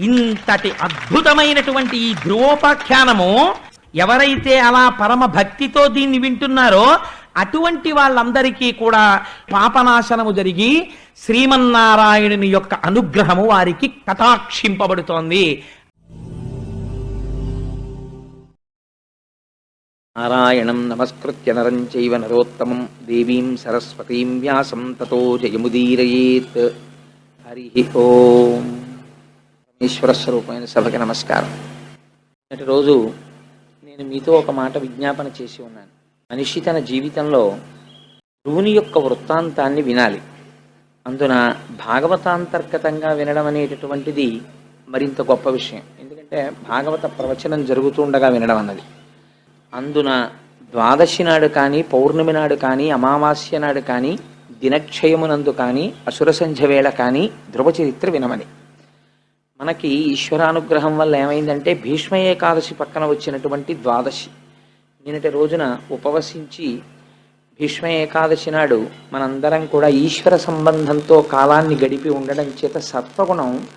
ఇంతటి అద్భుతమైనటువంటి ఈ ధ్రువోపాఖ్యానము ఎవరైతే అలా పరమ భక్తితో దీన్ని వింటున్నారో అటువంటి వాళ్ళందరికీ కూడా పాపనాశనము జరిగి శ్రీమన్నారాయణుని యొక్క అనుగ్రహము వారికి కటాక్షింపబడుతోంది. నారాయణం నమస్కృత్య నరం చైవ నరోత్తమం దేవీం సరస్వతీం వ్యాసం తతో జయముదీరయేత్. హరి ఓం. ఈశ్వర స్వరూపమైన సభకి నమస్కారం. నేటి రోజు నేను మీతో ఒక మాట విజ్ఞాపన చేసి ఉన్నాను. మనిషి తన జీవితంలో ధ్రువుని యొక్క వృత్తాంతాన్ని వినాలి. అందున భాగవతాంతర్గతంగా వినడం అనేటటువంటిది మరింత గొప్ప విషయం. ఎందుకంటే భాగవత ప్రవచనం జరుగుతుండగా వినడం అన్నది. అందున ద్వాదశి నాడు కానీ పౌర్ణమి నాడు కానీ అమావాస్య నాడు కానీ దినక్షయమునందు కానీ అసుర సంధ్య వేళ కానీ ధ్రువ చరిత్ర వినమని. మనకి ఈశ్వరానుగ్రహం వల్ల ఏమైందంటే భీష్మ ఏకాదశి పక్కన వచ్చినటువంటి ద్వాదశి. నిన్నటి రోజున ఉపవసించి భీష్మ ఏకాదశి నాడు మనందరం కూడా ఈశ్వర సంబంధంతో కాలాన్ని గడిపి ఉండడం చేత సత్వగుణం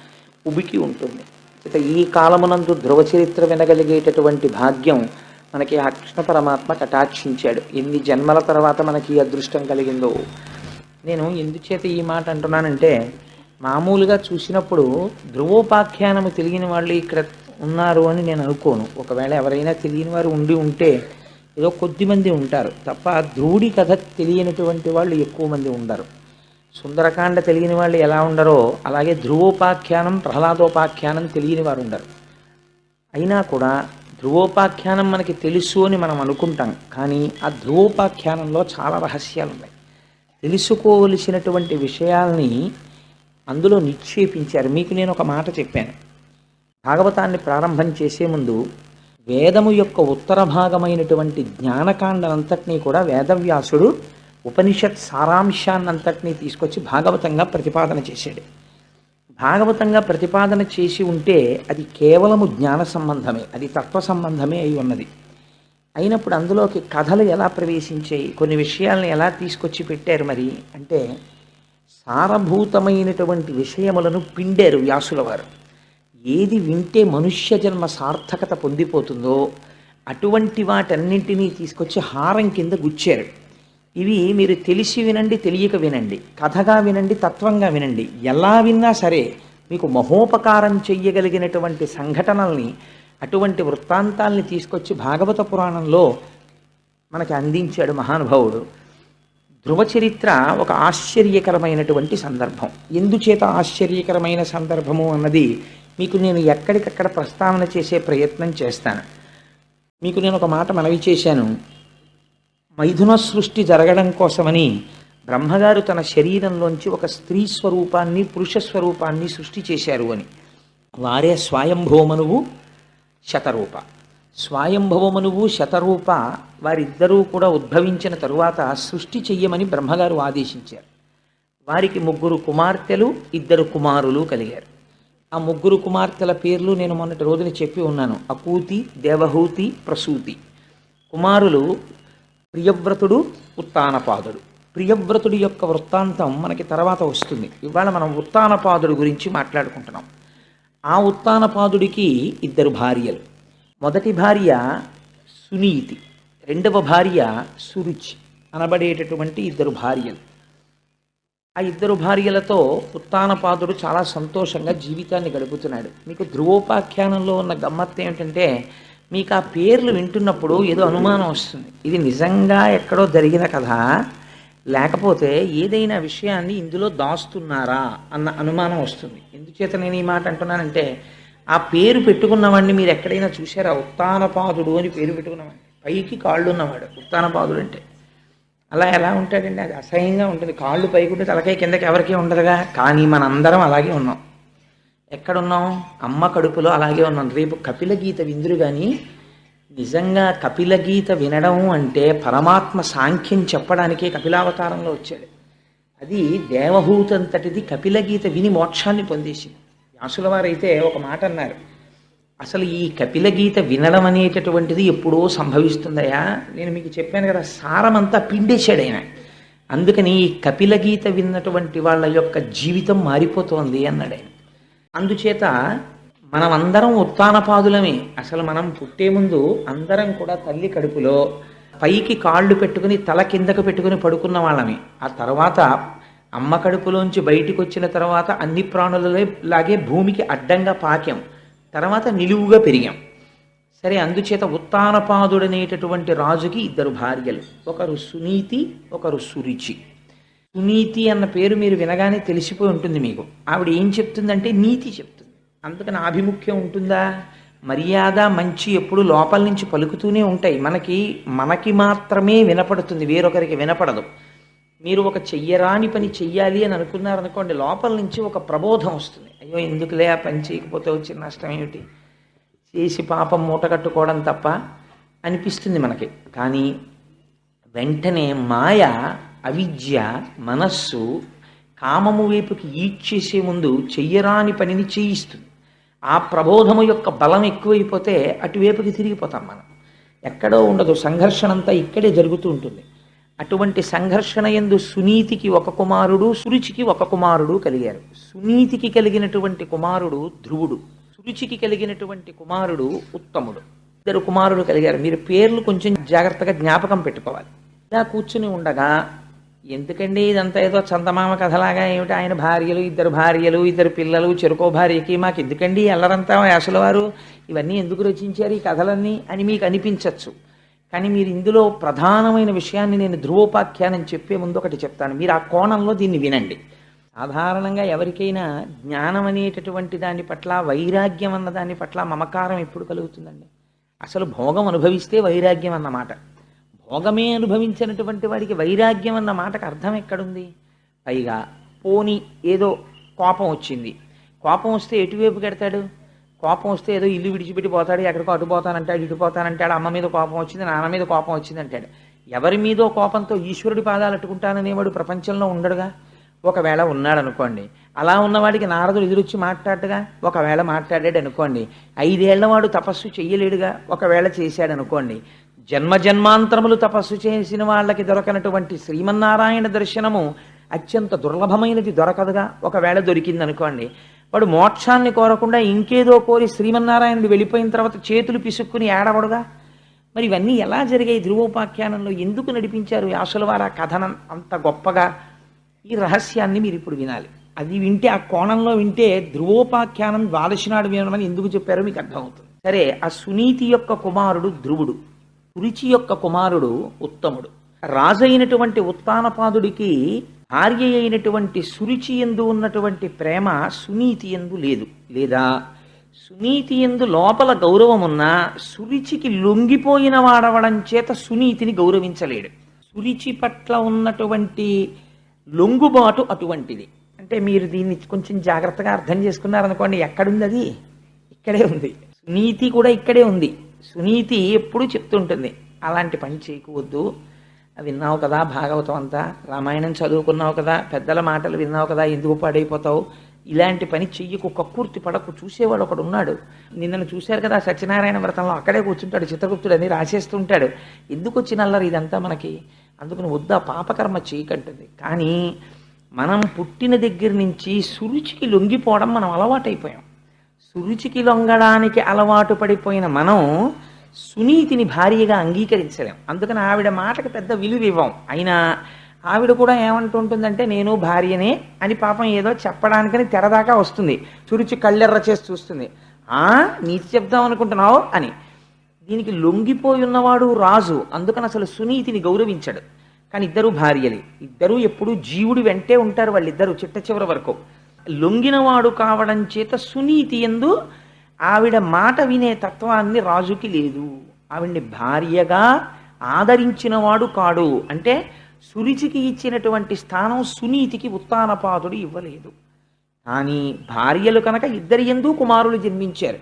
ఉబికి ఉంటుంది. చేత ఈ కాలమునందు ధ్రువ చరిత్ర వినగలిగేటటువంటి భాగ్యం మనకి ఆ కృష్ణ పరమాత్మ కటాక్షించాడు ఎన్ని జన్మల తర్వాత మనకి ఈ అదృష్టం కలిగిందో. నేను ఎందుచేత ఈ మాట అంటున్నానంటే మామూలుగా చూసినప్పుడు ధ్రువోపాఖ్యానము తెలియని వాళ్ళు ఇక్కడ ఉన్నారు అని నేను అనుకోను. ఒకవేళ ఎవరైనా తెలియని వారు ఉండి ఉంటే ఏదో కొద్దిమంది ఉంటారు. తప్ప ధ్రువుడి కథ తెలియనటువంటి వాళ్ళు ఎక్కువ మంది ఉండరు. సుందరకాండ తెలియని వాళ్ళు ఎలా ఉండరో అలాగే ధ్రువోపాఖ్యానం ప్రహ్లాదోపాఖ్యానం తెలియని వారు ఉండరు. అయినా కూడా ధ్రువోపాఖ్యానం మనకి తెలుసు అని మనం అనుకుంటాం. కానీ ఆ ధ్రువోపాఖ్యానంలో చాలా రహస్యాలు ఉన్నాయి తెలుసుకోవలసినటువంటి విషయాల్ని అందులో నిక్షేపించారు. మీకు నేను ఒక మాట చెప్పాను. భాగవతాన్ని ప్రారంభం చేసే ముందు వేదము యొక్క ఉత్తర భాగమైనటువంటి జ్ఞానకాండనంతటినీ కూడా వేదవ్యాసుడు ఉపనిషత్ సారాంశాన్నంతటినీ తీసుకొచ్చి భాగవతంగా ప్రతిపాదన చేశాడు. భాగవతంగా ప్రతిపాదన చేసి ఉంటే అది కేవలము జ్ఞాన సంబంధమే అది తత్వ సంబంధమే అయి ఉన్నది. అయినప్పుడు అందులోకి కథలు ఎలా ప్రవేశించాయి కొన్ని విషయాలను ఎలా తీసుకొచ్చి పెట్టారు మరి అంటే సారభూతమైనటువంటి విషయములను పిండారు వ్యాసుల వారు ఏది వింటే మనుష్య జన్మ సార్థకత పొందిపోతుందో అటువంటి వాటన్నింటినీ తీసుకొచ్చి హారం కింద గుచ్చారు. ఇవి మీరు తెలిసి వినండి తెలియక వినండి కథగా వినండి తత్వంగా వినండి. ఎలా విన్నా సరే మీకు మహోపకారం చెయ్యగలిగినటువంటి సంఘటనల్ని అటువంటి వృత్తాంతాల్ని తీసుకొచ్చి భాగవత పురాణంలో మనకి అందించాడు మహానుభావుడు. ధ్రువ చరిత్ర ఒక ఆశ్చర్యకరమైనటువంటి సందర్భం. ఎందుచేత ఆశ్చర్యకరమైన సందర్భము అన్నది మీకు నేను ఎక్కడికక్కడ ప్రస్తావన చేసే ప్రయత్నం చేస్తాను. మీకు నేను ఒక మాట మనవి చేశాను. మైథున సృష్టి జరగడం కోసమని బ్రహ్మగారు తన శరీరంలోంచి ఒక స్త్రీ స్వరూపాన్ని పురుష స్వరూపాన్ని సృష్టి చేశారు అని. వారే స్వయంభవమనువు శతరూప. స్వయంభవమనువు శతరూప వారిద్దరూ కూడా ఉద్భవించిన తరువాత సృష్టి చెయ్యమని బ్రహ్మగారు ఆదేశించారు. వారికి ముగ్గురు కుమార్తెలు ఇద్దరు కుమారులు కలిగారు. ఆ ముగ్గురు కుమార్తెల పేర్లు నేను మొన్నటి రోజున చెప్పి ఉన్నాను. అకూతి దేవహూతి ప్రసూతి. కుమారులు ప్రియవ్రతుడు ఉత్తానపాదుడు. ప్రియవ్రతుడి యొక్క వృత్తాంతం మనకి తర్వాత వస్తుంది. ఇవాళ మనం ఉత్తానపాదుడు గురించి మాట్లాడుకుంటున్నాం. ఆ ఉత్తానపాదుడికి ఇద్దరు భార్యలు. మొదటి భార్య సునీతి రెండవ భార్య సురుచి అనబడేటటువంటి ఇద్దరు భార్యలు. ఆ ఇద్దరు భార్యలతో ఉత్తానపాదుడు చాలా సంతోషంగా జీవితాన్ని గడుపుతున్నాడు. మీకు ధ్రువోపాఖ్యానంలో ఉన్న గమ్మత్తు ఏమిటంటే మీకు ఆ పేర్లు వింటున్నప్పుడు ఏదో అనుమానం వస్తుంది. ఇది నిజంగా ఎక్కడో జరిగిన కథ. లేకపోతే ఏదైనా విషయాన్ని ఇందులో దాస్తున్నారా అన్న అనుమానం వస్తుంది. ఎందుచేత నేను ఈ మాట అంటున్నానంటే ఆ పేరు పెట్టుకున్నవాడిని మీరు ఎక్కడైనా చూసారా ఉత్తానపాదుడు అని పేరు పెట్టుకున్నవాడిని. పైకి కాళ్ళు ఉన్నవాడు. ఉత్తానపాదుడు అంటే. అలా ఎలా ఉంటాడండి? అది అసహ్యంగా ఉంటుంది. కాళ్ళు పైకుంటే తలకాయ కిందకి ఎవరికీ ఉండదుగా. కానీ మనందరం అలాగే ఉన్నాం. ఎక్కడున్నాం? అమ్మ కడుపులో అలాగే ఉన్నాం. రేపు కపిల గీత విందురు కానీ నిజంగా కపిల గీత వినడం అంటే పరమాత్మ సాంఖ్యం చెప్పడానికే కపిలావతారంలో వచ్చాడు. అది దేవహూతంతటిది కపిల గీత విని మోక్షాన్ని పొందేసింది. అసలు వారైతే ఒక మాట అన్నారు అసలు ఈ కపిల గీత వినడం అనేటటువంటిది ఎప్పుడో సంభవిస్తుందయా నేను మీకు చెప్పాను కదా సారమంతా పిండేశాడు ఆయన. అందుకని ఈ కపిల గీత విన్నటువంటి వాళ్ళ యొక్క జీవితం మారిపోతోంది అన్నాడు ఆయన. అందుచేత మనం అందరం ఉత్తానపాదులమే అసలు మనం పుట్టే ముందు అందరం కూడా తల్లి కడుపులో పైకి కాళ్ళు పెట్టుకుని తల కిందకు పెట్టుకుని పడుకున్న వాళ్ళమే. ఆ తర్వాత అమ్మ కడుపులోంచి బయటికి వచ్చిన తర్వాత అన్ని ప్రాణులలో లాగే భూమికి అడ్డంగా పాకాం. తర్వాత నిలువుగా పెరిగాం. సరే అందుచేత ఉత్తానపాదుడనేటటువంటి రాజుకి ఇద్దరు భార్యలు. ఒకరు సునీతి ఒకరు సురుచి. సునీతి అన్న పేరు మీరు వినగానే తెలిసిపోయి ఉంటుంది మీకు. ఆవిడ ఏం చెప్తుందంటే నీతి చెప్తుంది. అందుకని ఆభిముఖ్యం ఉంటుందా? మర్యాద మంచి ఎప్పుడు లోపల నుంచి పలుకుతూనే ఉంటాయి. మనకి మనకి మాత్రమే వినపడుతుంది. వేరొకరికి వినపడదు. మీరు ఒక చెయ్యరాని పని చెయ్యాలి అని అనుకున్నారనుకోండి లోపల నుంచి ఒక ప్రబోధం వస్తుంది. అయ్యో ఎందుకులే ఆ పని చేయకపోతే వచ్చిన నష్టం ఏమిటి? చేసి పాపం మూట కట్టుకోవడం తప్ప అనిపిస్తుంది మనకి. కానీ వెంటనే మాయ అవిద్య మనస్సు కామము వైపుకి ఈడ్చేసే ముందు చెయ్యరాని పనిని చేయిస్తుంది. ఆ ప్రబోధము యొక్క బలం ఎక్కువైపోతే అటువైపుకి తిరిగిపోతాం మనం. ఎక్కడో ఉండదు సంఘర్షణ అంతా ఇక్కడే జరుగుతూ ఉంటుంది. అటువంటి సంఘర్షణ ఎందు సునీతికి ఒక కుమారుడు సురుచికి ఒక కుమారుడు కలిగారు. సునీతికి కలిగినటువంటి కుమారుడు ధ్రువుడు సురుచికి కలిగినటువంటి కుమారుడు ఉత్తముడు. ఇద్దరు కుమారులు కలిగారు. మీరు పేర్లు కొంచెం జాగ్రత్తగా జ్ఞాపకం పెట్టుకోవాలి. ఇలా కూర్చుని ఉండగా ఎందుకండి ఇదంతా ఏదో చందమామ కథలాగా? ఏమిటి ఆయన భార్యలు ఇద్దరు భార్యలు ఇద్దరు పిల్లలు చెరుకో భార్యకి మాకు ఎందుకండి? ఎల్లరంతా వేసల వారు ఇవన్నీ ఎందుకు రచించారు ఈ కథలన్నీ అని మీకు అనిపించవచ్చు కానీ మీరు ఇందులో ప్రధానమైన విషయాన్ని నేను ధ్రువోపాఖ్యానం చెప్పే ముందు ఒకటి చెప్తాను. మీరు ఆ కోణంలో దీన్ని వినండి. సాధారణంగా ఎవరికైనా జ్ఞానం అనేటటువంటి దాని పట్ల వైరాగ్యం అన్న దాని పట్ల మమకారం ఎప్పుడు కలుగుతుందండి? అసలు భోగం అనుభవిస్తే వైరాగ్యం అన్నమాట భోగమే అనుభవించినటువంటి వాడికి వైరాగ్యం అన్న మాటకు అర్థం ఎక్కడుంది? పైగా పోని ఏదో కోపం వచ్చింది. కోపం వస్తే ఎటువైపు కడతాడు? కోపం వస్తే ఏదో ఇల్లు విడిచిపెట్టి పోతాడు ఎక్కడికో అటు పోతానంటాడు ఇటు పోతానంటాడు అమ్మ మీద కోపం వచ్చింది నాన్న మీద కోపం వచ్చింది అంటాడు. ఎవరి మీదో కోపంతో ఈశ్వరుడి పాదాలు అట్టుకుంటాననేవాడు ప్రపంచంలో ఉండడుగా? ఒకవేళ ఉన్నాడు అనుకోండి అలా ఉన్నవాడికి నారదుడు ఎదురొచ్చి మాట్లాడగా ఒకవేళ మాట్లాడాడు అనుకోండి. ఐదేళ్ళ వాడు తపస్సు చెయ్యలేడుగా ఒకవేళ చేశాడు అనుకోండి జన్మ జన్మాంతరములు తపస్సు చేసిన వాళ్ళకి దొరకనటువంటి శ్రీమన్నారాయణ దర్శనము అత్యంత దుర్లభమైనది దొరకదుగా? ఒకవేళ దొరికింది అనుకోండి వాడు మోక్షాన్ని కోరకుండా ఇంకేదో కోరి శ్రీమన్నారాయణుడు వెళ్ళిపోయిన తర్వాత చేతులు పిసుక్కుని ఏడవడుగా? మరి ఇవన్నీ ఎలా జరిగాయి ధ్రువోపాఖ్యానంలో? ఎందుకు నడిపించారు వ్యాసుల వారు ఆ కథనం అంత గొప్పగా? ఈ రహస్యాన్ని మీరు ఇప్పుడు వినాలి. అది వింటే ఆ కోణంలో వింటే ధ్రువోపాఖ్యానం ద్వాదశినాడు వినమని ఎందుకు చెప్పారో మీకు అర్థమవుతుంది. సరే ఆ సునీతి యొక్క కుమారుడు ధ్రువుడు కురిచి యొక్క కుమారుడు ఉత్తముడు. రాజైనటువంటి ఉత్తానపాదుడికి భార్య అయినటువంటి సురుచి ఎందు ఉన్నటువంటి ప్రేమ సునీతి ఎందు లేదు. లేదా సునీతి ఎందు లోపల గౌరవం సురుచికి లొంగిపోయిన వాడవడం చేత సునీతిని గౌరవించలేడు. సురుచి పట్ల ఉన్నటువంటి లొంగుబాటు అటువంటిది. అంటే మీరు దీన్ని కొంచెం జాగ్రత్తగా అర్థం చేసుకున్నారనుకోండి ఎక్కడుంది అది ఇక్కడే ఉంది. సునీతి కూడా ఇక్కడే ఉంది. సునీతి ఎప్పుడూ చెప్తుంటుంది అలాంటి పని చేయకూడదు. విన్నావు కదా భాగవతం అంతా? రామాయణం చదువుకున్నావు కదా పెద్దల మాటలు విన్నావు కదా ఎందుకు పాడైపోతావు? ఇలాంటి పని చెయ్యకు కక్కుర్తి పడకు చూసేవాడు ఒకడు ఉన్నాడు. నిన్నను చూశారు కదా సత్యనారాయణ వ్రతంలో అక్కడే కూర్చుంటాడు చిత్రగుప్తుడు అని రాసేస్తుంటాడు. ఎందుకు వచ్చిన అల్లరి ఇదంతా మనకి? అందుకని వద్దా పాపకర్మ చేయకంటుంది కానీ మనం పుట్టిన దగ్గర నుంచి సురుచికి లొంగిపోవడం మనం అలవాటైపోయాం. సురుచికి లొంగడానికి అలవాటు పడిపోయిన మనం సునీతిని భార్యగా అంగీకరించలేం. అందుకని ఆవిడ మాటకి పెద్ద విలువ ఇవ్వం. అయినా ఆవిడ కూడా ఏమంటుంటుందంటే నేను భార్యనే అని పాపం ఏదో చెప్పడానికని తెరదాకా వస్తుంది. చురుచు కళ్ళెర్ర చేసి చూస్తుంది. ఆ నీతి చెప్దాం అనుకుంటున్నావు? అని. దీనికి లొంగిపోయి ఉన్నవాడు రాజు. అందుకని అసలు సునీతిని గౌరవించాడు. కానీ ఇద్దరు భార్యలే. ఇద్దరూ ఎప్పుడూ జీవుడి వెంటే ఉంటారు వాళ్ళిద్దరూ చిట్ట చివరి వరకు. లొంగినవాడు కావడం చేత సునీతి ఎందు ఆవిడ మాట వినే తత్వాన్ని రాజుకి లేదు. ఆవిడ్ని భార్యగా ఆదరించినవాడు కాడు. అంటే సురుచికి ఇచ్చినటువంటి స్థానం సునీతికి ఉత్తానపాదుడు ఇవ్వలేదు. కానీ భార్యలు కనుక ఇద్దరి ఎందు కుమారులు జన్మించారు.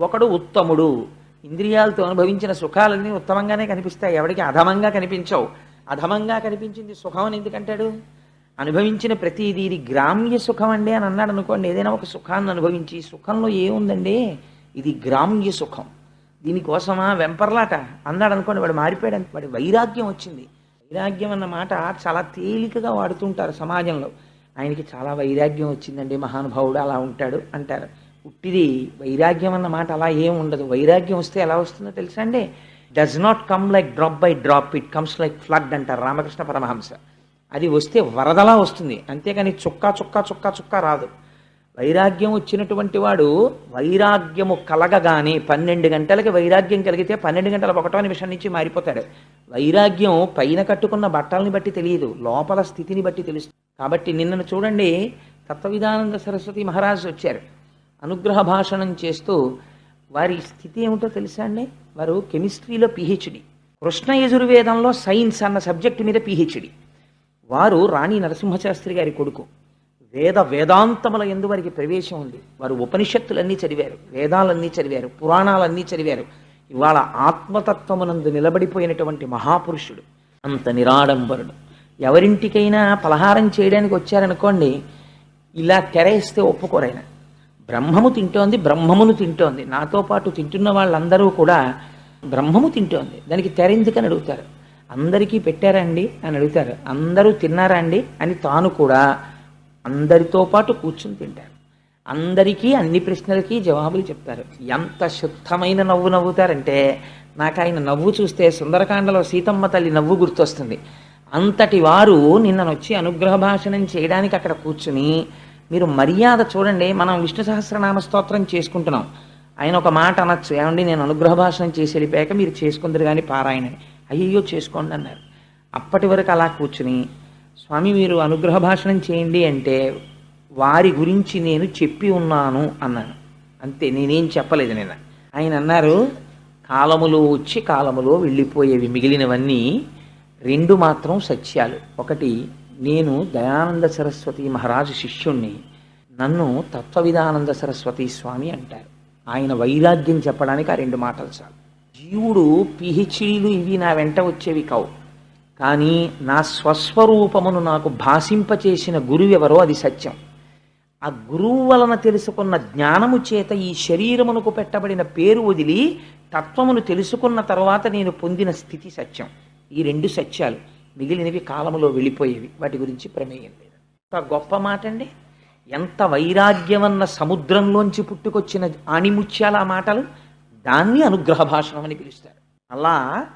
ఒకడు ఉత్తముడు. ఇంద్రియాలతో అనుభవించిన సుఖాలన్నీ ఉత్తమంగానే కనిపిస్తాయి. ఎవడికి అధమంగా కనిపించవు. అధమంగా కనిపించింది సుఖం అని ఎందుకంటాడు? అనుభవించిన ప్రతిదీ ఇది గ్రామ్య సుఖం అండి అని అన్నాడు అనుకోండి. ఏదైనా ఒక సుఖాన్ని అనుభవించి సుఖంలో ఏముందండి? ఇది గ్రామ్య సుఖం. దీనికోసమా వెంపర్లాట? అన్నాడు అనుకోండి వాడు మారిపోయాడు వాడి వైరాగ్యం వచ్చింది. వైరాగ్యం అన్న మాట చాలా తేలికగా వాడుతుంటారు సమాజంలో. ఆయనకి చాలా వైరాగ్యం వచ్చిందండి మహానుభావుడు అలా ఉంటాడు అంటారు. ఉట్టిది వైరాగ్యం అన్న మాట అలా ఏం ఉండదు. వైరాగ్యం వస్తే ఎలా వస్తుందో తెలుసా అండి? Does not come like drop by drop it comes like flood అంటారు రామకృష్ణ పరమహంస. అది వస్తే వరదలా వస్తుంది. అంతేకాని చుక్క చుక్క చుక్క చుక్క రాదు. వైరాగ్యం వచ్చినటువంటి వాడు వైరాగ్యము కలగగానే పన్నెండు గంటలకి వైరాగ్యం కలిగితే పన్నెండు గంటల ఒకటో నిమిషం నుంచి మారిపోతాడు. వైరాగ్యం పైన కట్టుకున్న బట్టల్ని బట్టి తెలియదు. లోపల స్థితిని బట్టి తెలుస్తుంది. కాబట్టి నిన్నను చూడండి తత్వవిధానంద సరస్వతి మహారాజు వచ్చారు. అనుగ్రహ భాషణం చేస్తూ వారి స్థితి ఏమిటో తెలుసా అండి? వారు కెమిస్ట్రీలో పిహెచ్డి. కృష్ణ యజుర్వేదంలో సైన్స్ అన్న సబ్జెక్టు మీద పిహెచ్డి. వారు రాణి నరసింహశాస్త్రి గారి కొడుకు. వేద వేదాంతముల ఎందు వారికి ప్రవేశం ఉంది. వారు ఉపనిషత్తులన్నీ చదివారు. వేదాలన్నీ చదివారు. పురాణాలన్నీ చదివారు. ఇవాళ ఆత్మతత్వమునందు నిలబడిపోయినటువంటి మహాపురుషుడు. అంత నిరాడంబరుడు. ఎవరింటికైనా పలహారం చేయడానికి వచ్చారనుకోండి ఇలా తెరేస్తే ఒప్పుకోరైన బ్రహ్మము తింటోంది బ్రహ్మమును తింటోంది. నాతో పాటు తింటున్న వాళ్ళందరూ కూడా బ్రహ్మము తింటోంది. దానికి తెరెందుకని అడుగుతారు. అందరికీ పెట్టారండి అని అడుగుతారు. అందరూ తిన్నారా అండి అని తాను కూడా అందరితో పాటు కూర్చుని తింటారు. అందరికీ అన్ని ప్రశ్నలకి జవాబులు చెప్తారు. ఎంత శుద్ధమైన నవ్వు నవ్వుతారంటే నాకు ఆయన నవ్వు చూస్తే సుందరకాండలో సీతమ్మ తల్లి నవ్వు గుర్తొస్తుంది. అంతటి వారు నిన్ననొచ్చి అనుగ్రహ భాషణం చేయడానికి అక్కడ కూర్చుని మీరు మర్యాద చూడండి మనం విష్ణు సహస్రనామ స్తోత్రం చేసుకుంటున్నాం. ఆయన ఒక మాట అనొచ్చు. ఏమండి నేను అనుగ్రహ భాషణం చేసి వెళ్ళిపోయాక మీరు చేసుకుందరు కానీ పారాయణని. అయ్యయ్యో చేసుకోండి అన్నారు. అప్పటి వరకు అలా కూర్చుని స్వామి మీరు అనుగ్రహ భాషణం చేయండి అంటే వారి గురించి నేను చెప్పి ఉన్నాను అన్నాను. అంతే నేనేం చెప్పలేదు నేను ఆయన అన్నారు కాలములో వచ్చి కాలములో వెళ్ళిపోయేవి మిగిలినవన్నీ రెండు మాత్రం సత్యాలు. ఒకటి నేను దయానంద సరస్వతి మహారాజు శిష్యుణ్ణి నన్ను తత్వవిధానంద సరస్వతి స్వామి అంటారు. ఆయన వైరాగ్యం చెప్పడానికి ఆ రెండు మాటలు చాలు. జీవుడు పిహెచ్డీలు ఇవి నా వెంట వచ్చేవి కావు. కానీ నా స్వస్వరూపమును నాకు భాషింపచేసిన గురువు ఎవరో అది సత్యం. ఆ గురువు వలన తెలుసుకున్న జ్ఞానము చేత ఈ శరీరమునకు పెట్టబడిన పేరు వదిలి తత్వమును తెలుసుకున్న తర్వాత నేను పొందిన స్థితి సత్యం. ఈ రెండు సత్యాలు మిగిలినవి కాలములో వెళ్ళిపోయేవి. వాటి గురించి ప్రమేయం లేదు. ఒక గొప్ప మాట అండి ఎంత వైరాగ్యమన్న సముద్రంలోంచి పుట్టుకొచ్చిన ఆణిముత్యాల ఆ మాటలు. దాన్ని అనుగ్రహ భాషణం అని పిలుస్తారు. అలా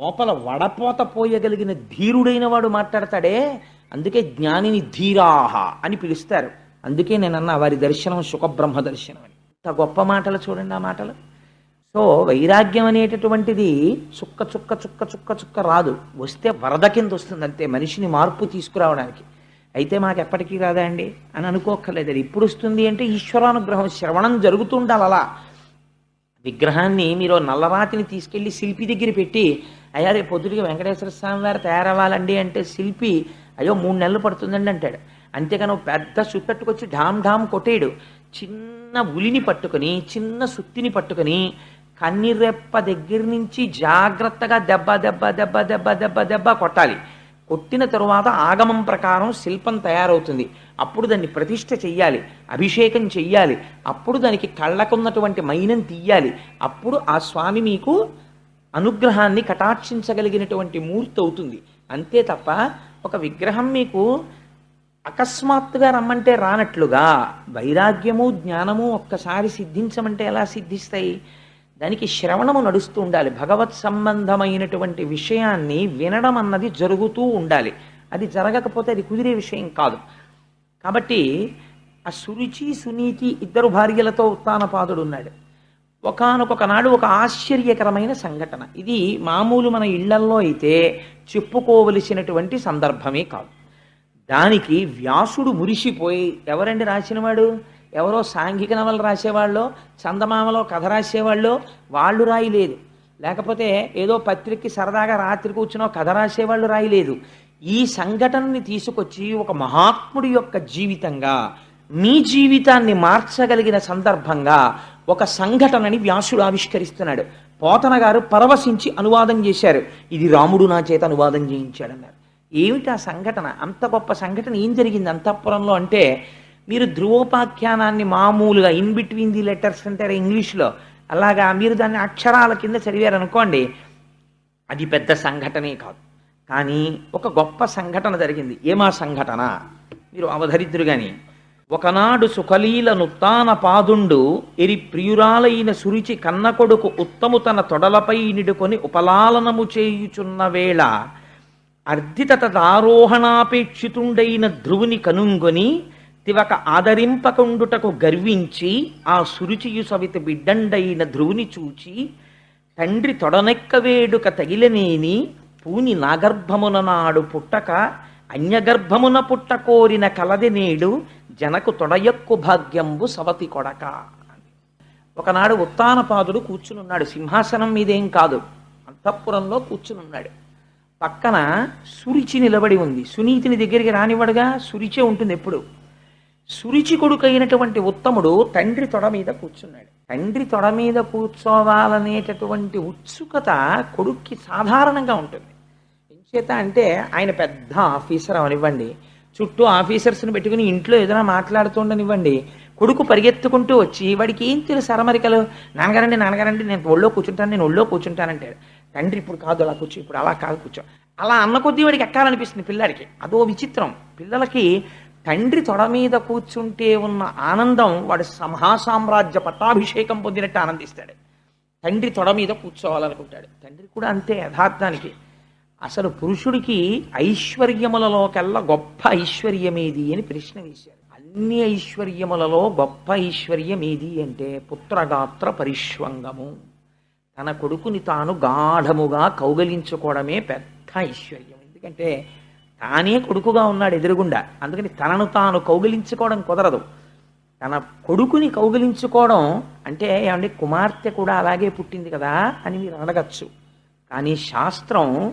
లోపల వడపోత పోయగలిగిన ధీరుడైన వాడు మాట్లాడతాడే అందుకే జ్ఞానిని ధీరాహ అని పిలుస్తారు. అందుకే నేను అన్న వారి దర్శనం సుఖబ్రహ్మ దర్శనం అని. ఇంత గొప్ప మాటలు చూడండి ఆ మాటలు. సో వైరాగ్యం అనేటటువంటిది చుక్క చుక్క చుక్క చుక్క చుక్క రాదు. వస్తే వరద కింద వస్తుంది అంతే మనిషిని మార్పు తీసుకురావడానికి. అయితే మాకు ఎప్పటికీ రాదా అండి? అని అనుకోక్కర్లేదు. అది ఇప్పుడు వస్తుంది అంటే ఈశ్వరానుగ్రహం శ్రవణం జరుగుతుండాలి అలా. విగ్రహాన్ని మీరు నల్లరాతిని తీసుకెళ్ళి శిల్పి దగ్గర పెట్టి అయ్యా రేపు పొద్దుటికి వెంకటేశ్వర స్వామి వారు తయారవ్వాలండి అంటే శిల్పి అయ్యో మూడు నెలలు పడుతుందండి అంటాడు. అంతేగాని ఓ పెద్ద సుత్తట్టుకొచ్చి ఢామ్ ఢామ్ కొట్టేయడు. చిన్న ఉలిని పట్టుకొని చిన్న సుత్తిని పట్టుకొని కన్నిరెప్ప దగ్గర నుంచి జాగ్రత్తగా దెబ్బ దెబ్బ దెబ్బ దెబ్బ దెబ్బ దెబ్బ కొట్టాలి. కొట్టిన తరువాత ఆగమం ప్రకారం శిల్పం తయారవుతుంది. అప్పుడు దాన్ని ప్రతిష్ట చెయ్యాలి అభిషేకం చెయ్యాలి అప్పుడు దానికి కళ్ళకున్నటువంటి మైనం తీయాలి అప్పుడు ఆ స్వామి మీకు అనుగ్రహాన్ని కటాక్షించగలిగినటువంటి మూర్తి అవుతుంది. అంతే తప్ప ఒక విగ్రహం మీకు అకస్మాత్తుగా రమ్మంటే రానట్లుగా. వైరాగ్యము జ్ఞానము ఒక్కసారి సిద్ధించమంటే ఎలా సిద్ధిస్తాయి? దానికి శ్రవణము నడుస్తూ ఉండాలి. భగవత్ సంబంధమైనటువంటి విషయాన్ని వినడం అన్నది జరుగుతూ ఉండాలి. అది జరగకపోతే అది కుదిరే విషయం కాదు. కాబట్టి ఆ సురుచి సునీతి ఇద్దరు భార్యలతో ఉత్తానపాదుడు ఉన్నాడు ఒకానొక నాడు ఒక ఆశ్చర్యకరమైన సంఘటన. ఇది మామూలు మన ఇళ్ళల్లో అయితే చెప్పుకోవలసినటువంటి సందర్భమే కాదు. దానికి వ్యాసుడు మురిసిపోయి ఎవరండి రాసినవాడు? ఎవరో సాంఘిక నవలు రాసేవాళ్ళో చందమామలో కథ రాసేవాళ్ళు వాళ్ళు రాయలేదు. లేకపోతే ఏదో పత్రికకి సరదాగా రాత్రి కూర్చునో కథ రాసేవాళ్ళు రాయలేదు. ఈ సంఘటనని తీసుకొచ్చి ఒక మహాత్ముడి యొక్క జీవితంగా మీ జీవితాన్ని మార్చగలిగిన సందర్భంగా ఒక సంఘటనని వ్యాసుడు ఆవిష్కరిస్తున్నాడు. పోతన గారు పరవశించి అనువాదం చేశారు. ఇది రాముడు నా చేత అనువాదం చేయించాడన్నారు. ఏమిటి ఆ సంఘటన? అంత గొప్ప సంఘటన ఏం జరిగింది అంతఃపురంలో అంటే మీరు ధ్రువోపాఖ్యానాన్ని మామూలుగా ఇన్ బిట్వీన్ ది లెటర్స్ అంటారు ఇంగ్లీష్లో అలాగా మీరు దాన్ని అక్షరాల కింద చదివారనుకోండి అది పెద్ద సంఘటనే కాదు. కానీ ఒక గొప్ప సంఘటన జరిగింది. ఏమా సంఘటన? మీరు అవధరిద్దురు కానీ ఒకనాడు సుఖలీల నుత్తాన పాదుండు ఎరి ప్రియురాలైన సురిచి కన్న కొడుకు ఉత్తము తన తొడలపై నిడుకొని ఉపలాలనము చేయుచున్న వేళ అర్ధితత దారోహణాపేక్షితుండైన ధ్రువుని కనుంగొని తివక ఆదరింపకుండుటకు గర్వించి ఆ సురుచియు సవితి బిడ్డండైన ధ్రువుని చూచి తండ్రి తొడనెక్క వేడుక తగిలనేని పూని నాగర్భమున నాడు పుట్టక అన్యగర్భమున పుట్ట కోరిన కలది నేడు జనకు తొడయక్కు భాగ్యంబు సవతి కొడక. ఒకనాడు ఉత్తానపాదుడు కూర్చునున్నాడు. సింహాసనం మీదేం కాదు అంతఃపురంలో కూర్చునున్నాడు. పక్కన సురిచి నిలబడి ఉంది. సునీతిని దగ్గరికి రానివ్వడుగా? సురిచే ఉంటుంది ఎప్పుడు? సురిచి కొడుకైనటువంటి ఉత్తముడు తండ్రి తొడ మీద కూర్చున్నాడు. తండ్రి తొడ మీద కూర్చోవాలనేటటువంటి ఉత్సుకత కొడుక్కి సాధారణంగా ఉంటుంది. ఎంచేత అంటే ఆయన పెద్ద ఆఫీసర్ అవనివ్వండి. చుట్టూ ఆఫీసర్స్ని పెట్టుకుని ఇంట్లో ఏదైనా మాట్లాడుతుండనివ్వండి. కొడుకు పరిగెత్తుకుంటూ వచ్చి వాడికి ఏం తెలుసు అరమరికలు? నాన్నగారండి నాన్నగారండి నేను ఒళ్ళో కూర్చుంటాను నేను ఒళ్ళో కూర్చుంటానంటాడు తండ్రి ఇప్పుడు కాదు అలా కూర్చో ఇప్పుడు అలా కాదు కూర్చో. అలా అన్న కొద్దీ వాడికి ఎక్కాలనిపిస్తుంది పిల్లాడికి. అదో విచిత్రం. పిల్లలకి తండ్రి తొడ మీద కూర్చుంటే ఉన్న ఆనందం వాడు మహాసామ్రాజ్య పట్టాభిషేకం పొందినట్టు ఆనందిస్తాడు. తండ్రి తొడ మీద కూర్చోవాలనుకుంటాడు. తండ్రి కూడా అంతే యథార్థానికి. అసలు పురుషుడికి ఐశ్వర్యములలోకెల్లా గొప్ప ఐశ్వర్యమేది అని ప్రశ్న వేశారు అన్ని ఐశ్వర్యములలో గొప్ప ఐశ్వర్యం ఏది అంటే పుత్రగాత్ర పరిష్వంగము. తన కొడుకుని తాను గాఢముగా కౌగలించుకోవడమే పెద్ద ఐశ్వర్యం. ఎందుకంటే తానే కొడుకుగా ఉన్నాడు ఎదురుగుండా. అందుకని తనను తాను కౌగిలించుకోవడం కుదరదు. తన కొడుకుని కౌగిలించుకోవడం అంటే ఏమంటే కుమార్తె కూడా అలాగే పుట్టింది కదా అని మీరు అడగచ్చు కానీ శాస్త్రం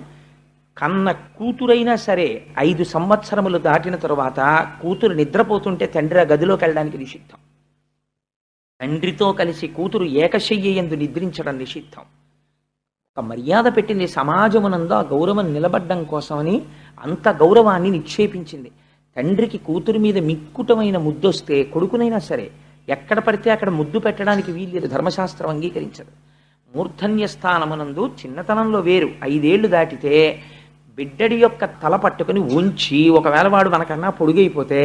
కన్న కూతురైనా సరే ఐదు సంవత్సరములు దాటిన తరువాత కూతురు నిద్రపోతుంటే తండ్రి ఆ గదిలోకి వెళ్ళడానికి నిషిద్ధం. తండ్రితో కలిసి కూతురు ఏకశయ్య ఎందు నిద్రించడం నిషిద్ధం. ఒక మర్యాద పెట్టింది సమాజమునందు ఆ గౌరవం నిలబడ్డం కోసమని అంత గౌరవాన్ని నిక్షేపించింది. తండ్రికి కూతురు మీద మిక్కుటమైన ముద్దొస్తే కొడుకునైనా సరే ఎక్కడ పడితే అక్కడ ముద్దు పెట్టడానికి వీల్లేదు ధర్మశాస్త్రం అంగీకరించదు. మూర్ధన్య స్థానమునందు చిన్నతనంలో వేరు. ఐదేళ్ళు దాటితే బిడ్డడి యొక్క తల పట్టుకుని ఉంచి ఒకవేళ వాడు మనకన్నా పొడుగైపోతే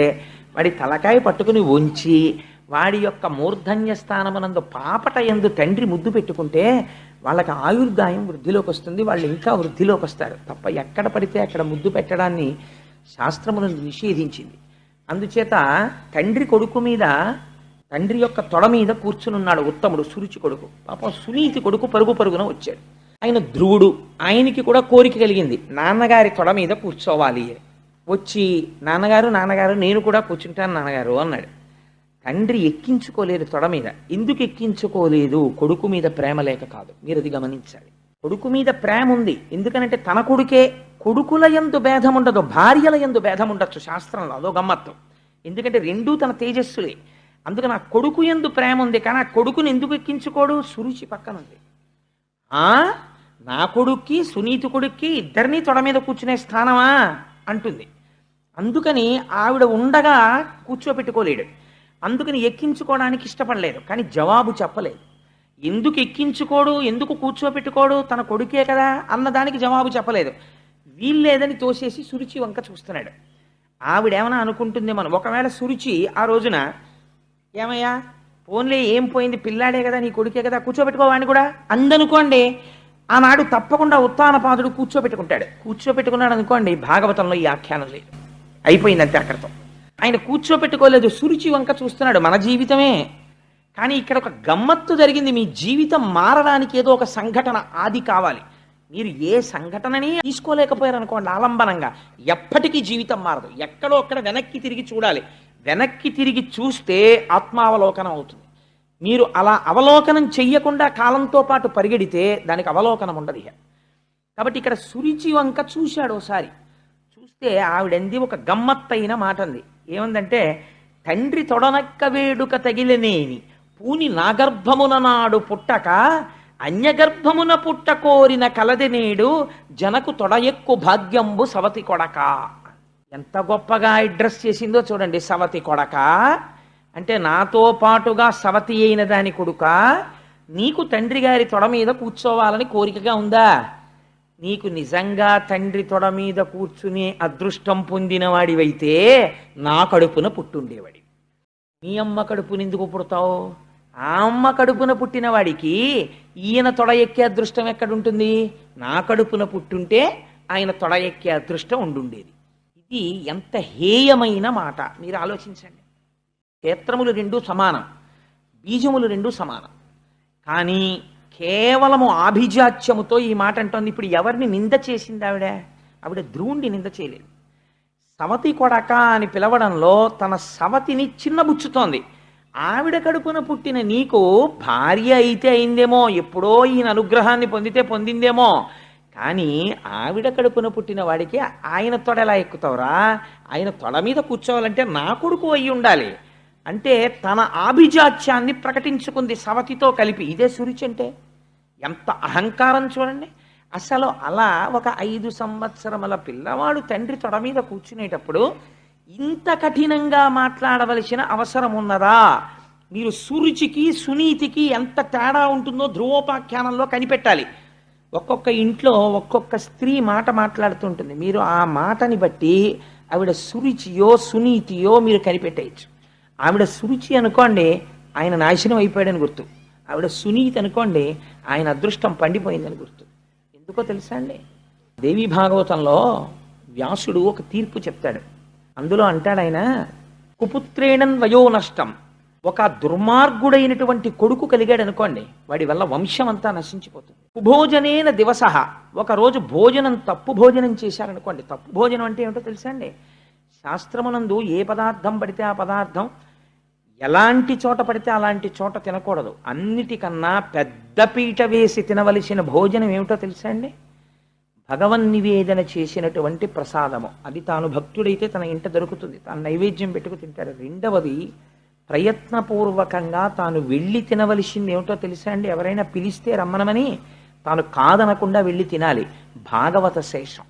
వాడి తలకాయ పట్టుకుని ఉంచి వాడి యొక్క మూర్ధన్య స్థానమునందు పాపట ఎందు తండ్రి ముద్దు పెట్టుకుంటే వాళ్ళకి ఆయుర్దాయం వృద్ధిలోకి వస్తుంది వాళ్ళు ఇంకా వృద్ధిలోకి వస్తారు. తప్ప ఎక్కడ పడితే అక్కడ ముద్దు పెట్టడాన్ని శాస్త్రములను నిషేధించింది. అందుచేత తండ్రి కొడుకు మీద తండ్రి యొక్క తొడ మీద కూర్చునున్నాడు ఉత్తముడు సురుచి కొడుకు. పాపం సునీతి కొడుకు పరుగు పరుగున వచ్చాడు. ఆయన ధ్రువుడు. ఆయనకి కూడా కోరిక కలిగింది. నాన్నగారి తొడ మీద కూర్చోవాలి. వచ్చి నాన్నగారు నాన్నగారు నేను కూడా కూర్చుంటాను నాన్నగారు అన్నాడు. తండ్రి ఎక్కించుకోలేదు తొడ మీద. ఎందుకు ఎక్కించుకోలేదు? కొడుకు మీద ప్రేమ లేక కాదు. మీరు అది గమనించాలి. కొడుకు మీద ప్రేమ ఉంది. ఎందుకనంటే తన కొడుకే కొడుకుల ఎందు భేదం ఉండదు భార్యల ఎందు భేదం ఉండొచ్చు శాస్త్రంలో. అదో గమ్మత్తు. ఎందుకంటే రెండూ తన తేజస్సులే. అందుకని ఆ కొడుకు ఎందు ప్రేమ ఉంది. కానీ ఆ కొడుకుని ఎందుకు ఎక్కించుకోడు? సురుచి పక్కన ఉంది. ఆ? నా కొడుక్కి సునీతి కొడుక్కి ఇద్దరినీ తొడ మీద కూర్చునే స్థానమా? అంటుంది. అందుకని ఆవిడ ఉండగా కూర్చోపెట్టుకోలేడు. అందుకని ఎక్కించుకోవడానికి ఇష్టపడలేదు కానీ జవాబు చెప్పలేదు. ఎందుకు ఎక్కించుకోడు ఎందుకు కూర్చోపెట్టుకోడు తన కొడుకే కదా అన్నదానికి జవాబు చెప్పలేదు. వీల్లేదని తోసేసి సురుచి వంక చూస్తున్నాడు. ఆవిడేమైనా అనుకుంటుంది మనం ఒకవేళ సురుచి ఆ రోజున ఏమయ్యా ఫోన్లే ఏం పోయింది పిల్లాడే కదా నీ కొడుకే కదా కూర్చోబెట్టుకోవాడిని కూడా? అందనుకోండి ఆనాడు తప్పకుండా ఉత్తానపాదుడు కూర్చోబెట్టుకుంటాడు కూర్చోబెట్టుకున్నాడు అనుకోండి భాగవతంలో ఈ ఆఖ్యానం లేదు. అయిపోయిందంతే అక్కడితో ఆయన కూర్చోపెట్టుకోలేదు సురుచి వంక చూస్తున్నాడు మన జీవితమే. కానీ ఇక్కడ ఒక గమ్మత్తు జరిగింది మీ జీవితం మారడానికి ఏదో ఒక సంఘటన ఆది కావాలి. మీరు ఏ సంఘటనని తీసుకోలేకపోయారు అనుకోండి ఆలంబనంగా. ఎప్పటికీ జీవితం మారదు. ఎక్కడో అక్కడ వెనక్కి తిరిగి చూడాలి. వెనక్కి తిరిగి చూస్తే ఆత్మావలోకనం అవుతుంది. మీరు అలా అవలోకనం చెయ్యకుండా కాలంతో పాటు పరిగెడితే దానికి అవలోకనం ఉండదు కాబట్టి ఇక్కడ సురిచి వంక చూశాడు ఒకసారి చూస్తే ఆవిడంది ఒక గమ్మత్తైన మాట అంది ఏముందంటే తండ్రి తొడనక్క వేడుక తగిలినేని పూని నాగర్భమున నాడు పుట్టక అన్యగర్భమున పుట్ట కోరిన కలది నేడు జనకు తొడయక్కు భాగ్యంబు సవతి కొడక. ఎంత గొప్పగా అడ్రస్ చేసిందో చూడండి సవతి కొడక. అంటే నాతో పాటుగా సవతి అయిన దాని కొడుక నీకు తండ్రి గారి తొడ మీద కూర్చోవాలని కోరికగా ఉందా? నీకు నిజంగా తండ్రి తొడ మీద కూర్చునే అదృష్టం పొందినవాడివైతే నా కడుపున పుట్టుండేవాడి. నీ అమ్మ కడుపుని ఎందుకు పుడతావు? ఆ అమ్మ కడుపున పుట్టిన వాడికి ఈయన తొడ ఎక్కే అదృష్టం ఎక్కడుంటుంది? నా కడుపున పుట్టుంటే ఆయన తొడ ఎక్కే అదృష్టం ఉండుండేది. ఇది ఎంత హేయమైన మాట. మీరు ఆలోచించండి. క్షేత్రములు రెండు సమానం. బీజములు రెండు సమానం. కానీ కేవలము ఆభిజాత్యముతో ఈ మాట అంటోంది. ఇప్పుడు ఎవరిని నింద చేసింది ఆవిడ? ఆవిడ ధ్రువుణ్ణి నింద చేయలేదు. సవతి కొడక అని పిలవడంలో తన సవతిని చిన్నబుచ్చుతోంది. ఆవిడ కడుపున పుట్టిన నీకు భార్య అయితే అయిందేమో ఎప్పుడో ఈయన అనుగ్రహాన్ని పొందితే పొందిందేమో. కానీ ఆవిడ కడుపున పుట్టిన వాడికి ఆయన తొడ ఎలా ఎక్కుతావురా? ఆయన తొడ మీద కూర్చోవాలంటే నా కొడుకు అయి ఉండాలి. అంటే తన ఆభిజాత్యాన్ని ప్రకటించుకుంది సవతితో కలిపి. ఇదే సురిచి అంటే ఎంత అహంకారం చూడండి. అసలు అలా ఒక ఐదు సంవత్సరముల పిల్లవాడు తండ్రి తొడ మీద కూర్చునేటప్పుడు ఇంత కఠినంగా మాట్లాడవలసిన అవసరం ఉన్నదా? మీరు సురుచికి సునీతికి ఎంత తేడా ఉంటుందో ధ్రువోపాఖ్యానంలో కనిపెట్టాలి. ఒక్కొక్క ఇంట్లో ఒక్కొక్క స్త్రీ మాట మాట్లాడుతుంటుంది. మీరు ఆ మాటని బట్టి ఆవిడ సురుచియో సునీతియో మీరు కనిపెట్టేయచ్చు. ఆవిడ సురుచి అనుకోండి ఆయన నాశనం అయిపోయాడని గుర్తు. ఆవిడ సునీతి అనుకోండి ఆయన అదృష్టం పండిపోయిందని గుర్తు. ఎందుకో తెలుసా అండి? దేవి భాగవతంలో వ్యాసుడు ఒక తీర్పు చెప్తాడు. అందులో అంటాడు ఆయన కుపుత్రేణన్ వయో నష్టం. ఒక దుర్మార్గుడైనటువంటి కొడుకు కలిగాడు అనుకోండి వాడి వల్ల వంశం అంతా నశించిపోతుంది. కుభోజనేన దివస. ఒకరోజు భోజనం తప్పు భోజనం చేశారనుకోండి తప్పు భోజనం అంటే ఏమిటో తెలుసా అండి? శాస్త్రమునందు ఏ పదార్థం పడితే ఆ పదార్థం ఎలాంటి చోట పడితే అలాంటి చోట తినకూడదు. అన్నిటికన్నా పెద్ద పీట వేసి తినవలసిన భోజనం ఏమిటో తెలుసా అండి? భగవన్ నివేదన చేసినటువంటి ప్రసాదము. అది తాను భక్తుడైతే తన ఇంట దొరుకుతుంది. తాను నైవేద్యం పెట్టుకు తింటాడు. రెండవది ప్రయత్నపూర్వకంగా తాను వెళ్ళి తినవలసింది ఏమిటో తెలుసా అండి? ఎవరైనా పిలిస్తే రమ్మనమని తాను కాదనకుండా వెళ్ళి తినాలి. భాగవత శేషం.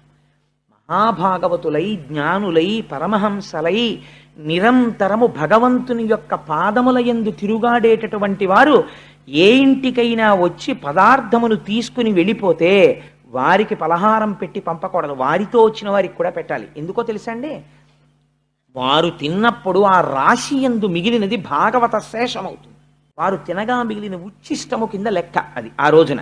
మహాభాగవతులై జ్ఞానులై పరమహంసలై నిరంతరము భగవంతుని యొక్క పాదముల ఎందు తిరుగాడేటటువంటి వారు ఏ ఇంటికైనా వచ్చి పదార్థమును తీసుకుని వెళ్ళిపోతే వారికి పలహారం పెట్టి పంపకూడదు. వారితో వచ్చిన వారికి కూడా పెట్టాలి. ఎందుకో తెలుసండి? వారు తిన్నప్పుడు ఆ రాశి ఎందు మిగిలినది భాగవత శేషమవుతుంది. వారు తినగా మిగిలిన ఉచ్చిష్టము కింద లెక్క అది ఆ రోజున.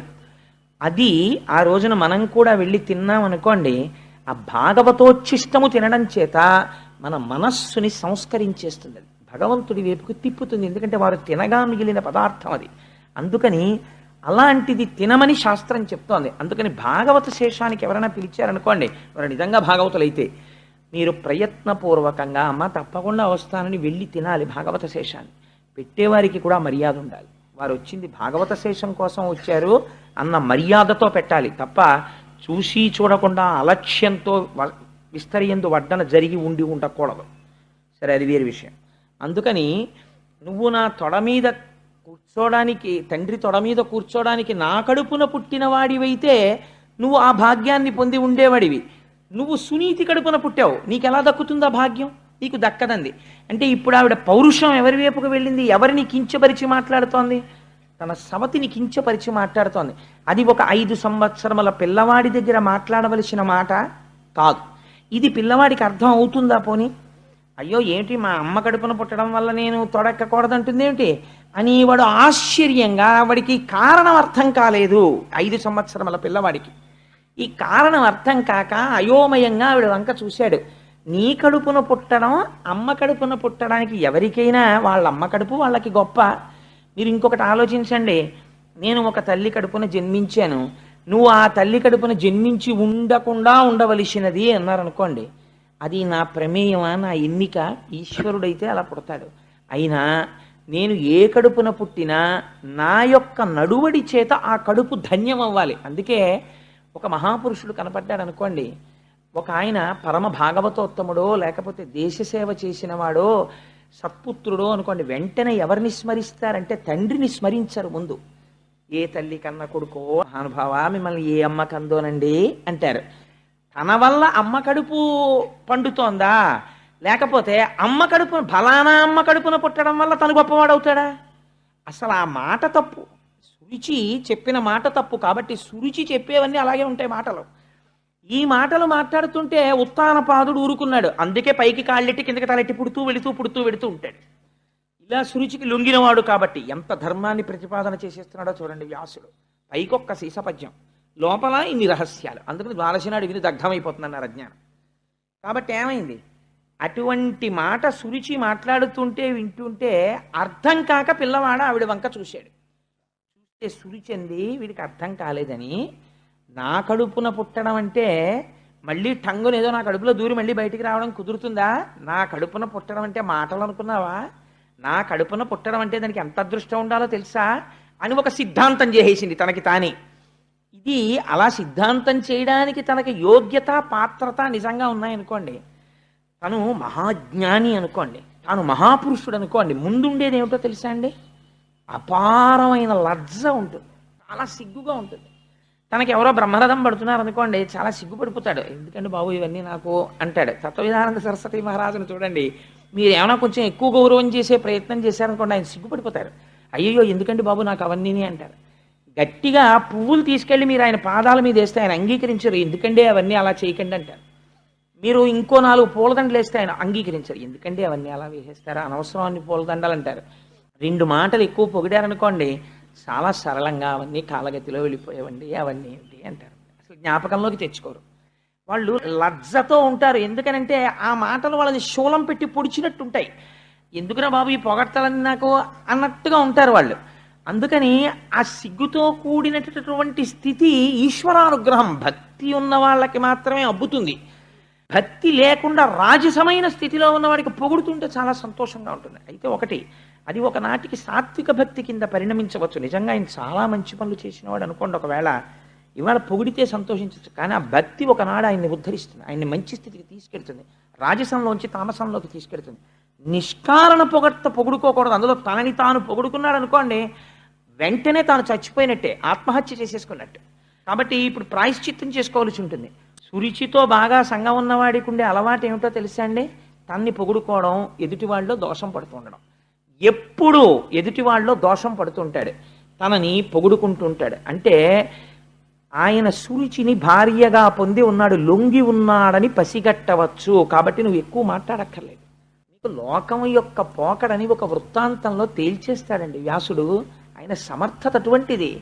అది ఆ రోజున మనం కూడా వెళ్ళి తిన్నాం అనుకోండి ఆ భాగవతోచ్చిష్టము తినడం చేత మన మనస్సుని సంస్కరించేస్తుంది అది. భగవంతుడి వైపుకు తిప్పుతుంది ఎందుకంటే వారు తినగా మిగిలిన పదార్థం అది. అందుకని అలాంటిది తినమని శాస్త్రం చెప్తోంది. అందుకని భాగవత శేషానికి ఎవరైనా పిలిచారనుకోండి వారు నిజంగా భాగవతులైతే మీరు ప్రయత్నపూర్వకంగా అమ్మ తప్పకుండా వస్తానని వెళ్ళి తినాలి భాగవత శేషాన్ని. పెట్టేవారికి కూడా మర్యాద ఉండాలి. వారు వచ్చింది భాగవత శేషం కోసం వచ్చారు అన్న మర్యాదతో పెట్టాలి తప్ప చూసి చూడకుండా అలక్ష్యంతో విస్తరియందు వడ్డన జరిగి ఉండి ఉండకూడదు. సరే అది వేరే విషయం. అందుకని నువ్వు నా తొడ మీద కూర్చోడానికి తండ్రి తొడ మీద కూర్చోడానికి నా కడుపున పుట్టిన వాడివైతే నువ్వు ఆ భాగ్యాన్ని పొంది ఉండేవాడివి. నువ్వు సునీతి కడుపున పుట్టావు. నీకు ఎలా దక్కుతుందా భాగ్యం? నీకు దక్కదంది. అంటే ఇప్పుడు ఆవిడ పౌరుషం ఎవరి వైపుకు వెళ్ళింది? ఎవరిని కించపరిచి మాట్లాడుతోంది? తన సవతిని కించపరిచి మాట్లాడుతోంది. అది ఒక ఐదు సంవత్సరముల పిల్లవాడి దగ్గర మాట్లాడవలసిన మాట కాదు. ఇది పిల్లవాడికి అర్థం అవుతుందా పోనీ? అయ్యో ఏంటి మా అమ్మ కడుపున పుట్టడం వల్ల నేను తొడెక్కకూడదంటుంది ఏమిటి? అని వాడు ఆశ్చర్యంగా వాడికి కారణం అర్థం కాలేదు ఐదు సంవత్సరముల పిల్లవాడికి. ఈ కారణం అర్థం కాక అయోమయంగా ఆవిడ వంక చూశాడు. నీ కడుపున పుట్టడం అమ్మ కడుపున పుట్టడానికి ఎవరికైనా వాళ్ళ అమ్మ కడుపు వాళ్ళకి గొప్ప. మీరు ఇంకొకటి ఆలోచించండి. నేను ఒక తల్లి కడుపున జన్మించాను. నువ్వు ఆ తల్లి కడుపున జన్మించి ఉండకుండా ఉండవలసినది అన్నారనుకోండి అది నా ప్రమేయమా నా ఎన్నిక? ఈశ్వరుడైతే అలా పుడతాడు. అయినా నేను ఏ కడుపున పుట్టినా నా యొక్క నడువడి చేత ఆ కడుపు ధన్యం అవ్వాలి అందుకే ఒక మహాపురుషుడు కనపడ్డాడు అనుకోండి ఒక ఆయన పరమ భాగవతోత్తముడో లేకపోతే దేశసేవ చేసినవాడో సత్పుత్రుడో అనుకోండి వెంటనే ఎవరిని స్మరిస్తారంటే తండ్రిని స్మరించరు ముందు. ఏ తల్లి కన్న కొడుకో? మహానుభావ మిమ్మల్ని ఏ అమ్మ కందోనండి? అంటారు. తన వల్ల అమ్మ కడుపు పండుతోందా? లేకపోతే అమ్మ కడుపు ఫలానా అమ్మ కడుపున పుట్టడం వల్ల తను గొప్పవాడవుతాడా? అసలు ఆ మాట తప్పు. సురుచి చెప్పిన మాట తప్పు కాబట్టి సురుచి చెప్పేవన్నీ అలాగే ఉంటాయి మాటలు. ఈ మాటలు మాట్లాడుతుంటే ఉత్తానపాదుడు ఊరుకున్నాడు. అందుకే పైకి కాళ్ళెట్టి కిందకి తలెట్టి పుడుతూ వెళుతూ పుడుతూ వెళుతూ ఉంటాడు. ఇలా సురుచికి లొంగినవాడు కాబట్టి ఎంత ధర్మాన్ని ప్రతిపాదన చేసేస్తున్నాడో చూడండి వ్యాసుడు. పైకొక్క శీసపద్యం లోపల ఇన్ని రహస్యాలు. అందుకని ద్వారశనాడు విని దగ్ధమైపోతుందన్నారు అజ్ఞానం. కాబట్టి ఏమైంది? అటువంటి మాట సురుచి మాట్లాడుతుంటే వింటుంటే అర్థం కాక పిల్లవాడు ఆవిడ వంక చూశాడు. చూస్తే సురుచి అంది వీడికి అర్థం కాలేదని. నా కడుపున పుట్టడం అంటే మళ్ళీ టంగునేదో నా కడుపులో దూరి మళ్ళీ బయటికి రావడం కుదురుతుందా? నా కడుపున పుట్టడం అంటే మాటలు అనుకున్నావా? నా కడుపున పుట్టడం అంటే దానికి ఎంత అదృష్టం ఉండాలో తెలుసా? అని ఒక సిద్ధాంతం చేసేసింది తనకి తానే. ఇది అలా సిద్ధాంతం చేయడానికి తనకి యోగ్యత పాత్రత నిజంగా ఉన్నాయనుకోండి. తను మహాజ్ఞాని అనుకోండి. తాను మహాపురుషుడు అనుకోండి. ముందుండేది ఏమిటో తెలుసా అండి? అపారమైన లజ్జ ఉంటుంది. చాలా సిగ్గుగా ఉంటుంది. తనకి ఎవరో బ్రహ్మరథం పడుతున్నారు అనుకోండి చాలా సిగ్గుపడిపోతాడు. ఎందుకంటే బాబు ఇవన్నీ నాకు? అంటాడు. తత్వవిధానంద సరస్వతి మహారాజును చూడండి. మీరు ఏమైనా కొంచెం ఎక్కువ గౌరవం చేసే ప్రయత్నం చేశారనుకోండి ఆయన సిగ్గుపడిపోతారు. అయ్యో ఎందుకండి బాబు నాకు అవన్నీ అంటారు. గట్టిగా పువ్వులు తీసుకెళ్ళి మీరు ఆయన పాదాల మీద వేస్తే ఆయన అంగీకరించరు. ఎందుకంటే అవన్నీ అలా చేయకండి అంటారు. మీరు ఇంకో నాలుగు పూలదండలు వేస్తే ఆయన అంగీకరించరు. ఎందుకంటే అవన్నీ అలా వేసేస్తారా? అనవసరం అన్ని పూలదండలు అంటారు. రెండు మాటలు ఎక్కువ పొగిడారనుకోండి చాలా సరళంగా అవన్నీ కాలగతిలో వెళ్ళిపోయేవండి అవన్నీ ఏంటి అంటారు. అసలు జ్ఞాపకంలోకి తెచ్చుకోరు. వాళ్ళు లజ్జతో ఉంటారు. ఎందుకనంటే ఆ మాటలు వాళ్ళని శూలం పెట్టి పొడిచినట్టు ఉంటాయి ఎందుకురా బాబు ఈ పొగట్టాలని నాకు అన్నట్టుగా ఉంటారు వాళ్ళు. అందుకని ఆ సిగ్గుతో కూడినటువంటి స్థితి ఈశ్వరానుగ్రహం భక్తి ఉన్న వాళ్ళకి మాత్రమే అబ్బుతుంది. భక్తి లేకుండా రాజసమైన స్థితిలో ఉన్నవాడికి పొగుడుతుంటే చాలా సంతోషంగా ఉంటుంది. అయితే ఒకటి అది ఒకనాటికి సాత్విక భక్తి కింద పరిణమించవచ్చు. నిజంగా ఆయన చాలా మంచి పనులు చేసినవాడు అనుకోండి ఒకవేళ. ఇవాళ పొగిడితే సంతోషించవచ్చు కానీ ఆ భక్తి ఒకనాడు ఆయన్ని ఉద్ధరిస్తుంది. ఆయన్ని మంచి స్థితికి తీసుకెళ్తుంది. రాజసంలోంచి తామసంలోకి తీసుకెళ్తుంది. నిష్కారణ పొగట్ట పొగుడుకోకూడదు. అందులో తనని తాను పొగుడుకున్నాడు అనుకోండి వెంటనే తాను చచ్చిపోయినట్టే ఆత్మహత్య చేసేసుకున్నట్టు. కాబట్టి ఇప్పుడు ప్రాయశ్చిత్తం చేసుకోవాల్సి ఉంటుంది. సురుచితో బాగా సంగం ఉన్నవాడికి ఉండే అలవాటు ఏమిటో తెలుసా అండి? తన్ని పొగుడుకోవడం ఎదుటివాళ్ళలో దోషం పడుతుండడం ఎప్పుడు ఎదుటివాళ్ళలో దోషం పడుతుంటాడు తనని పొగుడుకుంటుంటాడు అంటే ఆయన సూచిని భార్యగా పొంది ఉన్నాడు లొంగి ఉన్నాడని పసిగట్టవచ్చు. కాబట్టి నువ్వు ఎక్కువ మాట్లాడక్కర్లేదు. నీకు లోకం యొక్క పోకడని ఒక వృత్తాంతంలో తేల్చేస్తాడండి వ్యాసుడు. ఆయన సమర్థత అటువంటిది.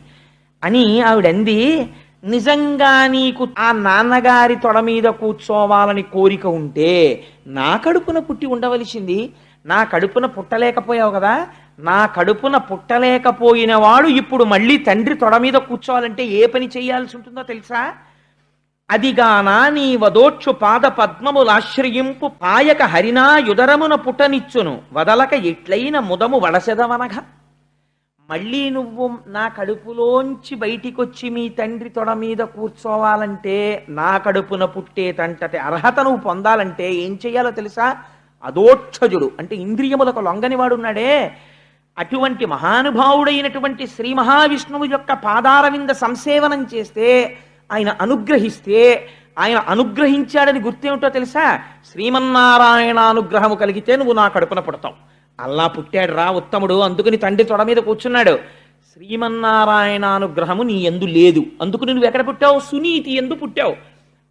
అని ఆవిడంది నిజంగా నీకు ఆ నాన్నగారి తొడ మీద కూర్చోవాలని కోరిక ఉంటే నా కడుపున పుట్టి ఉండవలసింది. నా కడుపున పుట్టలేకపోయావు కదా నా కడుపున పుట్టలేకపోయిన వాడు ఇప్పుడు మళ్ళీ తండ్రి తొడ మీద కూర్చోవాలంటే ఏ పని చేయాల్సి ఉంటుందో తెలుసా? అదిగానా నీ వదోక్షు పాద పద్మములాశ్రయింపు పాయక హరినా యుదరమున పుట్టనిచ్చును. వదలక ఎట్లైన ముదము వడసెదవనగా మళ్ళీ నువ్వు నా కడుపులోంచి బయటికొచ్చి మీ తండ్రి తొడ మీద కూర్చోవాలంటే నా కడుపున పుట్టేటంతటి అర్హత నువ్వు పొందాలంటే ఏం చెయ్యాలో తెలుసా? అదోక్షజుడు అంటే ఇంద్రియములకు లొంగని వాడున్నాడే అటువంటి మహానుభావుడైనటువంటి శ్రీ మహావిష్ణువు యొక్క పాదారవింద సంసేవనం చేస్తే ఆయన అనుగ్రహిస్తే ఆయన అనుగ్రహించాడని గుర్తేమిటో తెలుసా? శ్రీమన్నారాయణ అనుగ్రహము కలిగితే నువ్వు నా కడుపున పుడతావు. అల్లా పుట్టాడు రా ఉత్తముడు అందుకని తండ్రి తొడ మీద కూర్చున్నాడు. శ్రీమన్నారాయణ అనుగ్రహము నీ ఎందు లేదు. అందుకు నువ్వు ఎక్కడ పుట్టావు? సునీతి ఎందు పుట్టావు.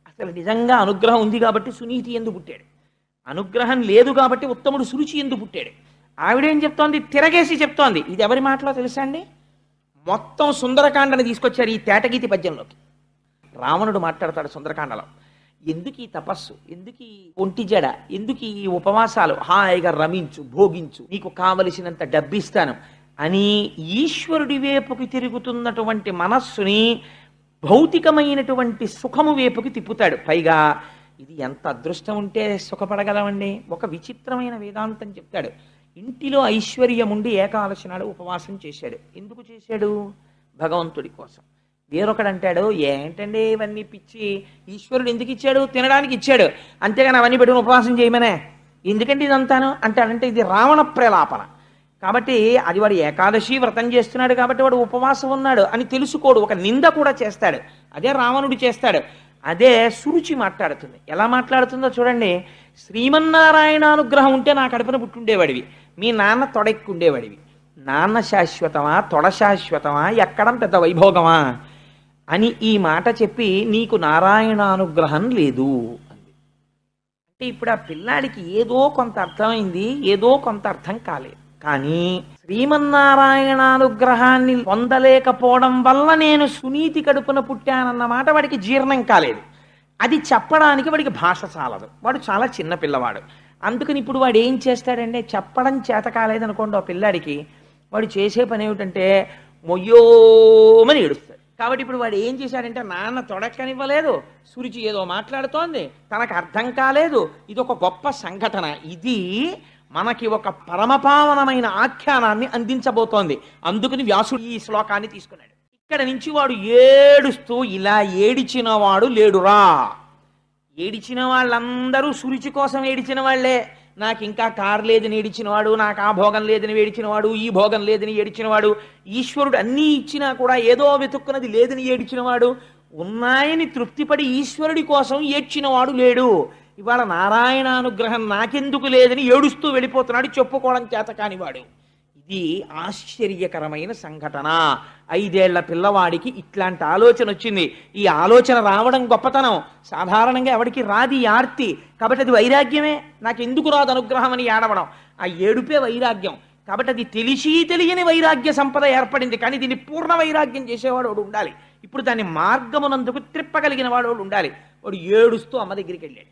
అసలు నిజంగా అనుగ్రహం ఉంది కాబట్టి సునీతి ఎందు పుట్టాడు. అనుగ్రహం లేదు కాబట్టి ఉత్తముడు సురుచి ఎందు పుట్టాడు. ఆవిడేం చెప్తోంది? తిరగేసి చెప్తోంది. ఇది ఎవరి మాటలో తెలుసా అండి మొత్తం సుందరకాండని తీసుకొచ్చారు ఈ తేటగీతి పద్యంలోకి. రావణుడు మాట్లాడతాడు సుందరకాండలో. ఎందుకు ఈ తపస్సు? ఎందుకు ఈ ఒంటి జడ? ఎందుకు ఈ ఉపవాసాలు? హాయిగా రమించు భోగించు నీకు కావలసినంత డబ్బిస్తాను అని ఈశ్వరుడి వైపుకి తిరుగుతున్నటువంటి మనస్సుని భౌతికమైనటువంటి సుఖము వైపుకి తిప్పుతాడు. పైగా ఇది ఎంత అదృష్టం ఉంటే సుఖపడగలమండి. ఒక విచిత్రమైన వేదాంతం చెప్తాడు. ఇంటిలో ఐశ్వర్యం ఉండి ఏకాదశి నాడు ఉపవాసం చేశాడు. ఎందుకు చేశాడు? భగవంతుడి కోసం. వేరొకడు అంటాడు ఏంటండి ఇవన్నీ పిచ్చి? ఈశ్వరుడు ఎందుకు ఇచ్చాడు? తినడానికి ఇచ్చాడు. అంతేగాని అవన్నీ పెట్టుకుని ఉపవాసం చేయమనే. ఎందుకంటే ఇదంతాను? అంటాడంటే ఇది రావణ ప్రలాపన. కాబట్టి అది వాడు ఏకాదశి వ్రతం చేస్తున్నాడు కాబట్టి వాడు ఉపవాసం ఉన్నాడు అని తెలుసుకోడు. ఒక నింద కూడా చేస్తాడు. అదే రావణుడు చేస్తాడు. అదే సురుచి మాట్లాడుతుంది. ఎలా మాట్లాడుతుందో చూడండి. శ్రీమన్నారాయణ అనుగ్రహం ఉంటే నా కడుపున పుట్టుండేవాడివి. మీ నాన్న తొడెక్కుండేవాడివి. నాన్న శాశ్వతమా తొడ శాశ్వతమా ఎక్కడం పెద్ద వైభోగమా అని ఈ మాట చెప్పి నీకు నారాయణానుగ్రహం లేదు అంది. అంటే ఇప్పుడు ఆ పిల్లాడికి ఏదో కొంత అర్థమైంది ఏదో కొంత అర్థం కాలేదు. కానీ శ్రీమన్నారాయణానుగ్రహాన్ని పొందలేకపోవడం వల్ల నేను సునీతి కడుపున పుట్టానన్న మాట వాడికి జీర్ణం కాలేదు. అది చెప్పడానికి వాడికి భాష చాలదు. వాడు చాలా చిన్న పిల్లవాడు. అందుకని ఇప్పుడు వాడు ఏం చేస్తాడంటే చెప్పడం చేత కాలేదనుకోండి ఆ పిల్లాడికి. వాడు చేసే పని ఏమిటంటే మొయ్యోమని ఏడుస్తాడు. కాబట్టి ఇప్పుడు వాడు ఏం చేశాడంటే నాన్న తొడక్కనివ్వలేదు సురుచి ఏదో మాట్లాడుతోంది తనకు అర్థం కాలేదు ఇది ఒక గొప్ప సంఘటన. ఇది మనకి ఒక పరమపావనమైన ఆఖ్యానాన్ని అందించబోతోంది. అందుకని వ్యాసుడు ఈ శ్లోకాన్ని తీసుకున్నాడు. ఇక్కడ నుంచి వాడు ఏడుస్తూ ఇలా ఏడిచిన వాడు లేడురా. ఏడిచిన వాళ్ళందరూ సురుచి కోసం ఏడిచిన వాళ్ళే. నాకు ఇంకా కారు లేదని ఏడిచినవాడు నాకు ఆ భోగం లేదని ఏడిచినవాడు ఈ భోగం లేదని ఏడిచినవాడు ఈశ్వరుడు అన్నీ ఇచ్చినా కూడా ఏదో వెతుక్కున్నది లేదని ఏడిచినవాడు ఉన్నాయని తృప్తిపడి ఈశ్వరుడి కోసం ఏడ్చినవాడు లేడు. ఇవాళ నారాయణ అనుగ్రహం నాకెందుకు లేదని ఏడుస్తూ వెళ్ళిపోతున్నాడు చెప్పుకోవడం చేత కానివాడు. ఇది ఆశ్చర్యకరమైన సంఘటన. ఐదేళ్ళ పిల్లవాడికి ఇట్లాంటి ఆలోచన వచ్చింది. ఈ ఆలోచన రావడం గొప్పతనం. సాధారణంగా ఎవడికి రాది ఆర్తి. కాబట్టి అది వైరాగ్యమే. నాకు ఎందుకు రాదు అనుగ్రహం అని ఏడవడం. ఆ ఏడుపే వైరాగ్యం. కాబట్టి అది తెలిసి తెలియని వైరాగ్య సంపద ఏర్పడింది. కానీ దీన్ని పూర్ణ వైరాగ్యం చేసేవాడు వాడు ఉండాలి. ఇప్పుడు దాన్ని మార్గమునందుకు త్రిప్పగలిగిన వాడు వాడు ఉండాలి. వాడు ఏడుస్తూ అమ్మ దగ్గరికి వెళ్ళాడు.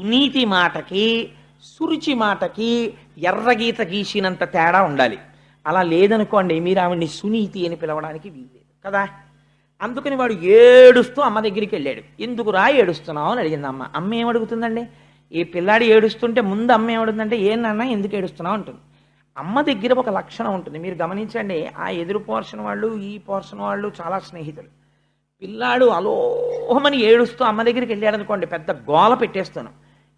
సునీతి మాటకి సురుచి మాటకి ఎర్రగీత గీసినంత తేడా ఉండాలి. అలా లేదనుకోండి మీరు ఆవిడ్ని సునీతి అని పిలవడానికి వీల్లేదు కదా? అందుకని వాడు ఏడుస్తూ అమ్మ దగ్గరికి వెళ్ళాడు. ఎందుకు రా ఏడుస్తున్నావు? అని అడిగింది అమ్మ. అమ్మ ఏం అడుగుతుందండి ఈ పిల్లాడు ఏడుస్తుంటే ముందు అమ్మ ఏమడుతుందంటే ఏ నాన్న ఎందుకు ఏడుస్తున్నావు? అంటుంది. అమ్మ దగ్గర ఒక లక్షణం ఉంటుంది. మీరు గమనించండి ఆ ఎదురు పోర్షన్ వాళ్ళు ఈ పోర్షన్ వాళ్ళు చాలా స్నేహితులు. పిల్లాడు అలోహమని ఏడుస్తూ అమ్మ దగ్గరికి వెళ్ళాడు అనుకోండి పెద్ద గోల పెట్టేస్తాను.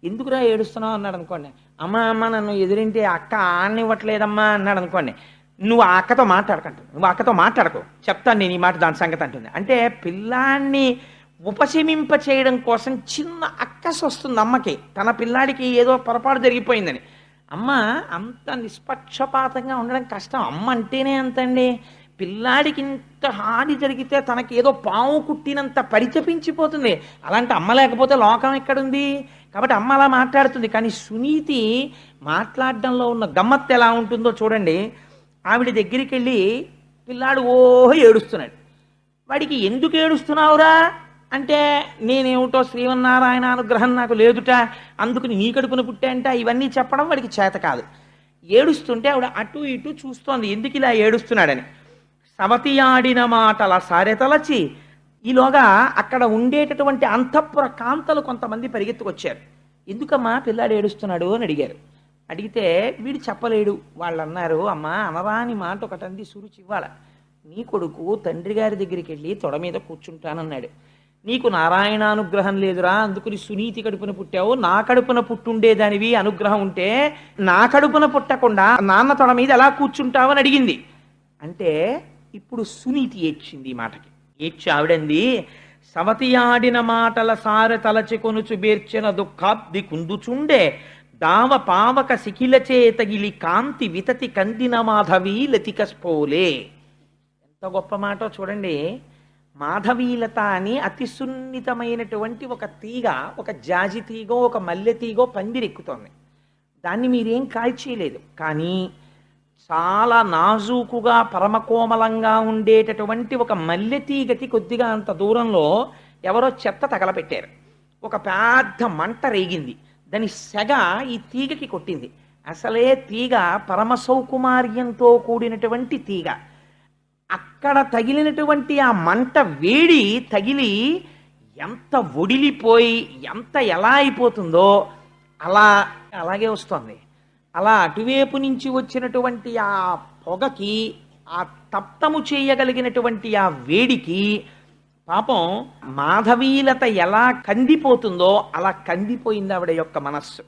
ఎందుకురా ఏడుస్తున్నావు? అన్నాడు అనుకోండి అమ్మ అమ్మ నన్ను ఎదురింటి అక్క ఆడనివ్వట్లేదమ్మా అన్నాడు అనుకోండి నువ్వు ఆ అక్కతో మాట్లాడకంటు. నువ్వు అక్కతో మాట్లాడకు. చెప్తాను నేను ఈ మాట దాని సంగతి అంటుంది. అంటే పిల్లాన్ని ఉపశమింప చేయడం కోసం చిన్న అక్కస వస్తుంది అమ్మకి. తన పిల్లాడికి ఏదో పొరపాటు జరిగిపోయిందని. అమ్మ అంత నిష్పక్షపాతంగా ఉండడం కష్టం. అమ్మ అంటేనే అంతండి పిల్లాడికి ఇంత హాని జరిగితే తనకి ఏదో పాము కుట్టినంత పరితపించిపోతుంది అలాంటి అమ్మ లేకపోతే లోకం ఎక్కడుంది? కాబట్టి అమ్మ అలా మాట్లాడుతుంది. కానీ సునీతి మాట్లాడడంలో ఉన్న గమ్మత్తు ఎలా ఉంటుందో చూడండి. ఆవిడ దగ్గరికి వెళ్ళి పిల్లాడు ఓహో ఏడుస్తున్నాడు. వాడికి ఎందుకు ఏడుస్తున్నావురా? అంటే నేనేమిటో శ్రీమన్నారాయణ అనుగ్రహం నాకు లేదుట అందుకని నీ కడుపున పుట్టాంట ఇవన్నీ చెప్పడం వాడికి చేత కాదు. ఏడుస్తుంటే ఆవిడ అటు ఇటు చూస్తోంది ఎందుకు ఇలా ఏడుస్తున్నాడని. సవతి ఆడిన మాటల సారెతలచి ఈలోగా అక్కడ ఉండేటటువంటి అంతఃపుర కాంతలు కొంతమంది పరిగెత్తుకొచ్చారు. ఎందుకమ్మా పిల్లాడు ఏడుస్తున్నాడు అని అడిగారు. అడిగితే వీడు చెప్పలేడు. వాళ్ళు అన్నారు అమ్మా అనరాని మాట ఒకటంది సురుచి ఇవ్వాల నీ కొడుకు తండ్రి గారి దగ్గరికి వెళ్ళి తొడ మీద కూర్చుంటానన్నాడు. నీకు నారాయణానుగ్రహం లేదురా అందుకుని సునీతి కడుపున పుట్టావు. నా కడుపున పుట్టుండేదానివి అనుగ్రహం ఉంటే నా కడుపున పుట్టకుండా నాన్న తొడ మీద ఎలా కూర్చుంటావని అడిగింది. అంటే ఇప్పుడు సునీతి ఏడ్చింది ఈ మాటకి. ఏడ్చి ఆవిడంది సవతియాడిన మాటల సార తలచి కొనుచు బేర్చిన దుఃఖాబ్ది కుందుచుండే. దావ పావక శిఖిల చేతగిలి కాంతి వితతి కందిన మాధవి లతిక స్ఫోలే ఎంత గొప్ప మాట చూడండి మాధవీలత అని అతి సున్నితమైనటువంటి ఒక తీగ ఒక జాజి తీగో ఒక మల్లె తీగో పందిరెక్కుతోంది దాన్ని మీరేం కాల్చేయలేదు కానీ చాలా నాజూకుగా పరమకోమలంగా ఉండేటటువంటి ఒక మల్లె తీగకి కొద్దిగా అంత దూరంలో ఎవరో చెత్త తగలపెట్టారు ఒక పెద్ద మంట రేగింది దాని సెగ ఈ తీగకి కొట్టింది. అసలే తీగ పరమ సౌకుమార్యంతో కూడినటువంటి తీగ. అక్కడ తగిలినటువంటి ఆ మంట వేడి తగిలి ఎంత ఒడిలిపోయి ఎంత ఎలా అయిపోతుందో అలా అలాగే వస్తుంది. అలా అటువైపు నుంచి వచ్చినటువంటి ఆ పొగకి ఆ తప్తము చేయగలిగినటువంటి ఆ వేడికి పాపం మాధవీలత ఎలా కందిపోతుందో అలా కందిపోయింది ఆవిడ యొక్క మనస్సు.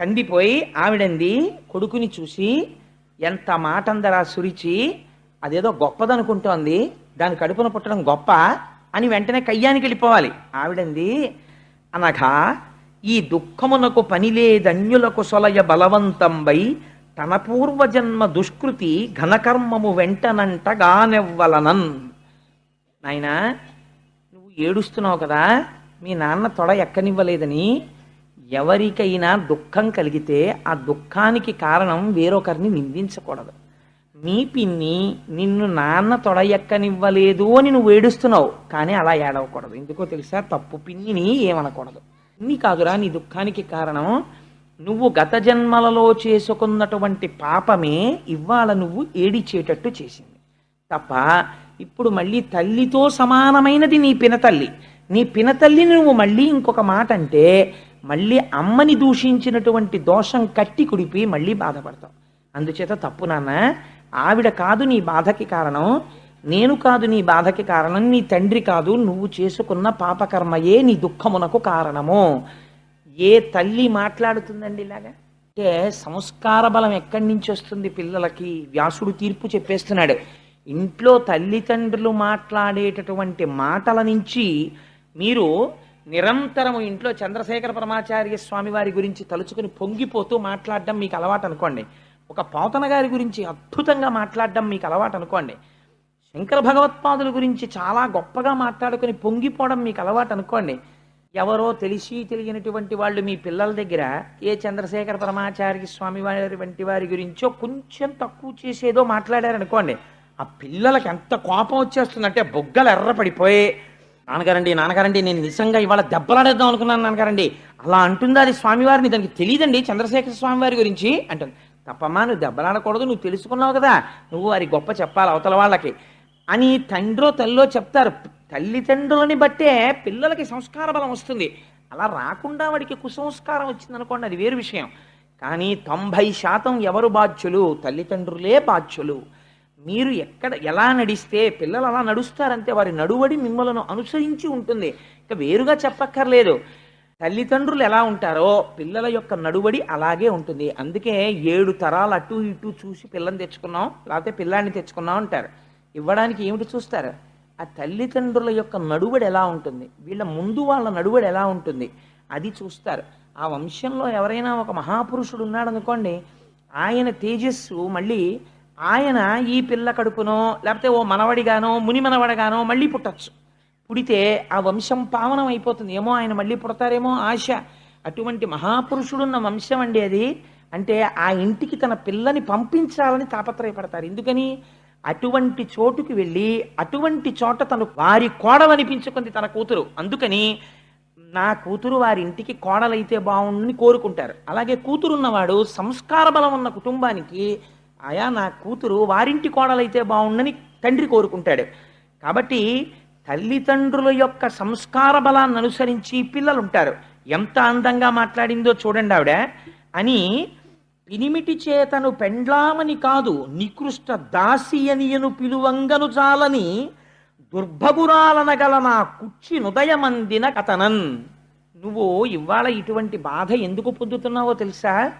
కందిపోయి ఆవిడంది కొడుకుని చూసి ఎంత మాటందరా సురిచి అదేదో గొప్పదనుకుంటోంది దాని కడుపున పుట్టడం గొప్ప అని వెంటనే కయ్యానికి వెళ్ళిపోవాలి. ఆవిడంది అనగా ఈ దుఃఖమునకు పనిలేదన్యులకు సొలయ బలవంతంబై తన పూర్వజన్మ దుష్కృతి ఘనకర్మము వెంటనంటగానెవ్వలనన్. నాయనా ఏడుస్తున్నావు కదా మీ నాన్న తొడ ఎక్కనివ్వలేదని ఎవరికైనా దుఃఖం కలిగితే ఆ దుఃఖానికి కారణం వేరొకరిని నిందించకూడదు. మీ పిన్ని నిన్ను నాన్న తొడ ఎక్కనివ్వలేదు అని నువ్వు ఏడుస్తున్నావు కానీ అలా ఏడవకూడదు. ఎందుకో తెలుసా? తప్పు పిన్నిని ఏమనకూడదు. పిన్ని కాదురా నీ దుఃఖానికి కారణం నువ్వు గత జన్మలలో చేసుకున్నటువంటి పాపమే ఇవాళ నువ్వు ఏడిచేటట్టు చేసింది. తప్ప ఇప్పుడు మళ్ళీ తల్లితో సమానమైనది నీ పినతల్లి. నీ పినతల్లిని నువ్వు మళ్ళీ ఇంకొక మాట అంటే మళ్ళీ అమ్మని దూషించినటువంటి దోషం కట్టి కుడిపి మళ్ళీ బాధపడతావు. అందుచేత తప్పు నాన్న ఆవిడ కాదు నీ బాధకి కారణం. నేను కాదు నీ బాధకి కారణం నీ తండ్రి కాదు నువ్వు చేసుకున్న పాపకర్మయే నీ దుఃఖమునకు కారణము. ఏ తల్లి మాట్లాడుతుందండి ఇలాగా? అంటే సంస్కార బలం ఎక్కడి నుంచి వస్తుంది పిల్లలకి? వ్యాసుడు తీర్పు చెప్పేస్తున్నాడు. ఇంట్లో తల్లిదండ్రులు మాట్లాడేటటువంటి మాటల నుంచి మీరు నిరంతరము ఇంట్లో చంద్రశేఖర పరమాచార్య స్వామి వారి గురించి తలుచుకుని పొంగిపోతూ మాట్లాడడం మీకు అలవాటు అనుకోండి. ఒక పోతన గారి గురించి అద్భుతంగా మాట్లాడడం మీకు అలవాటు అనుకోండి. శంకర భగవత్పాదుల గురించి చాలా గొప్పగా మాట్లాడుకుని పొంగిపోవడం మీకు అలవాటు అనుకోండి. ఎవరో తెలిసి తెలియనటువంటి వాళ్ళు మీ పిల్లల దగ్గర ఏ చంద్రశేఖర పరమాచార్య స్వామి వారి వంటి వారి గురించో కొంచెం తక్కువ చేసేదో మాట్లాడారనుకోండి. ఆ పిల్లలకి ఎంత కోపం వచ్చేస్తుందంటే బొగ్గలు ఎర్రపడిపోయి నాన్నగారండి నాన్నగారండి నేను నిజంగా ఇవాళ దెబ్బలాడేద్దాం అనుకున్నాను నాన్నగారండి. అలా అంటుందా అది స్వామివారిని? దానికి తెలియదండి చంద్రశేఖర స్వామివారి గురించి అంటుంది. తప్పమ్మా నువ్వు దెబ్బలాడకూడదు నువ్వు తెలుసుకున్నావు కదా నువ్వు వారి గొప్ప చెప్పాలి అవతల వాళ్ళకి. అని తండ్రో తల్లో చెప్తారు. తల్లిదండ్రులని బట్టే పిల్లలకి సంస్కార బలం వస్తుంది. అలా రాకుండా వాడికి కుసంస్కారం వచ్చింది అనుకోండి అది వేరు విషయం. కానీ తొంభై శాతం ఎవరు బాధ్యులు? తల్లిదండ్రులే బాధ్యులు. మీరు ఎక్కడ ఎలా నడిస్తే పిల్లలు అలా నడుస్తారంటే వారి నడువడి మిమ్మలను అనుసరించి ఉంటుంది. ఇంకా వేరుగా చెప్పక్కర్లేదు. తల్లిదండ్రులు ఎలా ఉంటారో పిల్లల యొక్క నడువడి అలాగే ఉంటుంది. అందుకే ఏడు తరాలు అటు ఇటు చూసి పిల్లని తెచ్చుకున్నాం లేకపోతే పిల్లాన్ని తెచ్చుకున్నాం అంటారు. ఇవ్వడానికి ఏమిటి చూస్తారు? ఆ తల్లిదండ్రుల యొక్క నడువడి ఎలా ఉంటుంది? వీళ్ళ ముందు వాళ్ళ నడువడి ఎలా ఉంటుంది? అది చూస్తారు. ఆ వంశంలో ఎవరైనా ఒక మహాపురుషుడు ఉన్నాడు అనుకోండి ఆయన తేజస్సు మళ్ళీ ఆయన ఈ పిల్ల కడుపునో లేకపోతే ఓ మనవడిగానో ముని మనవడగానో మళ్ళీ పుట్టచ్చు. పుడితే ఆ వంశం పావనం అయిపోతుంది. ఏమో ఆయన మళ్ళీ పుడతారేమో ఆశ. అటువంటి మహాపురుషుడున్న వంశం అండి అది. అంటే ఆ ఇంటికి తన పిల్లని పంపించాలని తాపత్రయపడతారు. ఎందుకని? అటువంటి చోటుకి వెళ్ళి అటువంటి చోట తను వారి కోడలనిపించుకుంది తన కూతురు. అందుకని నా కూతురు వారి ఇంటికి కోడలైతే బాగుండని కోరుకుంటారు. అలాగే కూతురున్నవాడు సంస్కార బలం ఉన్న కుటుంబానికి ఆయా నా కూతురు వారింటి కోడలైతే బాగుండని తండ్రి కోరుకుంటాడు. కాబట్టి తల్లిదండ్రుల యొక్క సంస్కార బలాన్ని అనుసరించి పిల్లలు ఉంటారు ఎంత అందంగా మాట్లాడిందో చూడండి ఆవిడ. అని పినిమిటి చేతను పెండ్లామని కాదు నికృష్ట దాసి అనియను పిలువంగను చాలని దుర్భగురాలనగల నా కుచ్చి నుదయమందిన కథనన్ నువ్వు ఇవాళ ఇటువంటి బాధ ఎందుకు పొందుతున్నావో తెలుసా?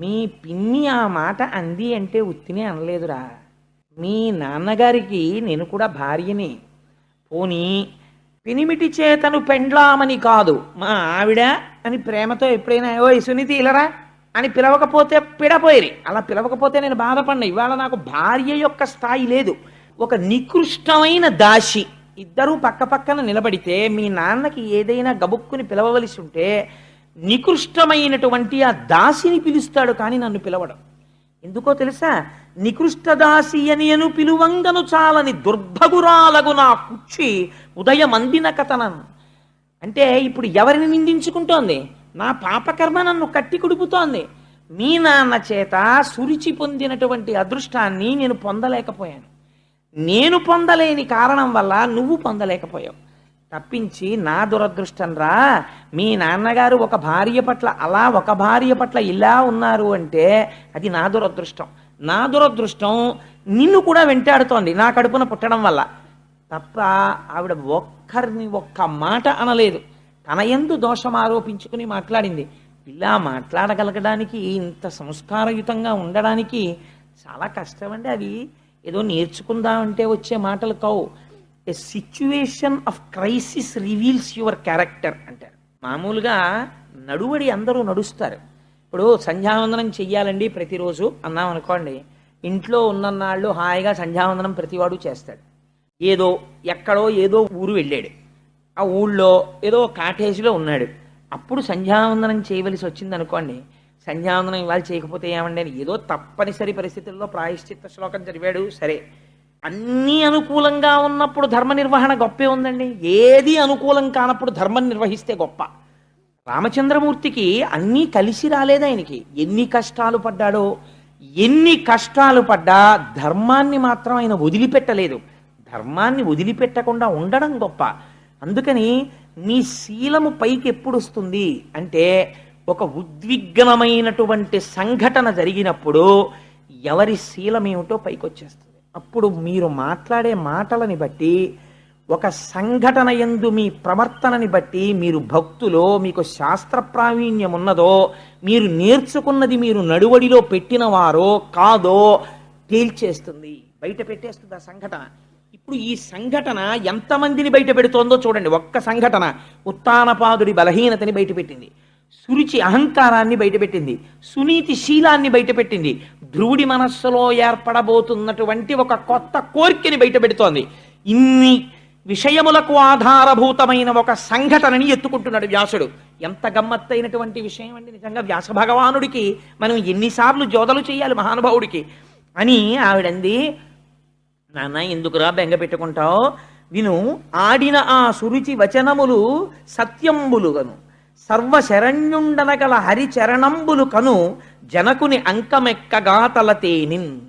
మీ పిన్ని ఆ మాట అంది అంటే ఉత్తినే అనలేదురా. మీ నాన్నగారికి నేను కూడా భార్యని. పోనీ పినిమిటి చేతను పెండ్లామని కాదు. మా ఆవిడ అని ప్రేమతో ఎప్పుడైనా ఓ సునీతి ఇలరా? అని పిలవకపోతే పిడపోయిరి. అలా పిలవకపోతే నేను బాధపడిన. ఇవాళ నాకు భార్య యొక్క స్థాయి లేదు. ఒక నికృష్టమైన దాసి. ఇద్దరూ పక్క పక్కన నిలబడితే మీ నాన్నకి ఏదైనా గబుక్కుని పిలవవలసి ఉంటే నికృష్టమైనటువంటి ఆ దాసిని పిలుస్తాడు కానీ నన్ను పిలవడం. ఎందుకో తెలుసా? నికృష్ట దాసి అనియను పిలువంగను చాలని దుర్భగురాలగు నా కుచ్చి ఉదయమందిన కథనన్ అంటే ఇప్పుడు ఎవరిని నిందించుకుంటోంది? నా పాపకర్మ నన్ను కట్టి కుడుపుతోంది. మీ నాన్న చేత సురిచి పొందినటువంటి అదృష్టాన్ని నేను పొందలేకపోయాను. నేను పొందలేని కారణం వల్ల నువ్వు పొందలేకపోయావు. తప్పించి నా దురదృష్టం రా. మీ నాన్నగారు ఒక భార్య పట్ల అలా ఒక భార్య పట్ల ఇలా ఉన్నారు అంటే అది నా దురదృష్టం. నా దురదృష్టం నిన్ను కూడా వెంటాడుతోంది నా కడుపున పుట్టడం వల్ల. తప్ప ఆవిడ ఒక్కరిని ఒక్క మాట అనలేదు. తన ఎందు దోషం ఆరోపించుకుని మాట్లాడింది. ఇలా మాట్లాడగలగడానికి ఇంత సంస్కారయుతంగా ఉండడానికి చాలా కష్టమండి అవి ఏదో నేర్చుకుందామంటే వచ్చే మాటలు కావు. A situation of crisis reveals your character అంటారు. మామూలుగా నడువడి అందరూ నడుస్తారు. ఇప్పుడు సంధ్యావందనం చెయ్యాలండి ప్రతిరోజు అన్నాం అనుకోండి. ఇంట్లో ఉన్ననాళ్ళు హాయిగా సంధ్యావందనం ప్రతివాడు చేస్తాడు. ఏదో ఎక్కడో ఏదో ఊరు వెళ్ళాడు. ఆ ఊళ్ళో ఏదో కాటేజీలో ఉన్నాడు. అప్పుడు సంధ్యావందనం చేయవలసి వచ్చింది అనుకోండి సంధ్యావందనం ఇవాళ చేయకపోతే ఏమండి అని ఏదో తప్పనిసరి పరిస్థితుల్లో ప్రాయశ్చిత్త శ్లోకం చదివాడు సరే. అన్నీ అనుకూలంగా ఉన్నప్పుడు ధర్మ నిర్వహణ గొప్పే ఉందండి. ఏది అనుకూలం కానప్పుడు ధర్మం నిర్వహిస్తే గొప్ప. రామచంద్రమూర్తికి అన్నీ కలిసి రాలేదు ఆయనకి. ఎన్ని కష్టాలు పడ్డాడో ఎన్ని కష్టాలు పడ్డా ధర్మాన్ని మాత్రం ఆయన వదిలిపెట్టలేదు. ధర్మాన్ని వదిలిపెట్టకుండా ఉండడం గొప్ప. అందుకని నీ శీలము పైకి ఎప్పుడు వస్తుంది అంటే ఒక ఉద్విగ్నమైనటువంటి సంఘటన జరిగినప్పుడు ఎవరి శీలమేమిటో పైకి వచ్చేస్తుంది అప్పుడు మీరు మాట్లాడే మాటలని బట్టి ఒక సంఘటన ఎందు మీ ప్రవర్తనని బట్టి మీరు భక్తులో మీకు శాస్త్ర ప్రావీణ్యం ఉన్నదో మీరు నేర్చుకున్నది మీరు నడువడిలో పెట్టినవారో కాదో తేల్చేస్తుంది. బయట పెట్టేస్తుంది ఆ సంఘటన. ఇప్పుడు ఈ సంఘటన ఎంతమందిని బయట పెడుతోందో చూడండి. ఒక్క సంఘటన ఉత్తానపాదుడి బలహీనతని బయటపెట్టింది సురుచి అహంకారాన్ని బయటపెట్టింది సునీతి శీలాన్ని బయటపెట్టింది ధ్రువుడి మనస్సులో ఏర్పడబోతున్నటువంటి ఒక కొత్త కోరికని బయటపెడుతోంది. ఇన్ని విషయములకు ఆధారభూతమైన ఒక సంఘటనని ఎత్తుకుంటున్నాడు వ్యాసుడు. ఎంత గమ్మత్తైనటువంటి విషయం అండి నిజంగా వ్యాస భగవానుడికి. మనం ఎన్నిసార్లు జోదలు చేయాలి మహానుభావుడికి. అని ఆవిడంది నాన్న ఎందుకురా బెంగ పెట్టుకుంటావు? విను ఆడిన ఆ సురుచి వచనములు సత్యంబులుగను. సర్వశరణ్యుండనగల హరిచరణంబులు కను. జనకుని అంకమెక్కగా తలతేనిన్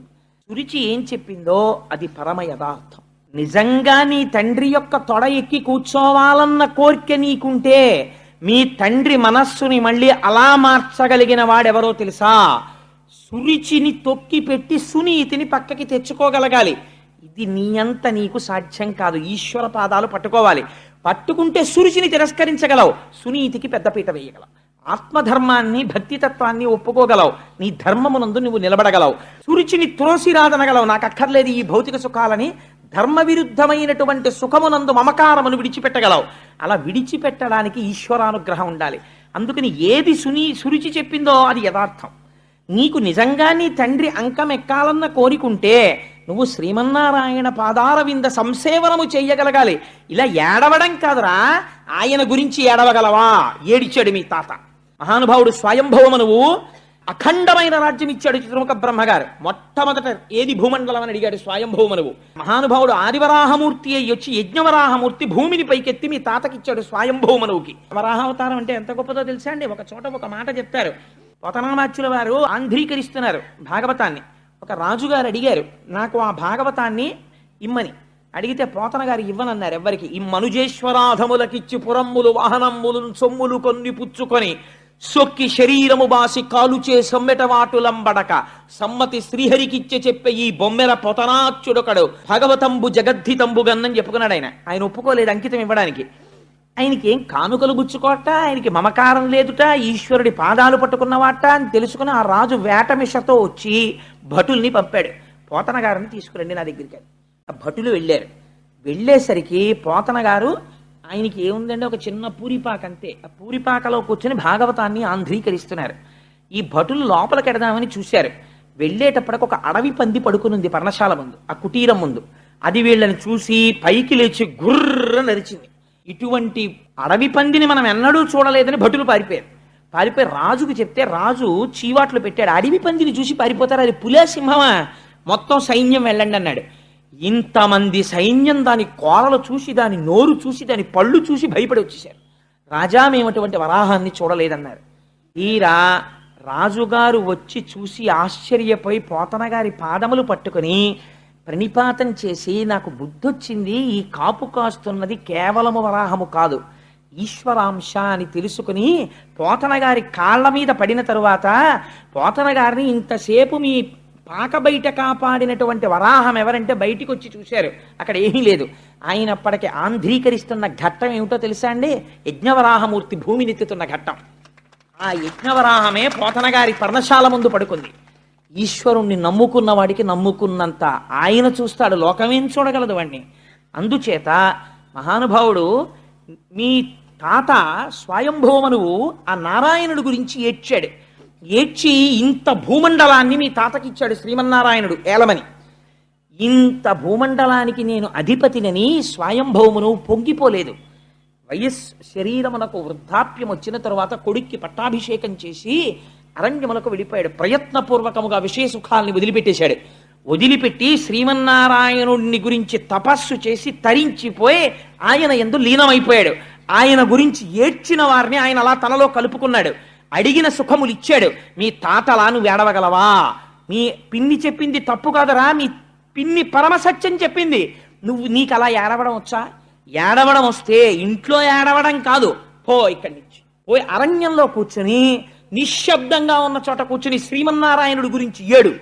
సురిచి ఏం చెప్పిందో అది పరమ యథార్థం నిజంగా నీ తండ్రి యొక్క తొడ ఎక్కి కూర్చోవాలన్న కోరిక నీకుంటే మీ తండ్రి మనస్సుని మళ్ళీ అలా మార్చగలిగిన వాడెవరో తెలుసా? సురిచిని తొక్కి పెట్టి సునీతిని పక్కకి తెచ్చుకోగలగాలి. ఇది నీ అంత నీకు సాధ్యం కాదు. ఈశ్వర పాదాలు పట్టుకోవాలి. పట్టుకుంటే సురుచిని తిరస్కరించగలవు. సునీతికి పెద్దపీట వేయగలవు. ఆత్మధర్మాన్ని భక్తితత్వాన్ని ఒప్పుకోగలవు. నీ ధర్మమునందు నువ్వు నిలబడగలవు. సురుచిని త్రోసిరాదనగలవు. నాకు అక్కర్లేదు ఈ భౌతిక సుఖాలని ధర్మ విరుద్ధమైనటువంటి సుఖమునందు మమకారమును విడిచిపెట్టగలవు. అలా విడిచిపెట్టడానికి ఈశ్వరానుగ్రహం ఉండాలి. అందుకని ఏది సుని సురుచి చెప్పిందో అది యథార్థం. నీకు నిజంగా నీ తండ్రి అంకం ఎక్కాలన్న కోరికుంటే నువ్వు శ్రీమన్నారాయణ పాదారవింద సంసేవనము చెయ్యగలగాలి. ఇలా ఏడవడం కాదురా. ఆయన గురించి ఏడవగలవా? ఏడిచాడు మీ తాత. మహానుభావుడు స్వయంభవమనువు నువ్వు అఖండమైన రాజ్యం ఇచ్చాడు చిత్రముఖ బ్రహ్మగారు. మొట్టమొదట ఏది భూమండలం అని అడిగాడు స్వయంభూమనువు మహానుభావుడు ఆదివరాహమూర్తి అయ్యి వచ్చి యజ్ఞవరాహమూర్తి భూమిని పైకెత్తి మీ తాతకిచ్చాడు స్వయంభూమనువుకి వరాహావతారం అంటే ఎంత గొప్పదో తెలుసా అండి? ఒక చోట ఒక మాట చెప్తారు. పోతనామాచ్యుల వారు ఆంధ్రీకరిస్తున్నారు భాగవతాన్ని. ఒక రాజుగారు అడిగారు నాకు ఆ భాగవతాన్ని ఇమ్మని. అడిగితే పోతన గారు ఇవ్వనన్నారు ఎవ్వరికి ఈ మనుజేశ్వరాధములకిచ్చి పురమ్ములు వాహనమ్ములు సొమ్ములు కొన్ని పుచ్చుకొని సొక్కి శరీరము బాసి కాలుచే సమ్మెటవాటులంబడక సమ్మతి శ్రీహరికిచ్చే చెప్పే ఈ బొమ్మెల పొతనాచ్యుడొకడు భగవతంబు జగద్ధితంబు గన్నని చెప్పుకున్నాడు ఆయన. ఆయన ఒప్పుకోలేదు అంకితం ఇవ్వడానికి. ఆయనకి ఏం కానుకలు గుచ్చుకోట? ఆయనకి మమకారం లేదుట? ఈశ్వరుడి పాదాలు పట్టుకున్నవాట? అని తెలుసుకుని ఆ రాజు వేటమిషతో వచ్చి భటుల్ని పంపాడు. పోతన గారిని తీసుకురండి నా దగ్గరికి ఆ భటులు వెళ్ళారు. వెళ్ళేసరికి పోతన గారు ఆయనకి ఏముందంటే ఒక చిన్న పూరిపాక అంతే. ఆ పూరిపాకలో కూర్చొని భాగవతాన్ని ఆంధ్రీకరిస్తున్నారు. ఈ భటులు లోపలికి ఎడదామని చూశారు. వెళ్ళేటప్పటికి ఒక అడవి పంది పడుకునుంది పర్ణశాల ముందు ఆ కుటీరం ముందు. అది వీళ్ళని చూసి పైకి లేచి గుర్ర నరిచింది. ఇటువంటి అడవి పందిని మనం ఎన్నడూ చూడలేదని భటులు పారిపోయారు. పారిపోయి రాజుకు చెప్తే రాజు చీవాట్లు పెట్టాడు. అడవి పందిని చూసి పారిపోతారు. అది పులే సింహమా మొత్తం సైన్యం వెళ్ళండి అన్నాడు. ఇంతమంది సైన్యం దాని కోరలు చూసి దాని నోరు చూసి దాని పళ్ళు చూసి భయపడి వచ్చేసారు రాజా మేము అటువంటి వరాహాన్ని చూడలేదన్నారు. తీరా రాజుగారు వచ్చి చూసి ఆశ్చర్యపోయి పోతనగారి పాదములు పట్టుకొని ప్రణిపాతం చేసి నాకు బుద్ధొచ్చింది ఈ కాపు కాస్తున్నది కేవలము వరాహము కాదు. ఈశ్వరాంశ అని తెలుసుకుని పోతనగారి కాళ్ళ మీద పడిన తరువాత పోతనగారిని ఇంతసేపు మీ పాక బయట కాపాడినటువంటి వరాహం ఎవరంటే బయటికి వచ్చి చూశారు. అక్కడ ఏమీ లేదు. ఆయన అప్పటికి ఆంధ్రీకరిస్తున్న ఘట్టం ఏమిటో తెలుసా అండి? యజ్ఞవరాహమూర్తి భూమిని ఎత్తుతున్న ఘట్టం. ఆ యజ్ఞవరాహమే పోతనగారి పర్ణశాల ముందు పడుకుంది. ఈశ్వరుణ్ణి నమ్ముకున్న వాడికి నమ్ముకున్నంత ఆయన చూస్తాడు లోకమేం చూడగలదు వాణ్ణి. అందుచేత మహానుభావుడు మీ తాత స్వయంభూమనువు ఆ నారాయణుడు గురించి ఏడ్చాడు. ఏడ్చి ఇంత భూమండలాన్ని మీ తాతకిచ్చాడు శ్రీమన్నారాయణుడు ఏలమని. ఇంత భూమండలానికి నేను అధిపతినని స్వయంభౌమును పొంగిపోలేదు. వయస్ శరీరమునకు వృద్ధాప్యం వచ్చిన తరువాత కొడుక్కి పట్టాభిషేకం చేసి అరణ్యములకు వెళ్ళిపోయాడు ప్రయత్నపూర్వకముగా విషయ సుఖాల్ని వదిలిపెట్టేశాడు. వదిలిపెట్టి శ్రీమన్నారాయణుడిని గురించి తపస్సు చేసి తరించిపోయి ఆయన ఎందు లీనమైపోయాడు. ఆయన గురించి ఏడ్చిన వారిని ఆయన అలా తనలో కలుపుకున్నాడు. అడిగిన సుఖములు ఇచ్చాడు. మీ తాతలా నువ్వు ఏడవగలవా? మీ పిన్ని చెప్పింది తప్పు కాదరా. మీ పిన్ని పరమసత్యం చెప్పింది. నువ్వు నీకు అలా ఏడవడం వచ్చా? ఏడవడం వస్తే ఇంట్లో ఏడవడం కాదు. పో ఇక్కడి నుంచి. పోయి అరణ్యంలో కూర్చుని నిశ్శబ్దంగా ఉన్న చోట కూర్చుని శ్రీమన్నారాయణుడి గురించి ఏడు.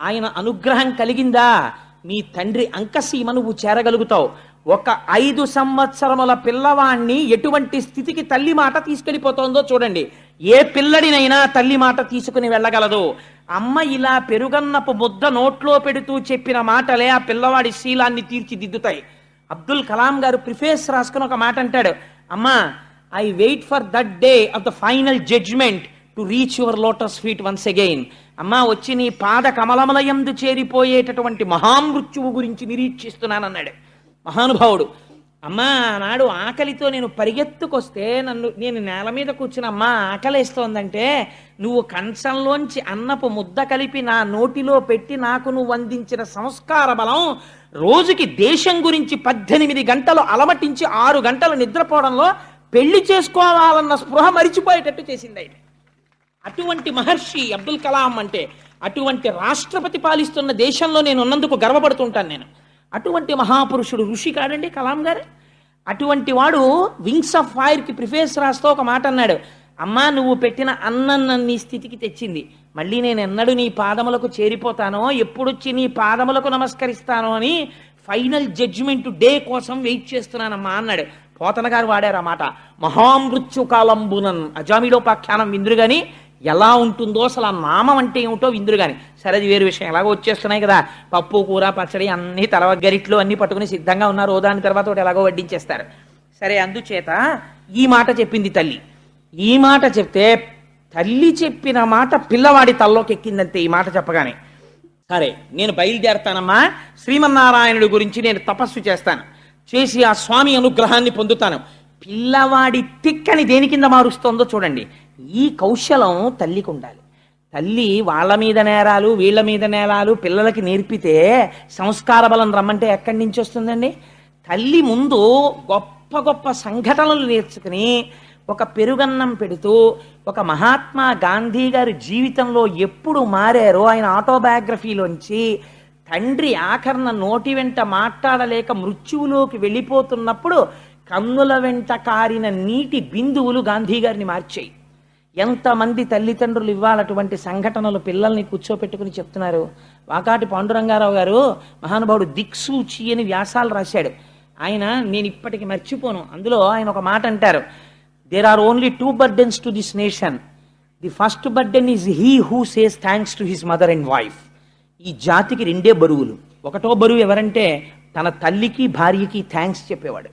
ఆయన అనుగ్రహం కలిగిందా? మీ తండ్రి అంకసీమ నువ్వు చేరగలుగుతావు. ఒక ఐదు సంవత్సరముల పిల్లవాణ్ణి ఎటువంటి స్థితికి తల్లి మాట తీసుకెళ్ళిపోతోందో చూడండి. ఏ పిల్లడినైనా తల్లి మాట తీసుకుని వెళ్ళగలదు. అమ్మ ఇలా పెరుగన్నపు ముద్ద నోట్లో పెడుతూ చెప్పిన మాటలే ఆ పిల్లవాడి శీలాన్ని తీర్చిదిద్దుతాయి. అబ్దుల్ కలాం గారు ప్రిఫేస్ రాసుకుని ఒక మాట అంటాడు. అమ్మా I wait for that day of the final judgement to reach your lotus feet once again. అమ్మా వచ్చి నీ పాద కమలమలయందు చేరిపోయేటటువంటి మహామృత్యువు గురించి నిరీక్షిస్తున్నానన్నాడు. మహానుభావుడు అమ్మా నాడు ఆకలితో నేను పరిగెత్తుకొస్తే నన్ను నేను నేల మీద కూర్చుని అమ్మా ఆకలేస్తోందంటే నువ్వు కంచంలోంచి అన్నపు ముద్ద కలిపి నా నోటిలో పెట్టి నాకు నువ్వు అందించిన సంస్కార బలం రోజుకి దేశం గురించి పద్దెనిమిది గంటలు అలమటించి ఆరు గంటలు నిద్రపోవడంలో పెళ్ళి చేసుకోవాలన్న స్పృహ మరిచిపోయేటట్టు చేసింది ఆయన అటువంటి మహర్షి అబ్దుల్ కలాం అంటే అటువంటి రాష్ట్రపతి పాలిస్తున్న దేశంలో నేను ఉన్నందుకు గర్వపడుతుంటాను నేను. అటువంటి మహాపురుషుడు ఋషి కాడండి కలాం గారు. అటువంటి వాడు వింగ్స్ ఆఫ్ ఫైర్కి ప్రిఫేస్ రాస్తూ ఒక మాట అన్నాడు. అమ్మా నువ్వు పెట్టిన అన్నం నీ స్థితికి తెచ్చింది. మళ్ళీ నేను ఎన్నడూ నీ పాదములకు చేరిపోతానో ఎప్పుడొచ్చి నీ పాదములకు నమస్కరిస్తానో అని ఫైనల్ జడ్జిమెంట్ డే కోసం వెయిట్ చేస్తున్నానమ్మా అన్నాడు. పోతన గారు వాడారు ఆ మాట. అజామిలోపాఖ్యానం విందురు కానీ ఎలా ఉంటుందో అసలు ఆ నామం అంటే ఏమిటో విందురు కానీ సరే అది వేరు విషయం. ఎలాగో వచ్చేస్తున్నాయి కదా. పప్పు కూర పచ్చడి అన్నీ తలవ గరిట్లు అన్ని పట్టుకుని సిద్ధంగా ఉన్నారు. దాని తర్వాత ఒకటి ఎలాగో వడ్డించేస్తారు. సరే అందుచేత ఈ మాట చెప్పింది తల్లి. ఈ మాట చెప్తే తల్లి చెప్పిన మాట పిల్లవాడి తల్లోకి ఎక్కిందంతే ఈ మాట చెప్పగానే. సరే నేను బయలుదేరతానమ్మా. శ్రీమన్నారాయణుడి గురించి నేను తపస్సు చేస్తాను. చేసి ఆ స్వామి అనుగ్రహాన్ని పొందుతాను. పిల్లవాడి తిక్కని దేని కింద మారుస్తోందో చూడండి. ఈ కౌశలం తల్లికి ఉండాలి తల్లి వాళ్ళ మీద నేరాలు వీళ్ళ మీద నేరాలు పిల్లలకి నేర్పితే సంస్కార బలం రమ్మంటే ఎక్కడి నుంచి వస్తుందండి? తల్లి ముందు గొప్ప గొప్ప సంఘటనలు నేర్చుకుని ఒక పెరుగన్నం పెడుతూ ఒక మహాత్మా గాంధీ గారి జీవితంలో ఎప్పుడు మారారో ఆయన ఆటోబయోగ్రఫీలోంచి తండ్రి ఆఖరణ నోటి వెంట మాట్లాడలేక మృత్యువులోకి వెళ్ళిపోతున్నప్పుడు కన్నుల వెంట కారిన నీటి బిందువులు గాంధీ గారిని మార్చాయి. ఎంతమంది తల్లిదండ్రులు ఇవ్వాలటువంటి సంఘటనలు పిల్లల్ని కూర్చోపెట్టుకుని చెప్తున్నారు? వాకాటి పాండురంగారావు గారు మహానుభావుడు దిక్సూచి అని వ్యాసాలు రాశాడు. ఆయన నేను ఇప్పటికి మర్చిపోను. అందులో ఆయన ఒక మాట అంటారు. There are only two burdens to this nation the first burden is he who says thanks to his mother and wife ఈ జాతికి రెండే బరువులు. ఒకటో బరువు ఎవరంటే తన తల్లికి భార్యకి థ్యాంక్స్ చెప్పేవాడు.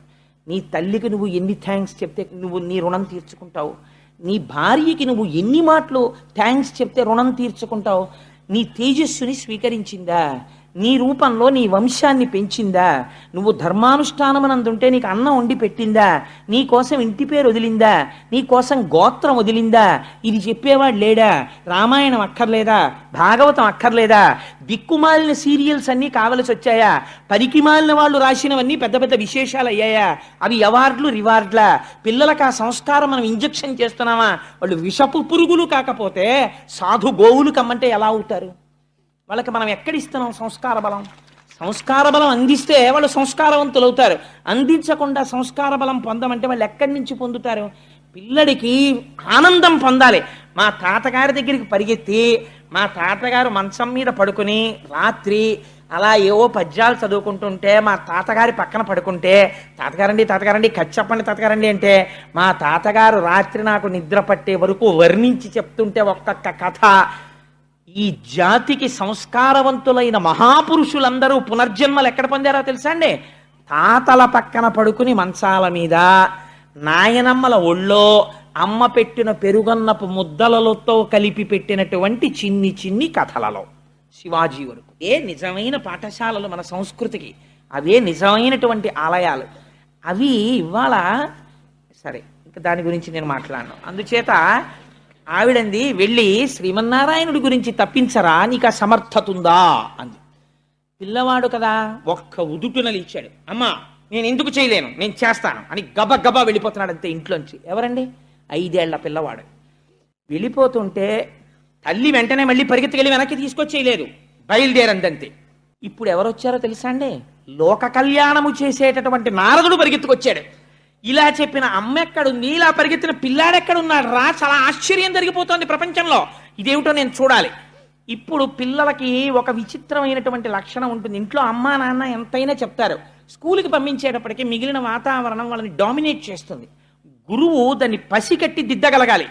నీ తల్లికి నువ్వు ఎన్ని థ్యాంక్స్ చెప్తే నువ్వు నీ రుణం తీర్చుకుంటావు. నీ భార్యకి నువ్వు ఎన్ని మాటలు థ్యాంక్స్ చెప్తే రుణం తీర్చుకుంటావు? నీ తేజస్సుని స్వీకరించిందా? నీ రూపంలో నీ వంశాన్ని పెంచిందా? నువ్వు ధర్మానుష్ఠానమనందుంటే నీకు అన్నం వండి పెట్టిందా? నీ కోసం ఇంటి పేరు వదిలిందా? నీ కోసం గోత్రం వదిలిందా? ఇది చెప్పేవాడు లేడా? రామాయణం అక్కర్లేదా? భాగవతం అక్కర్లేదా? దిక్కుమాలిన సీరియల్స్ అన్నీ కావలసి వచ్చాయా పరికిమాలిన వాళ్ళు రాసినవన్నీ పెద్ద పెద్ద విశేషాలు అయ్యాయా అవి అవార్డులు రివార్డ్లా? పిల్లలకు ఆ సంస్కారం మనం ఇంజెక్షన్ చేస్తున్నామా? వాళ్ళు విషపు పురుగులు కాకపోతే సాధు గోవులు కమ్మంటే ఎలా అవుతారు? వాళ్ళకి మనం ఎక్కడిస్తున్నాం సంస్కార బలం. సంస్కార బలం అందిస్తే వాళ్ళు సంస్కారవంతులు అవుతారు. అందించకుండా సంస్కార బలం పొందమంటే వాళ్ళు ఎక్కడి నుంచి పొందుతారు? పిల్లడికి ఆనందం పొందాలి. మా తాతగారి దగ్గరికి పరిగెత్తి మా తాతగారు మంచం మీద పడుకుని రాత్రి అలా ఏవో పద్యాలు చదువుకుంటుంటే మా తాతగారి పక్కన పడుకుంటే తాతగారండి తాతగారండి కచ్చి చెప్పండి తాతగారండి అంటే మా తాతగారు రాత్రి నాకు నిద్ర పట్టే వరకు వర్ణించి చెప్తుంటే ఒక్కొక్క కథ ఈ జాతికి సంస్కారవంతులైన మహాపురుషులందరూ పునర్జన్మలు ఎక్కడ పొందారో తెలుసా అండి? తాతల పక్కన పడుకుని మంచాల మీద నాయనమ్మల ఒళ్ళో అమ్మ పెట్టిన పెరుగన్నపు ముద్దలతో కలిపి పెట్టినటువంటి చిన్ని చిన్ని కథలలో. శివాజీ వరకు. ఏ నిజమైన పాఠశాలలు మన సంస్కృతికి. అవే నిజమైనటువంటి ఆలయాలు. అవి ఇవాళ సరే ఇంకా దాని గురించి నేను మాట్లాడను. అందుచేత ఆవిడంది వెళ్ళి శ్రీమన్నారాయణుడి గురించి తప్పించరా నీకు ఆ సమర్థత ఉందా అంది. పిల్లవాడు కదా ఒక్క ఉదుటున ఇచ్చాడు అమ్మా నేను ఎందుకు చేయలేను? నేను చేస్తాను అని గబ గబా వెళ్ళిపోతున్నాడు అంతే ఇంట్లోంచి. ఎవరండి? ఐదేళ్ళ పిల్లవాడు. వెళ్ళిపోతుంటే తల్లి వెంటనే మళ్ళీ పరిగెత్తుకెళ్ళి వెనక్కి తీసుకొచ్చేయలేదు. బయలుదేరందంతే. ఇప్పుడు ఎవరొచ్చారో తెలుసా అండి? లోక కళ్యాణము చేసేటటువంటి నారదుడు పరిగెత్తుకొచ్చాడు. ఇలా చెప్పిన అమ్మ ఎక్కడుంది ఇలా పరిగెత్తిన పిల్లాడెక్కడున్నాడు రా చాలా ఆశ్చర్యం జరిగిపోతుంది ప్రపంచంలో. ఇదేమిటో నేను చూడాలి. ఇప్పుడు పిల్లలకి ఒక విచిత్రమైనటువంటి లక్షణం ఉంటుంది. ఇంట్లో అమ్మా నాన్న ఎంతైనా చెప్తారు. స్కూల్కి పంపించేటప్పటికి మిగిలిన వాతావరణం వాళ్ళని డామినేట్ చేస్తుంది. గురువు దాన్ని పసికట్టి దిద్దగలగాలి.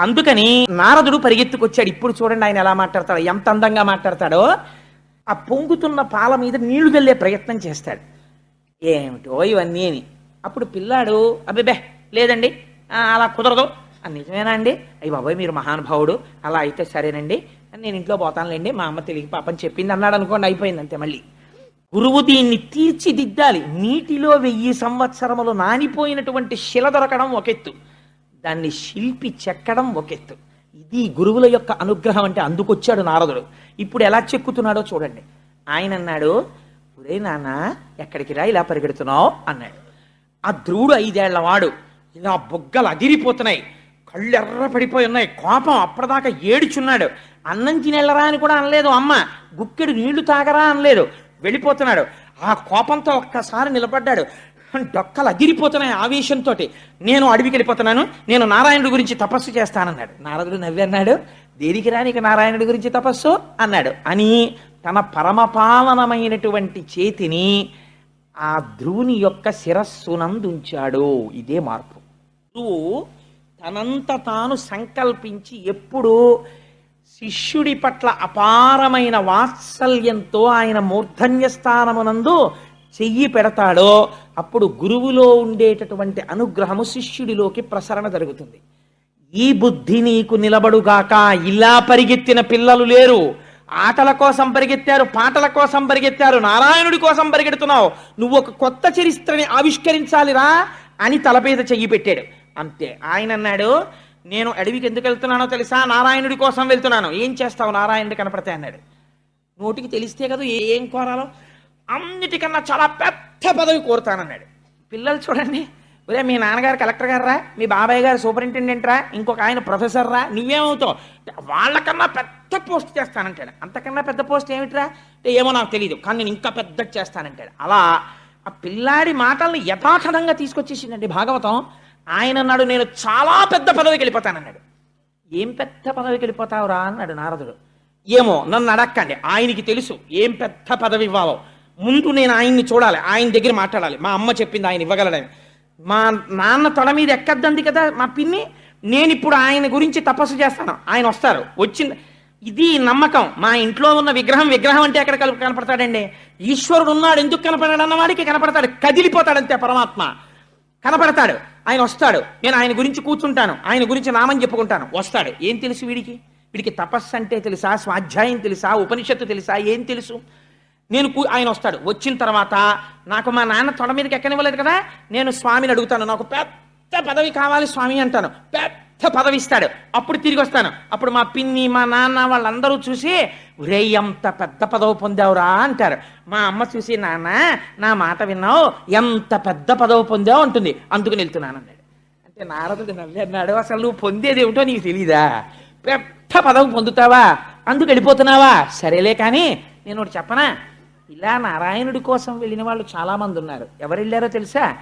అందుకని నారదుడు పరిగెత్తుకొచ్చాడు. ఇప్పుడు చూడండి ఆయన ఎలా మాట్లాడతాడో ఎంత అందంగా మాట్లాడతాడో. ఆ పొంగుతున్న పాల మీద నీళ్ళు వెళ్ళే ప్రయత్నం చేస్తాడు. ఏమిటో ఇవన్నీ అప్పుడు పిల్లాడు అబ్బెబ్బే లేదండి. అలా కుదరదు. నిజమేనా అండి? అయ్యి బాబాయ్ మీరు మహానుభావుడు. అలా అయితే సరేనండి. నేను ఇంట్లో పోతానులేండి. మా అమ్మ తెలియక పాపం చెప్పింది అన్నాడు అనుకోండి అయిపోయింది అంతే మళ్ళీ. గురువు దీన్ని తీర్చిదిద్దాలి. నీటిలో వెయ్యి సంవత్సరములు నానిపోయినటువంటి శిల దొరకడం ఒకెత్తు దాన్ని శిల్పి చెక్కడం ఒకెత్తు ఇది గురువుల యొక్క అనుగ్రహం అంటే అందుకొచ్చాడు నారదుడు. ఇప్పుడు ఎలా చెక్కుతున్నాడో చూడండి. ఆయన అన్నాడు ఒరే నాన్న ఎక్కడికి రా ఇలా పరిగెడుతున్నావు? అన్నాడు. ఆ ధ్రువుడు ఐదేళ్ళవాడు ఇలా బొగ్గలు అదిరిపోతున్నాయి. కళ్ళు ఎర్ర పడిపోయి ఉన్నాయి. కోపం అప్పటిదాకా ఏడుచున్నాడు. అన్నం తినెళ్ళరా అని కూడా అనలేదు అమ్మ. గుక్కెడు నీళ్ళు తాగరా అనలేదు. వెళ్ళిపోతున్నాడు. ఆ కోపంతో ఒక్కసారి నిలబడ్డాడు. డొక్కలు అదిరిపోతున్నాయి ఆవేశంతో నేను అడవికి వెళ్ళిపోతున్నాను. నేను నారాయణుడి గురించి తపస్సు చేస్తానన్నాడు. నారదుడు నవ్వి అన్నాడు. దేనికి రానికి నారాయణుడి గురించి తపస్సు? అన్నాడు. అని తన పరమపావనమైనటువంటి చేతిని ఆ ధ్రువుని యొక్క శిరస్సునందుంచాడు ఇదే మార్పు. ధ్రువు తనంత తాను సంకల్పించి ఎప్పుడూ శిష్యుడి పట్ల అపారమైన వాత్సల్యంతో ఆయన మూర్ధన్య స్థానమునందు చెయ్యి పెడతాడో అప్పుడు గురువులో ఉండేటటువంటి అనుగ్రహము శిష్యుడిలోకి ప్రసరణ జరుగుతుంది. ఈ బుద్ధి నీకు నిలబడుగాక ఇలా పరిగెత్తిన పిల్లలు లేరు. ఆటల కోసం పరిగెత్తారు పాటల కోసం పరిగెత్తారు నారాయణుడి కోసం పరిగెడుతున్నావు. నువ్వు ఒక కొత్త చరిత్రని ఆవిష్కరించాలిరా అని తలపేద చెయ్యి పెట్టాడు. అంతే. ఆయన అన్నాడు నేను అడవికి ఎందుకు వెళ్తున్నానో తెలుసా? నారాయణుడి కోసం వెళ్తున్నాను. ఏం చేస్తావు నారాయణుడి కనపడితే? అన్నాడు. నోటికి తెలిస్తే కదా ఏం కోరాలో? అన్నిటికన్నా చాలా పెద్ద పదవి కోరుతానన్నాడు. పిల్లలు చూడండి ఒరే మీ నాన్నగారు కలెక్టర్ గారు రా మీ బాబాయ్ గారు సూపరింటెండెంట్ రా ఇంకొక ఆయన ప్రొఫెసర్ రా నువ్వేమవుతావు? వాళ్ళకన్నా పెద్ద పోస్ట్ చేస్తానంటాడు. అంతకన్నా పెద్ద పోస్ట్ ఏమిట్రా? ఏమో నాకు తెలియదు కానీ నేను ఇంకా పెద్ద చేస్తానంటాడు. అలా ఆ పిల్లాడి మాటల్ని యథాతథంగా తీసుకొచ్చేసిందండి భాగవతం. ఆయన అన్నాడు నేను చాలా పెద్ద పదవికి వెళ్ళిపోతానన్నాడు. ఏం పెద్ద పదవికి వెళ్ళిపోతావురా? అన్నాడు నారదుడు. ఏమో నన్ను అడక్కండి. ఆయనకి తెలుసు. ఏం పెద్ద పదవి ఇవ్వాలో. ముందు నేను ఆయన్ని చూడాలి. ఆయన దగ్గర మాట్లాడాలి. మా అమ్మ చెప్పింది ఆయన ఇవ్వగలడని. మా నాన్న తల మీద ఎక్కద్దంది కదా మా పిన్ని నేను ఇప్పుడు ఆయన గురించి తపస్సు చేస్తాను. ఆయన వస్తారు. వచ్చింది ఇది నమ్మకం. మా ఇంట్లో ఉన్న విగ్రహం విగ్రహం అంటే ఎక్కడ కలు- కనపడతాడండి? ఈశ్వరుడు ఉన్నాడు ఎందుకు కనపడాడు అన్నవాడికి కనపడతాడు. కదిలిపోతాడంతే పరమాత్మ. కనపడతాడు. ఆయన వస్తాడు. నేను ఆయన గురించి కూర్చుంటాను. ఆయన గురించి నామని చెప్పుకుంటాను. వస్తాడు. ఏం తెలుసు వీడికి? వీడికి తపస్సు అంటే తెలుసా? స్వాధ్యాయం తెలుసా? ఉపనిషత్తు తెలుసా? ఏం తెలుసు? నేను కూ- ఆయన వస్తాడు. వచ్చిన తర్వాత నాకు మా నాన్న తొడ మీదకి ఎక్కనివ్వలేదు కదా నేను స్వామిని అడుగుతాను. నాకు పెద్ద పదవి కావాలి స్వామి అంటాను. పెద్ద పదవి ఇస్తాడు. అప్పుడు తిరిగి వస్తాను. అప్పుడు మా పిన్ని మా నాన్న వాళ్ళందరూ చూసి రే ఎంత పెద్ద పదవి పొందావురా అంటారు. మా అమ్మ చూసి నాన్న నా మాట విన్నావు? ఎంత పెద్ద పదవి పొందావు? అంటుంది. అందుకు వెళ్తున్నాను అన్నాడు. అంటే నారదుడు నవ్వన్నాడు అసలు నువ్వు పొందేది ఏమిటో నీకు తెలీదా? పెద్ద పదవి పొందుతావా? అందుకు వెళ్ళిపోతున్నావా? సరేలే కానీ నేను ఒకటి చెప్పనా? ఇలా నారాయణుడి కోసం వెళ్ళిన వాళ్ళు చాలామంది ఉన్నారు. ఎవరు వెళ్ళారో తెలుసా?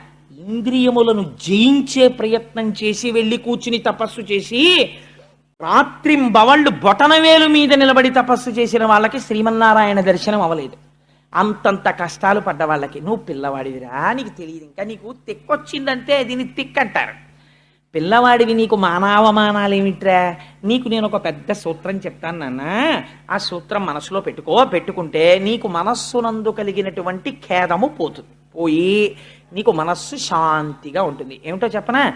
ఇంద్రియములను జయించే ప్రయత్నం చేసి వెళ్ళి కూర్చుని తపస్సు చేసి రాత్రింబవళ్ళు బొటనవేలు మీద నిలబడి తపస్సు చేసిన వాళ్ళకి శ్రీమన్నారాయణ దర్శనం అవ్వలేదు. అంతంత కష్టాలు పడ్డ వాళ్ళకి నువ్వు పిల్లవాడివిరా నీకు తెలియదు ఇంకా నీకు తిక్కొచ్చిందంటే దీన్ని తిక్కంటారు. పిల్లవాడివి నీకు మానావమానాలు ఏమిట్రా? నీకు నేను ఒక పెద్ద సూత్రం చెప్తాను నాన్న. ఆ సూత్రం మనసులో పెట్టుకో. పెట్టుకుంటే నీకు మనస్సునందు కలిగినటువంటి ఖేదము పోతుంది పోయి నీకు మనస్సు శాంతిగా ఉంటుంది. ఏమిటో చెప్పనా?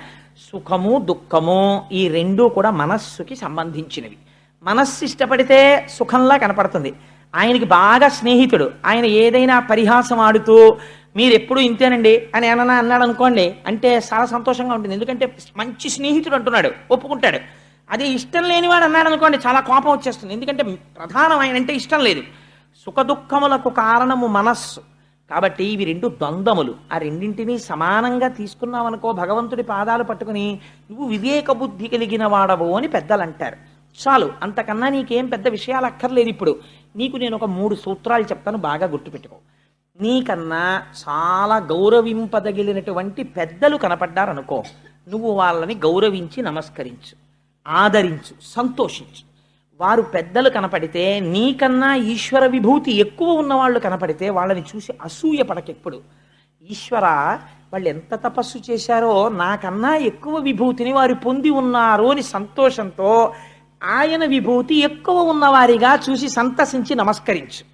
సుఖము దుఃఖము ఈ రెండూ కూడా మనస్సుకి సంబంధించినవి. మనస్సు ఇష్టపడితే సుఖంలా కనపడుతుంది. ఆయనకి బాగా స్నేహితుడు. ఆయన ఏదైనా పరిహాసం ఆడుతూ మీరు ఎప్పుడు ఇంతేనండి అని ఏమన్నా అన్నాడు అనుకోండి అంటే చాలా సంతోషంగా ఉంటుంది. ఎందుకంటే మంచి స్నేహితుడు అంటున్నాడు ఒప్పుకుంటాడు. అదే ఇష్టం లేనివాడు అన్నాడు అనుకోండి చాలా కోపం వచ్చేస్తుంది. ఎందుకంటే ప్రధానం ఆయన అంటే ఇష్టం లేదు. సుఖదుఖములకు కారణము మనస్సు. కాబట్టి ఇవి రెండు ద్వంద్వములు. ఆ రెండింటినీ సమానంగా తీసుకున్నావనుకో భగవంతుడి పాదాలు పట్టుకుని నువ్వు వివేక బుద్ధి కలిగిన వాడవు అని పెద్దలు అంటారు చాలు అంతకన్నా నీకేం పెద్ద విషయాలు అక్కర్లేదు ఇప్పుడు. నీకు నేను ఒక మూడు సూత్రాలు చెప్తాను బాగా గుర్తుపెట్టుకో. నీకన్నా చాలా గౌరవింపదగిలినటువంటి పెద్దలు కనపడ్డారనుకో నువ్వు వాళ్ళని గౌరవించి నమస్కరించు ఆదరించు సంతోషించు. వారు పెద్దలు కనపడితే నీకన్నా ఈశ్వర విభూతి ఎక్కువ ఉన్నవాళ్ళు కనపడితే వాళ్ళని చూసి అసూయ పడకెప్పుడు. ఈశ్వర వాళ్ళు ఎంత తపస్సు చేశారో నాకన్నా ఎక్కువ విభూతిని వారు పొంది ఉన్నారు అని సంతోషంతో ఆయన విభూతి ఎక్కువ ఉన్నవారిగా చూసి సంతసించి నమస్కరించు.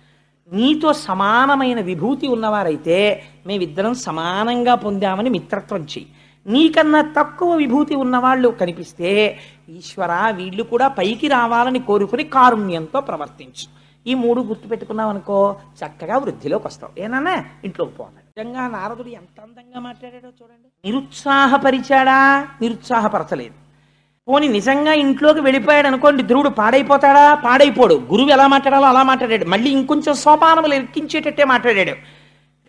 నీతో సమానమైన విభూతి ఉన్నవారైతే మేమిద్దరం సమానంగా పొందామని మిత్రత్వం చెయ్యి. నీకన్నా తక్కువ విభూతి ఉన్నవాళ్ళు కనిపిస్తే ఈశ్వర వీళ్ళు కూడా పైకి రావాలని కోరుకుని కారుణ్యంతో ప్రవర్తించు. ఈ మూడు గుర్తుపెట్టుకున్నావు అనుకో చక్కగా వృద్ధిలోకి వస్తావు ఏనన్నా ఇంట్లోకి పోవాలి నిజంగా నారదుడు ఎంత అందంగా మాట్లాడాడో చూడండి. నిరుత్సాహపరిచాడా? నిరుత్సాహపరచలేదు. పోని నిజంగా ఇంట్లోకి వెళ్ళిపోయాడు అనుకోండి ధ్రువుడు పాడైపోతాడా? పాడైపోడు. గురువు ఎలా మాట్లాడాలో అలా మాట్లాడాడు. మళ్ళీ ఇంకొంచెం సోపానములు ఎక్కించేటట్టే మాట్లాడాడు.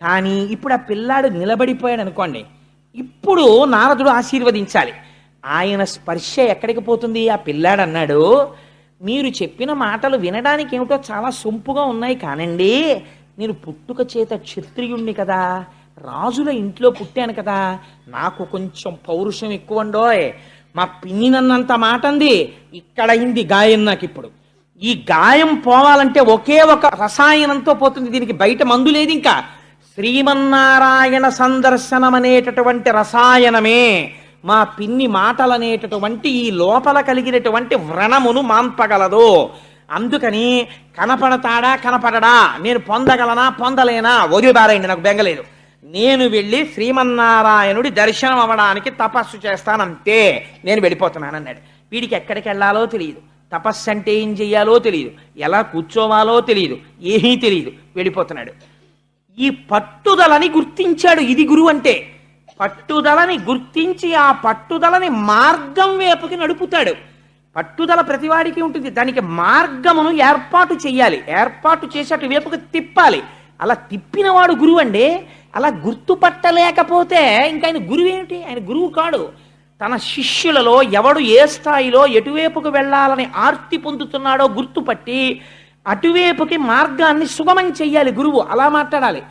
కానీ ఇప్పుడు ఆ పిల్లాడు నిలబడిపోయాడు అనుకోండి ఇప్పుడు నారదుడు ఆశీర్వదించాలి. ఆయన స్పర్శ ఎక్కడికి పోతుంది? ఆ పిల్లాడు అన్నాడు మీరు చెప్పిన మాటలు వినడానికి ఏమిటో చాలా సొంపుగా ఉన్నాయి కానండి. నేను పుట్టుక చేత క్షత్రియుణ్ణి కదా. రాజుల ఇంట్లో పుట్టాను కదా. నాకు కొంచెం పౌరుషం ఎక్కువ ఉండోయ్ మా పిన్ని నన్నంత మాట అంది ఇక్కడ అయింది గాయం నాకు ఇప్పుడు ఈ గాయం పోవాలంటే ఒకే ఒక రసాయనంతో పోతుంది. దీనికి బయట మందు లేదు ఇంకా. శ్రీమన్నారాయణ సందర్శనం అనేటటువంటి రసాయనమే. మా పిన్ని మాటలనేటటువంటి ఈ లోపల కలిగినటువంటి వ్రణమును మాన్పగలదు. అందుకని కనపడతాడా కనపడడా? నేను పొందగలనా పొందలేనా? వదిలిబారైంది నాకు బెంగలేదు. నేను వెళ్ళి శ్రీమన్నారాయణుడి దర్శనం అవ్వడానికి తపస్సు చేస్తానంతే. నేను వెళ్ళిపోతున్నానన్నాడు. వీడికి ఎక్కడికి వెళ్ళాలో తెలియదు. తపస్సు అంటే ఏం చెయ్యాలో తెలియదు. ఎలా కూర్చోవాలో తెలియదు. ఏమీ తెలియదు. వెళ్ళిపోతున్నాడు. ఈ పట్టుదలని గుర్తించాడు ఇది గురువు అంటే. పట్టుదలని గుర్తించి ఆ పట్టుదలని మార్గం వైపుకి నడుపుతాడు. పట్టుదల ప్రతివాడికి ఉంటుంది. దానికి మార్గమును ఏర్పాటు చేయాలి ఏర్పాటు చేసి అటు వైపుకి తిప్పాలి. అలా తిప్పినవాడు గురువు అండి అలా గుర్తుపట్టలేకపోతే ఇంకా ఆయన గురువు ఏమిటి? ఆయన గురువు కాడు. తన శిష్యులలో ఎవడు ఏ స్థాయిలో ఎటువైపుకు వెళ్ళాలని ఆర్తి పొందుతున్నాడో గుర్తుపట్టి అటువైపుకి మార్గాన్ని సుగమం చెయ్యాలి గురువు. అలా మాట్లాడాలి.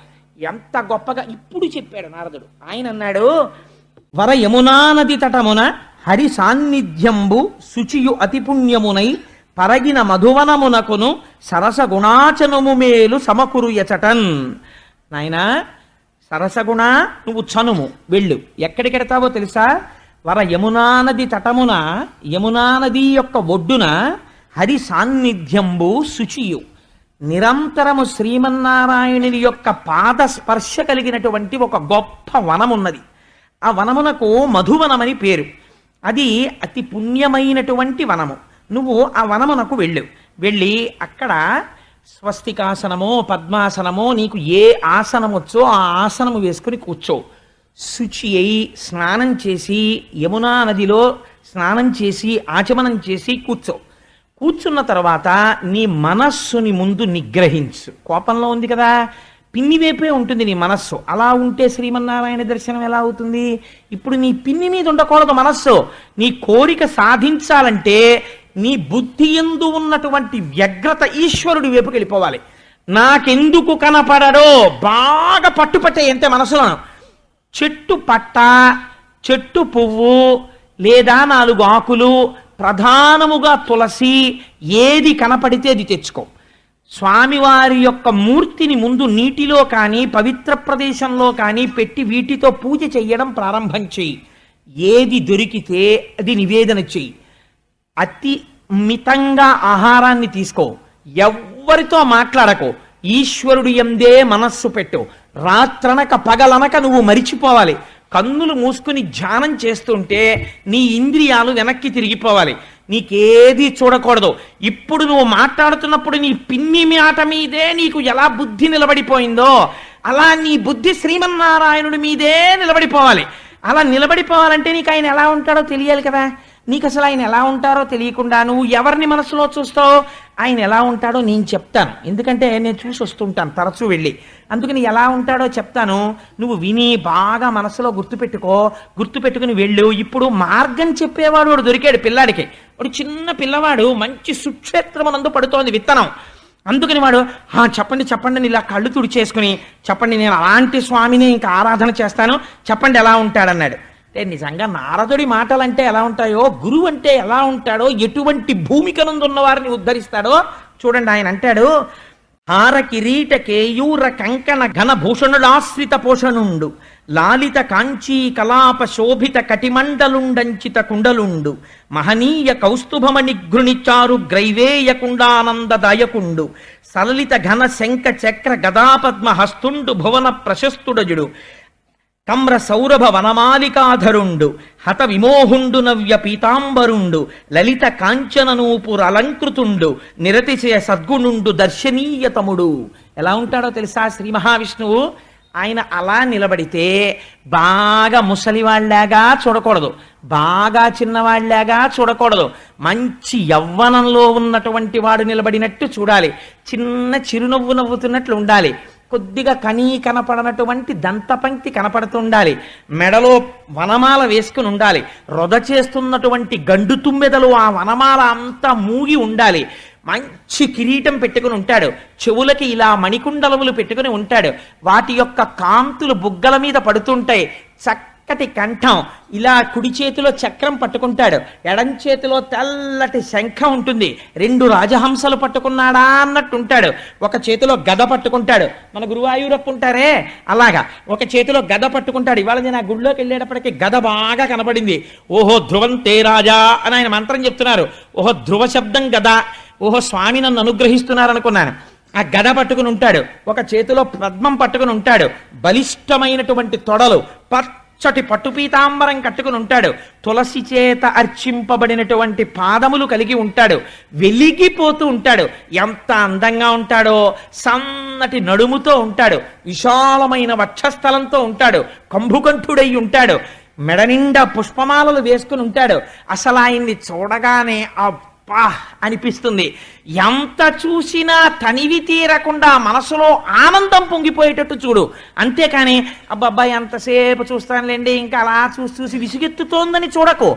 ఎంత గొప్పగా ఇప్పుడు చెప్పాడు నారదుడు. ఆయన అన్నాడు వర యమునా నది తటమున హరి సాన్నిధ్యంబు శుచియు అతి పుణ్యమునై పరగిన మధువనమునకును సరస గుణాచనము మేలు సమకురుయచటన్ నాయనా సరసగుణ నువ్వు చనుము. వెళ్ళు. ఎక్కడికెడతావో తెలుసా? వర యమునా నది తటమున యమునా నది యొక్క ఒడ్డున హరి సాన్నిధ్యంబు శుచియు. నిరంతరము శ్రీమన్నారాయణుని యొక్క పాద స్పర్శ కలిగినటువంటి ఒక గొప్ప వనమున్నది. ఆ వనమునకు మధువనమని పేరు. అది అతి పుణ్యమైనటువంటి వనము. నువ్వు ఆ వనమునకు వెళ్ళు. వెళ్ళి అక్కడ స్వస్తికాసనమో పద్మాసనమో నీకు ఏ ఆసనం వచ్చో ఆ ఆసనము వేసుకుని కూర్చో. శుచి అయి స్నానం చేసి యమునా నదిలో స్నానం చేసి ఆచమనం చేసి కూర్చో. కూర్చున్న తర్వాత నీ మనస్సుని ముందు నిగ్రహించు. కోపంలో ఉంది కదా? పిన్ని వైపే ఉంటుంది నీ మనస్సు. అలా ఉంటే శ్రీమన్నారాయణ దర్శనం ఎలా అవుతుంది? ఇప్పుడు నీ పిన్ని మీద ఉండకూడదు మనస్సు. నీ కోరిక సాధించాలంటే నీ బుద్ధి ఎందు ఉన్నటువంటి వ్యగ్రత ఈశ్వరుడి వైపుకి వెళ్ళిపోవాలి. నాకెందుకు కనపడడో బాగా పట్టుపట్టే అంతే మనసులో. చెట్టు పట్ట చెట్టు పువ్వు లేదా నాలుగు ఆకులు ప్రధానముగా తులసి ఏది కనపడితే అది తెచ్చుకో. స్వామివారి యొక్క మూర్తిని ముందు నీటిలో కానీ పవిత్ర ప్రదేశంలో కానీ పెట్టి వీటితో పూజ చెయ్యడం ప్రారంభం చెయ్యి. ఏది దొరికితే అది నివేదన చెయ్యి. అతి మితంగా ఆహారాన్ని తీసుకో. ఎవ్వరితో మాట్లాడకు. ఈశ్వరుడు ఎందే మనస్సు పెట్టు. రాత్రనక పగలనక నువ్వు మరిచిపోవాలి. కన్నులు మూసుకుని ధ్యానం చేస్తుంటే నీ ఇంద్రియాలు వెనక్కి తిరిగిపోవాలి. నీకేది చూడకూడదు. ఇప్పుడు నువ్వు మాట్లాడుతున్నప్పుడు నీ పిన్ని మాట మీదే నీకు ఎలా బుద్ధి నిలబడిపోయిందో అలా నీ బుద్ధి శ్రీమన్నారాయణుడి మీదే నిలబడిపోవాలి. అలా నిలబడిపోవాలంటే నీకు ఆయన ఎలా ఉంటాడో తెలియాలి కదా. నీకు అసలు ఆయన ఎలా ఉంటారో తెలియకుండా నువ్వు ఎవరిని మనసులో చూస్తావు ఆయన ఎలా ఉంటాడో నేను చెప్తాను. ఎందుకంటే నేను చూసి వస్తుంటాను తరచూ వెళ్ళి. అందుకని ఎలా ఉంటాడో చెప్తాను. నువ్వు విని బాగా మనసులో గుర్తుపెట్టుకో. గుర్తుపెట్టుకుని వెళ్ళు. ఇప్పుడు మార్గం చెప్పేవాడు వాడు దొరికాడు పిల్లాడికి. వాడు చిన్న పిల్లవాడు మంచి సుక్షేత్రమునందు పడుతోంది విత్తనం. అందుకని వాడు చెప్పండి చెప్పండి అని ఇలా కళ్ళు తుడిచేసుకుని చెప్పండి నేను అలాంటి స్వామిని ఇంకా ఆరాధన చేస్తాను. చెప్పండి ఎలా ఉంటాడన్నాడు. అంటే నిజంగా నారదుడి మాటలంటే ఎలా ఉంటాయో గురువు అంటే ఎలా ఉంటాడో ఎటువంటి భూమికనందున్న వారిని ఉద్ధరిస్తాడో చూడండి ఆయన అంటాడు హార కిరీట కేయూర కంకణ ఘన భూషణుడాశ్రిత పోషణుండు లాలిత కాంచీ కలాప శోభిత కటిమండలుండంచిత కుండలుండు మహనీయ కౌస్తుభమ గృణిచారు గ్రైవేయ కుండానందదాయకుండు సలలిత ఘన శంఖ చక్ర గదాపద్మ హస్తుండు భువన ప్రశస్తుడజుడు కమ్ర సౌరభ వనమాలికాధరుండు హత విమోహుండు నవ్య పీతాంబరుండు లలిత కాంచననూపుర అలంకృతుండు నిరతిశయ సద్గుణుండు దర్శనీయతముడు ఎలా ఉంటాడో తెలుసా శ్రీ మహావిష్ణువు? ఆయన అలా నిలబడితే బాగా ముసలివాళ్ళాగా చూడకూడదు. బాగా చిన్నవాళ్ళాగా చూడకూడదు. మంచి యవ్వనంలో ఉన్నటువంటి వాడు నిలబడినట్టు చూడాలి. చిన్న చిరునవ్వు నవ్వుతున్నట్లు ఉండాలి. కొద్దిగా కనీ కనపడనటువంటి దంతపంక్తి కనపడుతుండాలి. మెడలో వనమాల వేసుకుని ఉండాలి. రొద చేస్తున్నటువంటి గండు తుమ్మెదలు ఆ వనమాల అంతా మూగి ఉండాలి. మంచి కిరీటం పెట్టుకుని ఉంటాడు. చెవులకి ఇలా మణికుండలములు పెట్టుకుని ఉంటాడు. వాటి యొక్క కాంతులు బుగ్గల మీద పడుతుంటాయి. చక్క చక్కటి కంఠం. ఇలా కుడి చేతిలో చక్రం పట్టుకుంటాడు. ఎడం చేతిలో తెల్లటి శంఖ ఉంటుంది. రెండు రాజహంసలు పట్టుకున్నాడా అన్నట్టు ఉంటాడు. ఒక చేతిలో గద పట్టుకుంటాడు. మన గురువాయూరప్పు ఉంటారే అలాగా. ఒక చేతిలో గద పట్టుకుంటాడు. ఇవాళ నేను ఆ గుళ్ళోకి వెళ్ళేటప్పటికి గద బాగా కనబడింది. ఓహో ధ్రువం తే రాజా అని ఆయన మంత్రం చెప్తున్నారు. ఓహో ధ్రువ శబ్దం గద. ఓహో స్వామి నన్ను అనుగ్రహిస్తున్నారు అనుకున్నాను ఆ గద పట్టుకుని ఉంటాడు. ఒక చేతిలో పద్మం పట్టుకుని ఉంటాడు. బలిష్టమైనటువంటి తొడలు. పచ్చటి పట్టుపీతాంబరం కట్టుకుని ఉంటాడు. తులసి చేత అర్చింపబడినటువంటి పాదములు కలిగి ఉంటాడు. వెలిగిపోతూ ఉంటాడు. ఎంత అందంగా ఉంటాడో సన్నటి నడుముతో ఉంటాడు. విశాలమైన వక్షస్థలంతో ఉంటాడు. కంభుకంఠుడై ఉంటాడు. మెడ నిండా పుష్పమాలలు వేసుకుని ఉంటాడు. అసలు ఆయన్ని చూడగానే అబ్బా అనిపిస్తుంది. ఎంత చూసినా తనివి తీరకుండా మనసులో ఆనందం పొంగిపోయేటట్టు చూడు. అంతేకాని అబ్బబ్బా ఎంతసేపు చూస్తానులేండి ఇంకా అలా చూసి చూసి విసుగెత్తుతోందని చూడకు.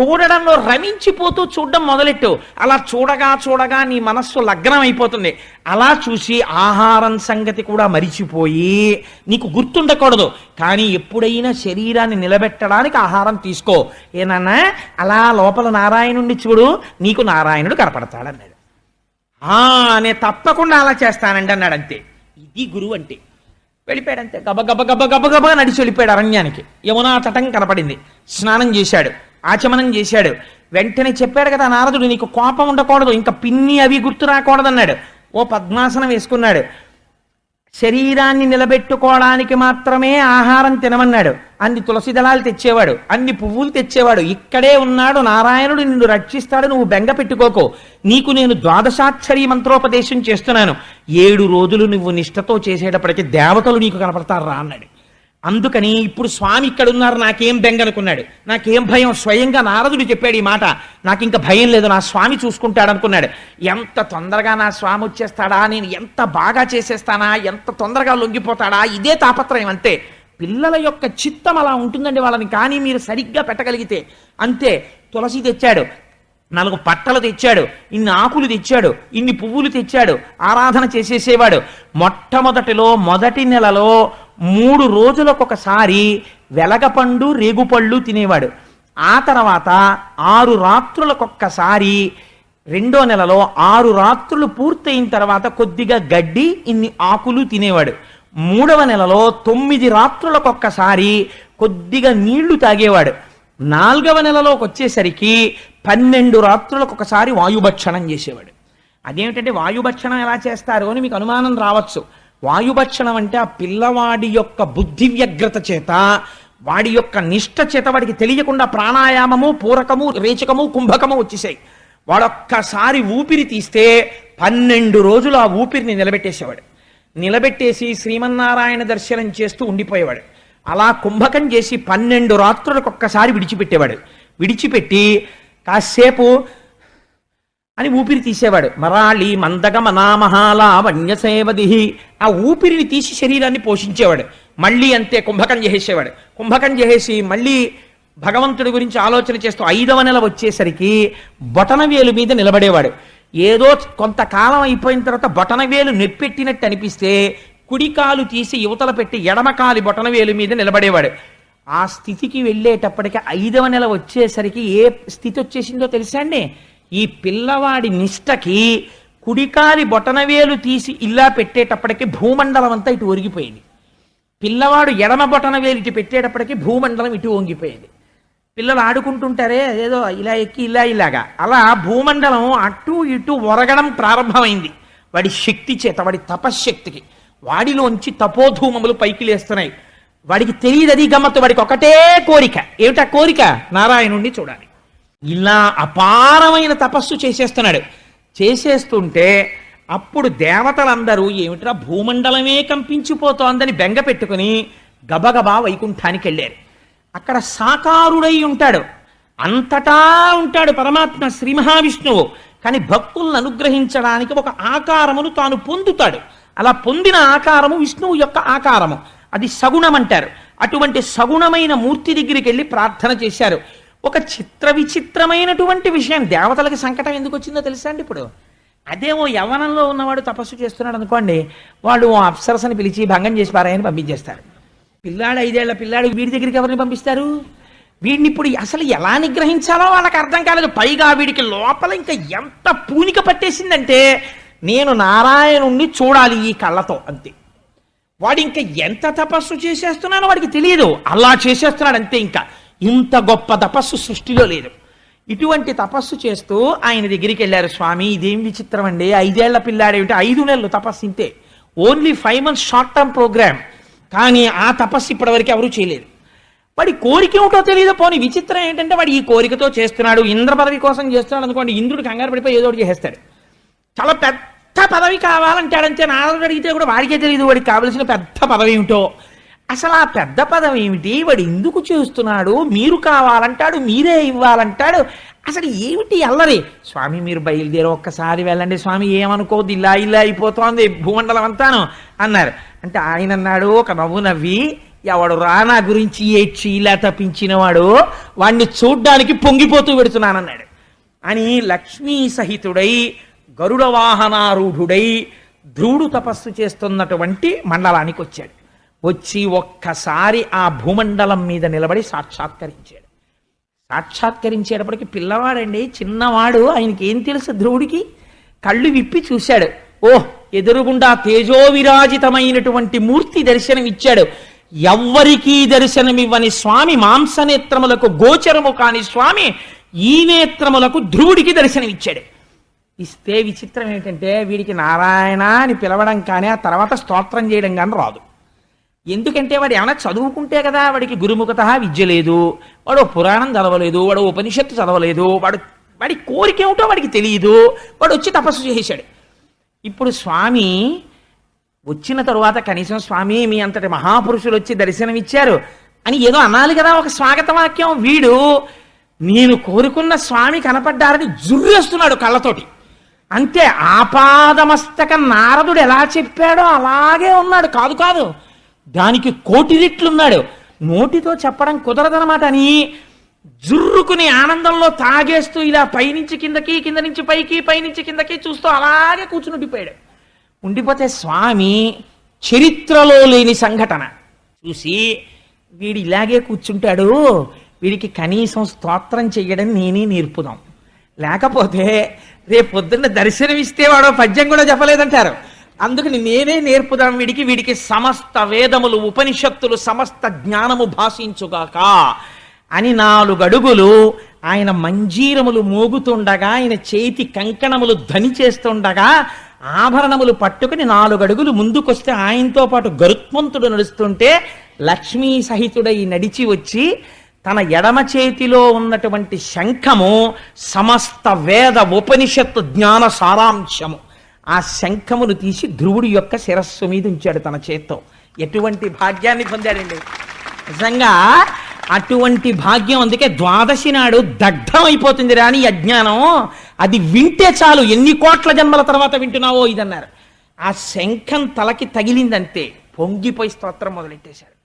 చూడడంలో రమించిపోతూ చూడడం మొదలెట్టు. అలా చూడగా చూడగా నీ మనస్సు లగ్నం అయిపోతుంది అలా చూసి ఆహారం సంగతి కూడా మరిచిపోయి నీకు గుర్తుండకూడదు. కానీ ఎప్పుడైనా శరీరాన్ని నిలబెట్టడానికి ఆహారం తీసుకో. ఏనన్నా అలా లోపల నారాయణుడిని చూడు. నీకు నారాయణుడు కనపడతాడన్నాడు. ఆ నేను తప్పకుండా అలా చేస్తానండి అన్నాడు అంతే. ఇది గురువు అంటే. వెళ్ళిపోయాడు అంతే గబ గబ గబ గబ గబ నడిచి వెళ్ళిపోయాడు అరణ్యానికి. యమునా తటం కనపడింది. స్నానం చేశాడు. ఆచమనం చేశాడు. వెంటనే చెప్పాడు కదా నారదుడు నీకు కోపం ఉండకూడదు ఇంకా పిన్ని అవి గుర్తు రాకూడదన్నాడు. ఓ పద్మాసనం వేసుకున్నాడు. శరీరాన్ని నిలబెట్టుకోవడానికి మాత్రమే ఆహారం తినమన్నాడు. అన్ని తులసి దళాలు తెచ్చేవాడు అన్ని పువ్వులు తెచ్చేవాడు. ఇక్కడే ఉన్నాడు నారాయణుడు నిన్ను రక్షిస్తాడు నువ్వు బెంగ పెట్టుకోకు. నీకు నేను ద్వాదశాక్షరి మంత్రోపదేశం చేస్తున్నాను. ఏడు రోజులు నువ్వు నిష్ఠతో చేసేటప్పటికి దేవతలు నీకు కనపడతారు రా అన్నాడు. అందుకని ఇప్పుడు స్వామి ఇక్కడ ఉన్నారు నాకేం బెంగనుకున్నాడు. నాకేం భయం స్వయంగా నారదుడు చెప్పాడు ఈ మాట. నాకు ఇంకా భయం లేదు నా స్వామి చూసుకుంటాడు అనుకున్నాడు ఎంత తొందరగా నా స్వామి వచ్చేస్తాడా నేను ఎంత బాగా చేసేస్తానా ఎంత తొందరగా లొంగిపోతాడా ఇదే తాపత్రయం అంతే. పిల్లల యొక్క చిత్తం అలా ఉంటుందండి వాళ్ళని కానీ మీరు సరిగ్గా పెట్టగలిగితే. అంతే తులసి తెచ్చాడు నాలుగు పట్టలు తెచ్చాడు ఇన్ని ఆకులు తెచ్చాడు ఇన్ని పువ్వులు తెచ్చాడు ఆరాధన చేసేసేవాడు. మొట్టమొదటిలో మొదటి నెలలో మూడు రోజులకొకసారి వెలగపండు రేగుపళ్ళు తినేవాడు. ఆ తర్వాత ఆరు రాత్రులకొక్కసారి రెండో నెలలో ఆరు రాత్రులు పూర్తయిన తర్వాత కొద్దిగా గడ్డి ఇన్ని ఆకులు తినేవాడు. మూడవ నెలలో తొమ్మిది రాత్రులకొక్కసారి కొద్దిగా నీళ్ళు తాగేవాడు. నాలుగవ నెలలోకి వచ్చేసరికి పన్నెండు రాత్రులకు ఒకసారి వాయుభక్షణం చేసేవాడు. అదేమిటంటే వాయుభక్షణం ఎలా చేస్తారు అని మీకు అనుమానం రావచ్చు. వాయుభక్షణం అంటే ఆ పిల్లవాడి యొక్క బుద్ధి వ్యగ్రత చేత వాడి యొక్క నిష్ట చేత వాడికి తెలియకుండా ప్రాణాయామము పూరకము రేచకము కుంభకము వచ్చేసాయి. వాడొక్కసారి ఊపిరి తీస్తే పన్నెండు రోజులు ఆ ఊపిరిని నిలబెట్టేసేవాడు. నిలబెట్టేసి శ్రీమన్నారాయణ దర్శనం చేస్తూ ఉండిపోయేవాడు. అలా కుంభకం చేసి పన్నెండు రాత్రులకు ఒక్కసారి విడిచిపెట్టేవాడు. విడిచిపెట్టి కాసేపు అని ఊపిరి తీసేవాడు. మరాళి మందగమ నామహాల ఆ ఊపిరిని తీసి శరీరాన్ని పోషించేవాడు. మళ్ళీ అంతే కుంభకం చేసేవాడు. కుంభకం చేసేసి మళ్ళీ భగవంతుడి గురించి ఆలోచన చేస్తూ ఐదవ నెల వచ్చేసరికి బొటనవేలు మీద నిలబడేవాడు. ఏదో కొంతకాలం అయిపోయిన తర్వాత బొటనవేలు నెప్పెట్టినట్టు అనిపిస్తే కుడికాలు తీసి యువతల పెట్టి ఎడమకాలి బొటనవేలు మీద నిలబడేవాడు. ఆ స్థితికి వెళ్ళేటప్పటికి ఐదవ నెల వచ్చేసరికి ఏ స్థితి వచ్చేసిందో తెలుసా అండి? ఈ పిల్లవాడి నిష్టకి కుడికాలి బొటనవేలు తీసి ఇలా పెట్టేటప్పటికి భూమండలం అంతా ఇటు ఒరిగిపోయింది. పిల్లవాడు ఎడమ బొటనవేలు ఇటు పెట్టేటప్పటికి భూమండలం ఇటు వంగిపోయింది పిల్లలు ఆడుకుంటుంటారే ఏదో ఇలా ఎక్కి ఇలా ఇలాగా. అలా భూమండలం అటు ఇటు ఒరగడం ప్రారంభమైంది. వాడి శక్తి చేత వాడి తపశ్శక్తికి. వాడిలోంచి తపోధూమములు పైకి లేస్తున్నాయి. వాడికి తెలియదు అది గమ్మత్తు వాడికి ఒకటే కోరిక. ఏమిటా కోరిక? నారాయణుణ్ణి చూడాలి. ఇలా అపారమైన తపస్సు చేసేస్తున్నాడు. చేసేస్తుంటే అప్పుడు దేవతలందరూ ఏమిట్రా భూమండలమే కంపించిపోతోందని బెంగ పెట్టుకుని గబగబా వైకుంఠానికి వెళ్ళారు. అక్కడ సాకారుడై ఉంటాడు. అంతటా ఉంటాడు పరమాత్మ శ్రీ మహావిష్ణువు. కానీ భక్తులను అనుగ్రహించడానికి ఒక ఆకారమును తాను పొందుతాడు. అలా పొందిన ఆకారము విష్ణువు యొక్క ఆకారము. అది సగుణం అంటారు. అటువంటి సగుణమైన మూర్తి దగ్గరికి వెళ్ళి ప్రార్థన చేశారు. ఒక చిత్ర విచిత్రమైనటువంటి విషయం. దేవతలకి సంకటం ఎందుకు వచ్చిందో తెలుసా అండి ఇప్పుడు? అదేమో యవనంలో ఉన్నవాడు తపస్సు చేస్తున్నాడు అనుకోండి వాడు ఓ అప్సరసని పిలిచి భంగం చేసి పారాయని పంపించేస్తారు. పిల్లాడు ఐదేళ్ళ పిల్లాడు వీడి దగ్గరికి ఎవరిని పంపిస్తారు? వీడిని ఇప్పుడు అసలు ఎలా నిగ్రహించాలో వాళ్ళకి అర్థం కాలేదు. పైగా వీడికి లోపల ఇంకా ఎంత పూనిక పట్టేసిందంటే నేను నారాయణుణ్ణి చూడాలి ఈ కళ్ళతో అంతే. వాడు ఇంకా ఎంత తపస్సు చేసేస్తున్నానో వాడికి తెలియదు. అలా చేసేస్తున్నాడు అంతే ఇంకా. ఇంత గొప్ప తపస్సు సృష్టిలో లేదు. ఇటువంటి తపస్సు చేస్తూ ఆయన దగ్గరికి వెళ్ళారు స్వామి ఇదేం విచిత్రం అండి. ఐదేళ్ళ పిల్లాడేమిటి ఐదు నెలలు తపస్సు ఇంతే. Only five months short term programme. కానీ ఆ తపస్సు ఇప్పటివరకు ఎవరూ చేయలేదు. వాడి కోరిక ఏమిటో తెలియదు. పోనీ విచిత్రం ఏంటంటే వాడు ఈ కోరికతో చేస్తున్నాడు ఇంద్ర పదవి కోసం చేస్తున్నాడు అనుకోండి ఇంద్రుడు కంగారు పడిపోయి ఏదో ఒకటి చేస్తాడు చాలా పెద్ద పదవి కావాలంటాడంతే నారదుడు అడిగితే కూడా వాడికే తెలియదు వాడికి కావలసిన పెద్ద పదవి ఏమిటో. అసలు ఆ పెద్ద పదం ఏమిటి? వాడు ఎందుకు చేస్తున్నాడు? మీరు కావాలంటాడు మీరే ఇవ్వాలంటాడు. అసలు ఏమిటి అల్లరి? స్వామి మీరు బయలుదేరి ఒక్కసారి వెళ్ళండి. స్వామి ఏమనుకోవద్దు ఇలా ఇలా అయిపోతోంది భూమండలం అంతాను అన్నారు. అంటే ఆయన అన్నాడు ఒక నవ్వు నవ్వి ఎవడు రానా గురించి ఏడ్చి ఇలా తప్పించినవాడు వాణ్ణి చూడ్డానికి పొంగిపోతూ పెడుతున్నానన్నాడు. అని లక్ష్మీ సహితుడై గరుడ వాహనారూఢుడై ధ్రువుడు తపస్సు చేస్తున్నటువంటి మండలానికి వచ్చాడు. వచ్చి ఒక్కసారి ఆ భూమండలం మీద నిలబడి సాక్షాత్కరించాడు. సాక్షాత్కరించేటప్పటికి పిల్లవాడండి చిన్నవాడు ఆయనకి ఏం తెలుసు ధ్రువుడికి? కళ్ళు విప్పి చూశాడు. ఓహ్ ఎదురుగుండా తేజోవిరాజితమైనటువంటి మూర్తి దర్శనమిచ్చాడు. ఎవ్వరికీ దర్శనమివ్వని స్వామి మాంసనేత్రములకు గోచరము కాని స్వామి ఈ నేత్రములకు ధ్రువుడికి దర్శనమిచ్చాడు. ఇస్తే విచిత్రం ఏంటంటే వీడికి నారాయణ అని పిలవడం కానీ ఆ తర్వాత స్తోత్రం చేయడం కానీ రాదు. ఎందుకంటే వాడు ఏమైనా చదువుకుంటే కదా వాడికి గురుముఖత విద్య లేదు వాడు పురాణం చదవలేదు వాడు ఉపనిషత్తు చదవలేదు వాడు వాడి కోరిక ఏమిటో వాడికి తెలియదు వాడు వచ్చి తపస్సు చేశాడు ఇప్పుడు స్వామి వచ్చిన తరువాత కనీసం స్వామి మీ అంతటి మహాపురుషులు వచ్చి దర్శనమిచ్చారు అని ఏదో అనాలి కదా ఒక స్వాగత వాక్యం వీడు నేను కోరుకున్న స్వామి కనపడ్డారని జుర్రేస్తున్నాడు కళ్ళతోటి. అంతే ఆపాదమస్తక నారదుడు ఎలా చెప్పాడో అలాగే ఉన్నాడు. కాదు కాదు దానికి కోటి రెట్లున్నాడు. నోటితో చెప్పడం కుదరదనమాట అని జుర్రుకుని ఆనందంలో తాగేస్తూ ఇలా పైనుంచి కిందకి కింద నుంచి పైకి పైనుంచి కిందకి చూస్తూ అలాగే కూర్చుని ఉండిపోయాడు. ఉండిపోతే స్వామి చరిత్రలో లేని సంఘటన. చూసి వీడు ఇలాగే కూర్చుంటాడు. వీడికి కనీసం స్తోత్రం చెయ్యడం నేనే నేర్పుదాం. లేకపోతే రేపు పొద్దున్న దర్శనమిస్తే వాడు పద్యం కూడా చెప్పలేదంటారు. అందుకని నేనే నేర్పుదాం వీడికి వీడికి సమస్త వేదములు ఉపనిషత్తులు సమస్త జ్ఞానము భాషించుగాక. అని నాలుగు అడుగులు ఆయన మంజీరములు మోగుతుండగా ఆయన చేతి కంకణములు ధని చేస్తుండగా ఆభరణములు పట్టుకుని నాలుగు అడుగులు ముందుకొస్తే ఆయనతో పాటు గరుత్మంతుడు నడుస్తుంటే లక్ష్మీ సహితుడై నడిచి వచ్చి తన ఎడమ చేతిలో ఉన్నటువంటి శంఖము సమస్త వేద ఉపనిషత్తు జ్ఞాన సారాంశము. ఆ శంఖమును తీసి ధ్రువుడి యొక్క శిరస్సు మీద ఉంచాడు తన చేత్తో. ఎటువంటి భాగ్యాన్ని పొందాడండి? నిజంగా అటువంటి భాగ్యం అందుకే ద్వాదశి నాడు దగ్ధం అయిపోతుంది రాని అజ్ఞానం. అది వింటే చాలు ఎన్ని కోట్ల జన్మల తర్వాత వింటున్నావో ఇదన్నారు. ఆ శంఖం తలకి తగిలిందంతే పొంగిపోయి స్తోత్రం మొదలెట్టేశాడు.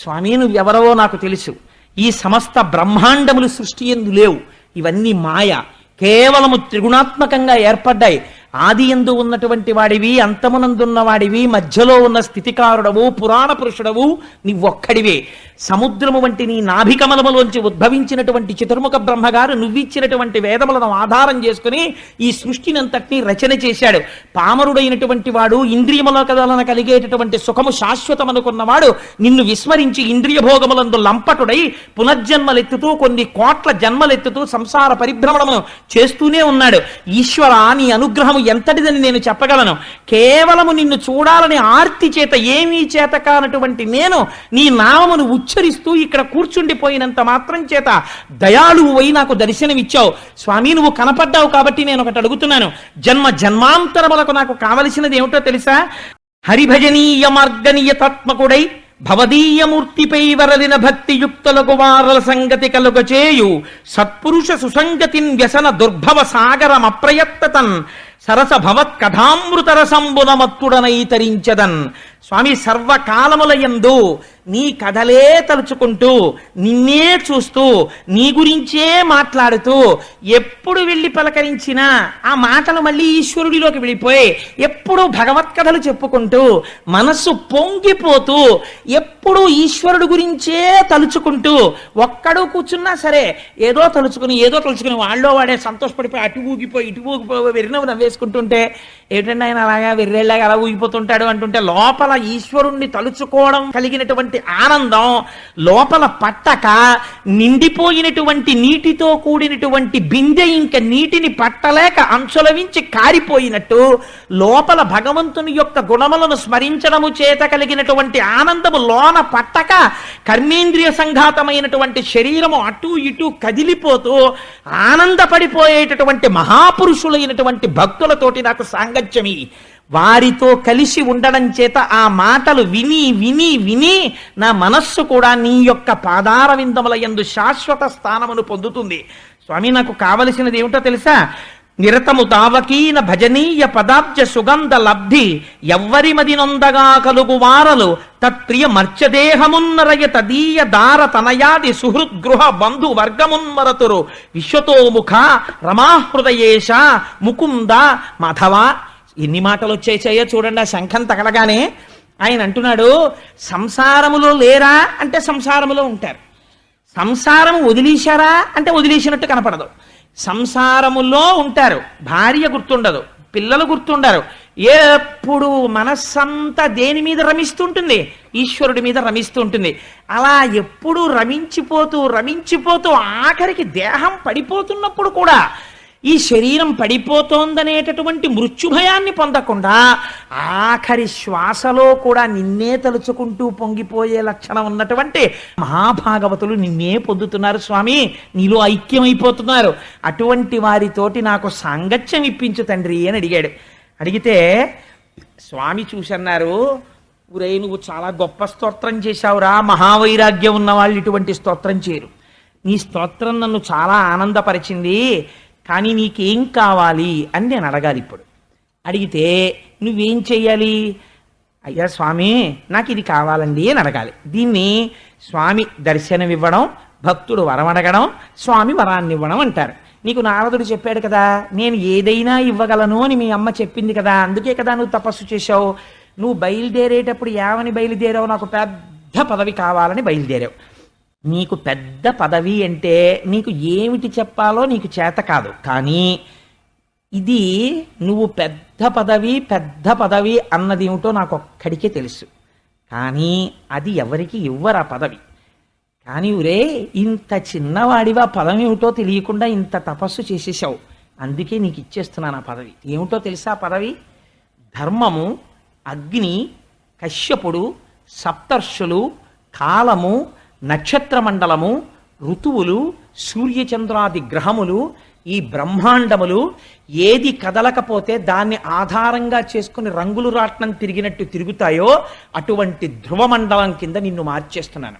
స్వామి నువ్వెవరవో నాకు తెలుసు. ఈ సమస్త బ్రహ్మాండములు సృష్టి ఎందు లేవు. ఇవన్నీ మాయ. కేవలము త్రిగుణాత్మకంగా ఏర్పడ్డాయి. ఆది ఎందు ఉన్నటువంటి వాడివి అంతమునందున్న వాడివి మధ్యలో ఉన్న స్థితికారుడవు పురాణ పురుషుడవు నీవొక్కడివే. సముద్రము వంటి నీ నాభికమలములోంచి ఉద్భవించినటువంటి చతుర్ముఖ బ్రహ్మగారు నువ్విచ్చినటువంటి వేదములను ఆధారం చేసుకుని ఈ సృష్టినంతటినీ రచన చేశాడు. పామరుడైనటువంటి వాడు ఇంద్రియముల కదలన కలిగేటటువంటి సుఖము శాశ్వతమనుకున్నవాడు నిన్ను విస్మరించి ఇంద్రియ భోగములందు లంపటుడై పునర్జన్మలెత్తుతూ కొన్ని కోట్ల జన్మలెత్తుతూ సంసార పరిభ్రమణమును చేస్తూనే ఉన్నాడు. ఈశ్వర నీ అనుగ్రహము ఎంతటిదని నేను చెప్పగలను. కేవలము నిన్ను చూడాలని ఆర్తి చేత ఏమీ చేత కానటువంటి నేను నీ నామమును ఉచ్చరిస్తూ ఇక్కడ కూర్చుండిపోయినంత మాత్రం చేత దయాళువు అయి నాకు దర్శనమిచ్చావు. స్వామి నువ్వు కనపడ్డావు కాబట్టి నేను ఒకటి అడుగుతున్నాను. జన్మ జన్మాంతరములకు నాకు కావలసినది ఏమిటో తెలుసా? హరిభజనీయ మార్గనీయతాత్మకుడై భవదీయమూర్తిపై వరలిన భక్తియుక్తలకు వారల సంగతి కలుగచేయు సత్పురుష సుసంగతిన్ వ్యసన దుర్భవ సాగరమప్రయత్తతన్ సరస భవత్ కథామృత రసంబునమత్తుడనై తరించదన్ స్వామి సర్వకాలములయందు నీ కథలే తలుచుకుంటూ నిన్నే చూస్తూ నీ గురించే మాట్లాడుతూ ఎప్పుడు వెళ్ళి పలకరించినా ఆ మాటలు మళ్ళీ ఈశ్వరుడిలోకి వెళ్ళిపోయి ఎప్పుడు భగవత్ కథలు చెప్పుకుంటూ మనస్సు పొంగిపోతూ ఎప్పుడు ఈశ్వరుడు గురించే తలుచుకుంటూ ఒక్కడు కూర్చున్నా సరే ఏదో తలుచుకుని ఏదో తలుచుకుని వాళ్ళో వాడే సంతోషపడిపోయి అటు ఊగిపోయి ఇటు ఊగిపోయి వెరినవు చేసుకుంటుంటే ఏంటంటే ఆయన అలాగా వెర్రెళ్ళగా అలా ఊగిపోతుంటాడు అంటుంటే లోపల ఈశ్వరుణ్ణి తలుచుకోవడం కలిగినటువంటి ఆనందం లోపల పట్టక నిండిపోయినటువంటి నీటితో కూడినటువంటి బిందె ఇంక నీటిని పట్టలేక అంచులవించి కారిపోయినట్టు లోపల భగవంతుని యొక్క గుణములను స్మరించడము చేత కలిగినటువంటి ఆనందము లోన పట్టక కర్మేంద్రియ సంఘాతమైనటువంటి శరీరము అటు ఇటు కదిలిపోతూ ఆనందపడిపోయేటటువంటి మహాపురుషులైనటువంటి భక్తులతోటి నాకు గచ్చమి వారితో కలిసి ఉండడం చేత ఆ మాటలు విని విని విని నా మనస్సు కూడా నీ యొక్క పాదార విందముల యందు శాశ్వత స్థానమును పొందుతుంది. స్వామి నాకు కావలసినది ఏమిటో తెలుసా? నిరతము దావకీన భజనీయ పదాబ్జ సుగంధ లబ్ధి ఎవ్వరి మది నొందగా కలుగు వారలు తత్ప్రియ మర్చదేహమున్నరయ తదీయ దార తనయాది సుహృద్గృహ బంధు వర్గమున్మరతురు. విశ్వతోముఖ రమాహృదయేశ ముకుంద మాధవ ఎన్ని మాటలు వచ్చేసాయో చూడండి ఆ శంఖం తగలగానే ఆయన అంటున్నాడు సంసారములో లేరా? అంటే సంసారములో ఉంటారు. సంసారం వదిలేశారా? అంటే వదిలేసినట్టు కనపడదు. సంసారములో ఉంటారు. భార్య గుర్తుండదు పిల్లలు గుర్తుండరు. ఎప్పుడు మనస్సంతా దేని మీద రమిస్తుంటుంది? ఈశ్వరుడి మీద రమిస్తుంటుంది. అలా ఎప్పుడు రమించిపోతూ రమించిపోతూ ఆఖరికి దేహం పడిపోతున్నప్పుడు కూడా ఈ శరీరం పడిపోతోందనేటటువంటి మృత్యుభయాన్ని పొందకుండా ఆఖరి శ్వాసలో కూడా నిన్నే తలుచుకుంటూ పొంగిపోయే లక్షణం ఉన్నటువంటి మహాభాగవతులు నిన్నే పొందుతున్నారు స్వామి. నీలో ఐక్యమైపోతున్నారు. అటువంటి వారితోటి నాకు సాంగత్యం ఇప్పించు తండ్రి అని అడిగాడు. అడిగితే స్వామి చూసన్నారు ఊరే నువ్వు చాలా గొప్ప స్తోత్రం చేశావురా. మహావైరాగ్యం ఉన్న వాళ్ళు ఇటువంటి స్తోత్రం చేయరు. నీ స్తోత్రం నన్ను చాలా ఆనందపరిచింది. కానీ నీకేం కావాలి అని నేను అడగాలి ఇప్పుడు. అడిగితే నువ్వేం చెయ్యాలి? అయ్యా స్వామి నాకు ఇది కావాలండి అని అడగాలి. దీన్ని స్వామి దర్శనం ఇవ్వడం భక్తుడు వరం అడగడం స్వామి వరాన్ని ఇవ్వడం అంటారు. నీకు నారదుడు చెప్పాడు కదా నేను ఏదైనా ఇవ్వగలను అని మీ అమ్మ చెప్పింది కదా అందుకే కదా నువ్వు తపస్సు చేశావు. నువ్వు బయలుదేరేటప్పుడు ఏమని బయలుదేరావు నాకు పెద్ద పదవి కావాలని బయలుదేరావు. నీకు పెద్ద పదవి అంటే నీకు ఏమిటి చెప్పాలో నీకు చేత కాదు. కానీ ఇది నువ్వు పెద్ద పదవి పెద్ద పదవి అన్నది ఏమిటో నాకు ఒక్కడికే తెలుసు. కానీ అది ఎవరికి ఇవ్వరు ఆ పదవి? కానీ ఊరే ఇంత చిన్నవాడివా పదం ఏమిటో తెలియకుండా ఇంత తపస్సు చేసేసావు అందుకే నీకు ఇచ్చేస్తున్నాను ఆ పదవి. ఏమిటో తెలుసా పదవి? ధర్మము అగ్ని కశ్యపుడు సప్తర్షులు కాలము నక్షత్ర మండలము ఋతువులు సూర్యచంద్రాది గ్రహములు ఈ బ్రహ్మాండములు ఏది కదలకపోతే దాన్ని ఆధారంగా చేసుకుని రంగులు రాట్నం తిరిగినట్టు తిరుగుతాయో అటువంటి ధ్రువమండలం కింద నిన్ను మార్చేస్తున్నాను.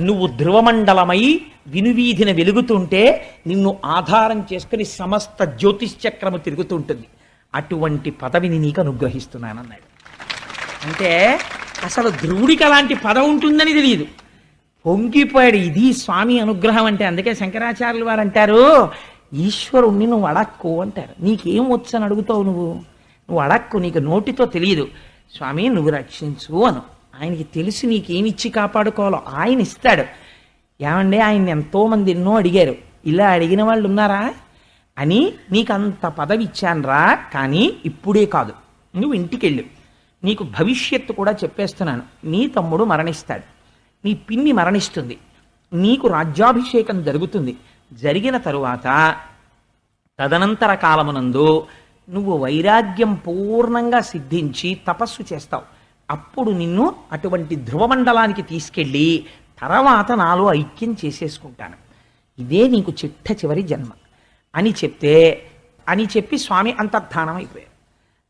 నువ్వు ధ్రువమండలమై వినువీధిన వెలుగుతుంటే నిన్ను ఆధారం చేసుకుని సమస్త జ్యోతిష్చక్రము తిరుగుతుంటుంది. అటువంటి పదవిని నీకు అనుగ్రహిస్తున్నానన్నాడు. అంటే అసలు ధ్రువుడికి అలాంటి పదవి ఉంటుందని తెలియదు. పొంగిపోయాడు. ఇది స్వామి అనుగ్రహం అంటే అందుకే శంకరాచార్యులు వారు అంటారు ఈశ్వరుణ్ణి నువ్వు అడక్కు అంటారు. నీకేం వచ్చు అని అడుగుతావు నువ్వు? నువ్వు అడక్కు నీకు నోటితో తెలియదు. స్వామి నువ్వు రక్షించు అను. ఆయనకి తెలిసి నీకేమిచ్చి కాపాడుకోవాలో ఆయన ఇస్తాడు. ఏమండి ఆయన ఎంతోమంది ఎన్నో అడిగారు. ఇలా అడిగిన వాళ్ళు ఉన్నారా? అని నీకు అంత పదవి ఇచ్చానురా కానీ ఇప్పుడే కాదు. నువ్వు ఇంటికి వెళ్ళు నీకు భవిష్యత్తు కూడా చెప్పేస్తున్నాను. నీ తమ్ముడు మరణిస్తాడు. నీ పిన్ని మరణిస్తుంది. నీకు రాజ్యాభిషేకం జరుగుతుంది. జరిగిన తరువాత తదనంతర కాలమునందు నువ్వు వైరాగ్యం పూర్ణంగా సిద్ధించి తపస్సు చేస్తావు. అప్పుడు నిన్ను అటువంటి ధ్రువమండలానికి తీసుకెళ్ళి తర్వాత నాలో ఐక్యం చేసేసుకుంటాను. ఇదే నీకు చిట్ట చివరి జన్మ. అని చెప్తే అని చెప్పి స్వామి అంతర్ధానం అయిపోయారు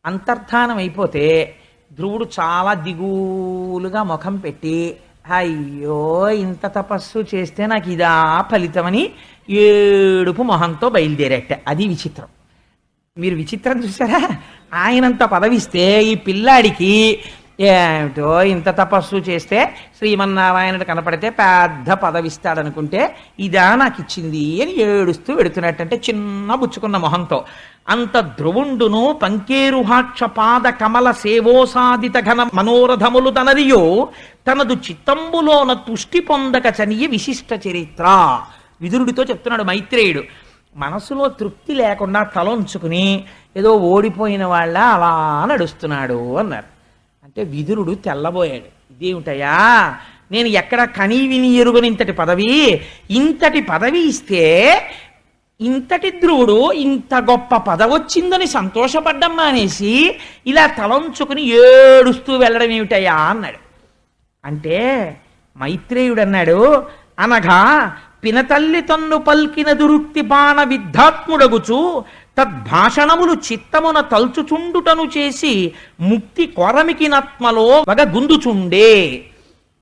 అంతర్ధానం అయిపోతే ధ్రువుడు చాలా దిగులుగా ముఖం పెట్టి అయ్యో ఇంత తపస్సు చేస్తే నాకు ఇదా ఫలితమని ఏడుపు మొహంతో బయలుదేరేట. అది విచిత్రం. మీరు విచిత్రం చూసారా ఆయనంత పదవిస్తే ఈ పిల్లాడికి ఏమిటో ఇంత తపస్సు చేస్తే శ్రీమన్నారాయణుడు కనపడితే పెద్ద పదవిస్తాడనుకుంటే ఇదా నాకు ఇచ్చింది అని ఏడుస్తూ వెడుతున్నట్టంటే చిన్న బుచ్చుకున్న మొహంతో. అంత ధ్రువుండును పంకేరుహాక్ష పాద కమల సేవోసాదిత ఘన మనోరథములు తనదియో తనదు చిత్తంబులోన తుష్టి పొందక చనియ విశిష్ట చరిత్ర. విదురుడితో చెప్తున్నాడు మైత్రేయుడు. మనసులో తృప్తి లేకుండా తలొంచుకుని ఏదో ఓడిపోయిన వాళ్ళ అలా నడుస్తున్నాడు అన్నారు. అంటే విదురుడు తెల్లబోయాడు. ఇదేమిటయా నేను ఎక్కడ కనీ విని ఎరుగని ఇంతటి పదవి? ఇంతటి పదవి ఇస్తే ఇంతటి ధ్రువుడు ఇంత గొప్ప పదవొచ్చిందని సంతోషపడ్డం మానేసి ఇలా తలంచుకుని ఏడుస్తూ వెళ్ళడం ఏమిటయ్యా అన్నాడు. అంటే మైత్రేయుడు అన్నాడు అనగా పినతల్లి తన్ను పల్కిన దురుక్తి బాణ విద్ధాత్ముడగుచు తద్భాషణములు చిత్తమున తలుచుచుండుటను చేసి ముక్తి కొరమికినత్మలో వగ గుందుచుండే.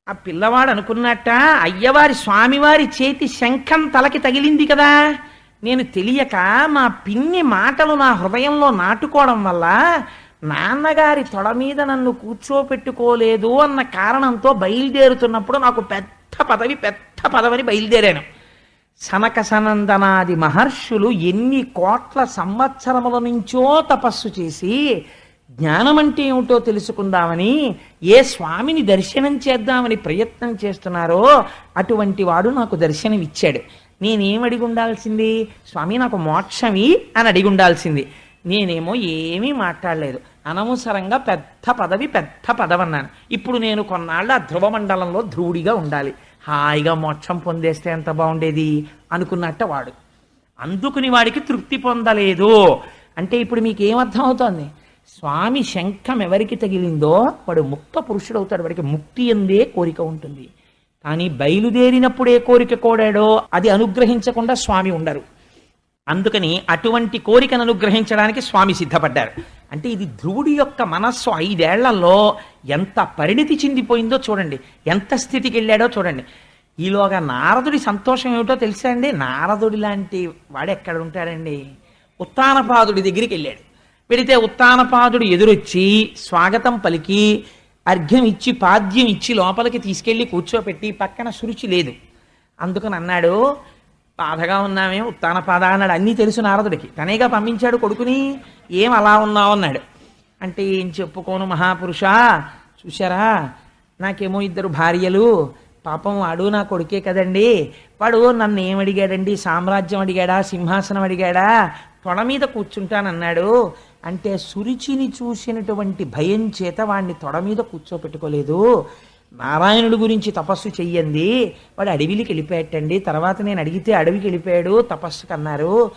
ఆ పిల్లవాడు అనుకున్నట్ట అయ్యవారి స్వామివారి చేతి శంఖం తలకి తగిలింది కదా. నేను తెలియక మా పిన్ని మాటలు నా హృదయంలో నాటుకోవడం వల్ల నాన్నగారి తొడ మీద నన్ను కూర్చోపెట్టుకోలేదు అన్న కారణంతో బయలుదేరుతున్నప్పుడు నాకు పెద్ద పదవి పెద్ద పదవిని బయలుదేరాను. సనక సనందనాది మహర్షులు ఎన్ని కోట్ల సంవత్సరముల నుంచో తపస్సు చేసి జ్ఞానం అంటే ఏమిటో తెలుసుకుందామని ఏ స్వామిని దర్శనం చేద్దామని ప్రయత్నం చేస్తున్నారో అటువంటి వాడు నాకు దర్శనం ఇచ్చాడు నేనేం అడిగి ఉండాల్సింది స్వామి నాకు మోక్షమి అని అడిగి ఉండాల్సింది నేనేమో ఏమీ మాట్లాడలేదు. అనవసరంగా పెద్ద పదవి పెద్ద పదవి అన్నాను ఇప్పుడు నేను కొన్నాళ్ళు ఆ ధ్రువమండలంలో ధ్రువుడిగా ఉండాలి. హాయిగా మోక్షం పొందేస్తే ఎంత బాగుండేది? అనుకున్నట్ట వాడు. అందుకుని వాడికి తృప్తి పొందలేదు. అంటే ఇప్పుడు మీకు ఏమర్థం అవుతోంది స్వామి శంఖం ఎవరికి తగిలిందో వాడు ముక్త పురుషుడు అవుతాడు వాడికి ముక్తి ఎందే కోరిక ఉంటుంది. కానీ బయలుదేరినప్పుడే కోరిక కోడాడో అది అనుగ్రహించకుండా స్వామి ఉండరు. అందుకని అటువంటి కోరికను అనుగ్రహించడానికి స్వామి సిద్ధపడ్డారు. అంటే ఇది ధ్రువుడి యొక్క మనస్సు ఐదేళ్ళలో ఎంత పరిణితి చెందిపోయిందో చూడండి. ఎంత స్థితికి వెళ్ళాడో చూడండి. ఈలోగా నారదుడి సంతోషం ఏమిటో తెలుసా అండి? నారదుడి లాంటి వాడు ఎక్కడ ఉంటాడండి? ఉత్తానపాదుడి దగ్గరికి వెళ్ళాడు. వెళితే ఉత్తానపాదుడు ఎదురొచ్చి స్వాగతం పలికి అర్ఘ్యం ఇచ్చి పాద్యం ఇచ్చి లోపలికి తీసుకెళ్ళి కూర్చోపెట్టి పక్కన సురుచి లేదు. అందుకని అన్నాడు బాధగా ఉన్నామే ఉత్తానపాద అన్నాడు. అన్నీ తెలుసు నారదుడికి. తనేగా పంపించాడు కొడుకుని ఏం అలా ఉన్నావు? అన్నాడు. అంటే ఏం చెప్పుకోను మహాపురుష చూశారా? నాకేమో ఇద్దరు భార్యలు. పాపం వాడు నా కొడుకే కదండి. వాడు నన్ను ఏం అడిగాడండి? సామ్రాజ్యం అడిగాడా? సింహాసనం అడిగాడా? తొడ మీద కూర్చుంటానన్నాడు. అంటే సురుచిని చూసినటువంటి భయం చేత వాడిని తొడ మీద కూర్చోపెట్టుకోలేదు. నారాయణుడి గురించి తపస్సు చెయ్యండి. వాడు అడవికి వెళ్ళిపోయాటండి. తర్వాత నేను అడిగితే అడవికి వెళ్ళిపోయాడు తపస్సుకు అన్నారు.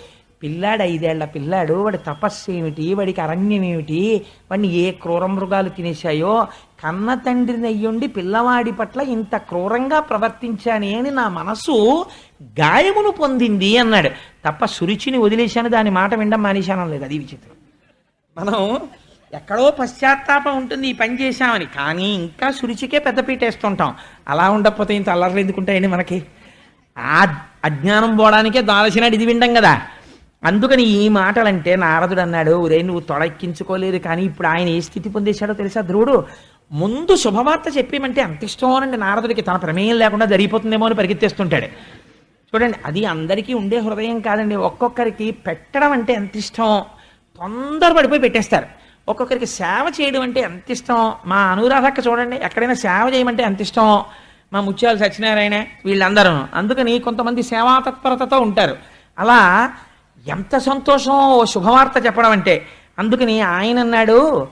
పిల్లాడు ఐదేళ్ళ పిల్లాడు వాడి తపస్సు ఏమిటి? వాడికి అరణ్యం ఏమిటి? వాడిని ఏ క్రూర మృగాలు తినేశాయో? కన్న తండ్రిని అయ్యుండి పిల్లవాడి పట్ల ఇంత క్రూరంగా ప్రవర్తించానే అని నా మనసు గాయమును పొందింది అన్నాడు. తప్ప సురుచిని వదిలేశాను దాని మాట వినడం మానేశానం లేదు. అది విచిత్రం. మనం ఎక్కడో పశ్చాత్తాపం ఉంటుంది ఈ పని చేశామని. కానీ ఇంకా సురుచికే పెద్దపీట వేస్తుంటాం అలా ఉండకపోతే ఇంత అల్లర్లు ఎందుకుంటాయండి మనకి? ఆ అజ్ఞానం పోవడానికే దాల్చినాడు ఇది విండం కదా. అందుకని ఈ మాటలంటే నారదుడు అన్నాడు ఉదయం నువ్వు తొడెక్కించుకోలేదు కానీ ఇప్పుడు ఆయన ఏ స్థితి పొందేశాడో తెలుసా ధ్రువుడు? ముందు శుభవార్త చెప్పేమంటే అంత ఇష్టం అండి నారదుడికి. తన ప్రమేయం లేకుండా జరిగిపోతుందేమో అని పరిగెత్తేస్తుంటాడు. చూడండి అది అందరికీ ఉండే హృదయం కాదండి. ఒక్కొక్కరికి పెట్టడం అంటే ఎంత ఇష్టం? తొందర పడిపోయి పెట్టేస్తారు. ఒక్కొక్కరికి సేవ చేయడం అంటే ఎంత ఇష్టం? మా అనురాధక్క చూడండి ఎక్కడైనా సేవ చేయమంటే ఎంత ఇష్టం? మా ముత్యాలు సత్యనారాయణ వీళ్ళందరూ. అందుకని కొంతమంది సేవా తత్పరతతో ఉంటారు. అలా ఎంత సంతోషం ఓ శుభవార్త చెప్పడం అంటే. అందుకని ఆయన అన్నాడు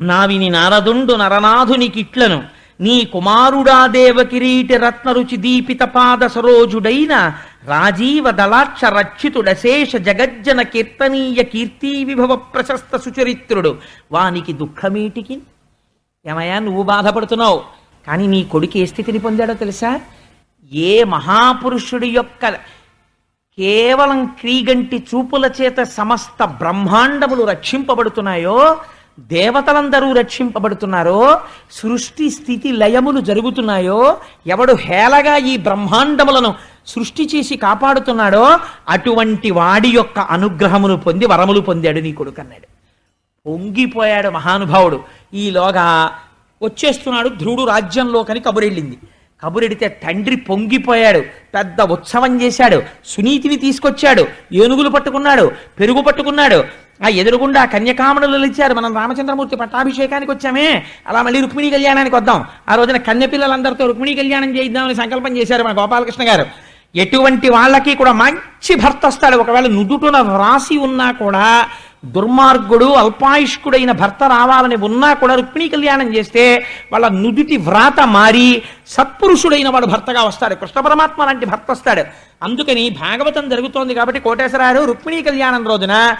నా విని నారదుండు నరనాథునికిట్లను నీ కుమారుడా దేవకిరీటి రత్నరుచి దీపిత పాద సరోజుడైన రాజీవ దళాక్ష రక్షితుడశేష జగజ్జన కీర్తనీయ కీర్తి విభవ ప్రశస్త సుచరిత్రుడు. వానికి దుఃఖమేటికి? ఏమయ్యా నువ్వు బాధపడుతున్నావు. కానీ నీ కొడుకు ఏ స్థితిని పొందాడో తెలుసా? ఏ మహాపురుషుడి యొక్క కేవలం క్రీగంటి చూపుల చేత సమస్త బ్రహ్మాండములు రక్షింపబడుతున్నాయో దేవతలందరూ రక్షింపబడుతున్నారో సృష్టి స్థితి లయములు జరుగుతున్నాయో ఎవడు హేళగా ఈ బ్రహ్మాండములను సృష్టి చేసి కాపాడుతున్నాడో అటువంటి వాడి యొక్క అనుగ్రహమును పొంది వరములు పొందాడు నీ కొడుకు అన్నాడు పొంగిపోయాడు మహానుభావుడు. ఈలోగా వచ్చేస్తున్నాడు ధ్రువుడు రాజ్యంలోకని కబురెళ్ళింది. కబురెడితే తండ్రి పొంగిపోయాడు పెద్ద ఉత్సవం చేశాడు సునీతిని తీసుకొచ్చాడు ఏనుగులు పట్టుకున్నాడు పెరుగు పట్టుకున్నాడు ఆ ఎదురుగుండా కన్యకామణులు ఇచ్చారు మనం రామచంద్రమూర్తి పట్టాభిషేకానికి వచ్చామే. అలా మళ్ళీ రుక్మిణీ కళ్యాణానికి వద్దాం. ఆ రోజున కన్య పిల్లలందరితో రుక్మిణీ కళ్యాణం చేయిద్దామని సంకల్పం చేశారు మన గోపాలకృష్ణ గారు. ఎటువంటి వాళ్ళకి కూడా మంచి భర్త వస్తాడు. ఒకవేళ నుదుటున రాసి ఉన్నా కూడా దుర్మార్గుడు అల్పాయుష్కుడైన భర్త రావాలని ఉన్నా కూడా రుక్మిణీ కళ్యాణం చేస్తే వాళ్ళ నుదుటి వ్రాత మారి సత్పురుషుడైన వాడు భర్తగా వస్తాడు. కృష్ణ పరమాత్మ లాంటి భర్త వస్తాడు. అందుకని భాగవతం జరుగుతోంది కాబట్టి కోటేశ్వరారు రుక్మిణీ కళ్యాణం రోజున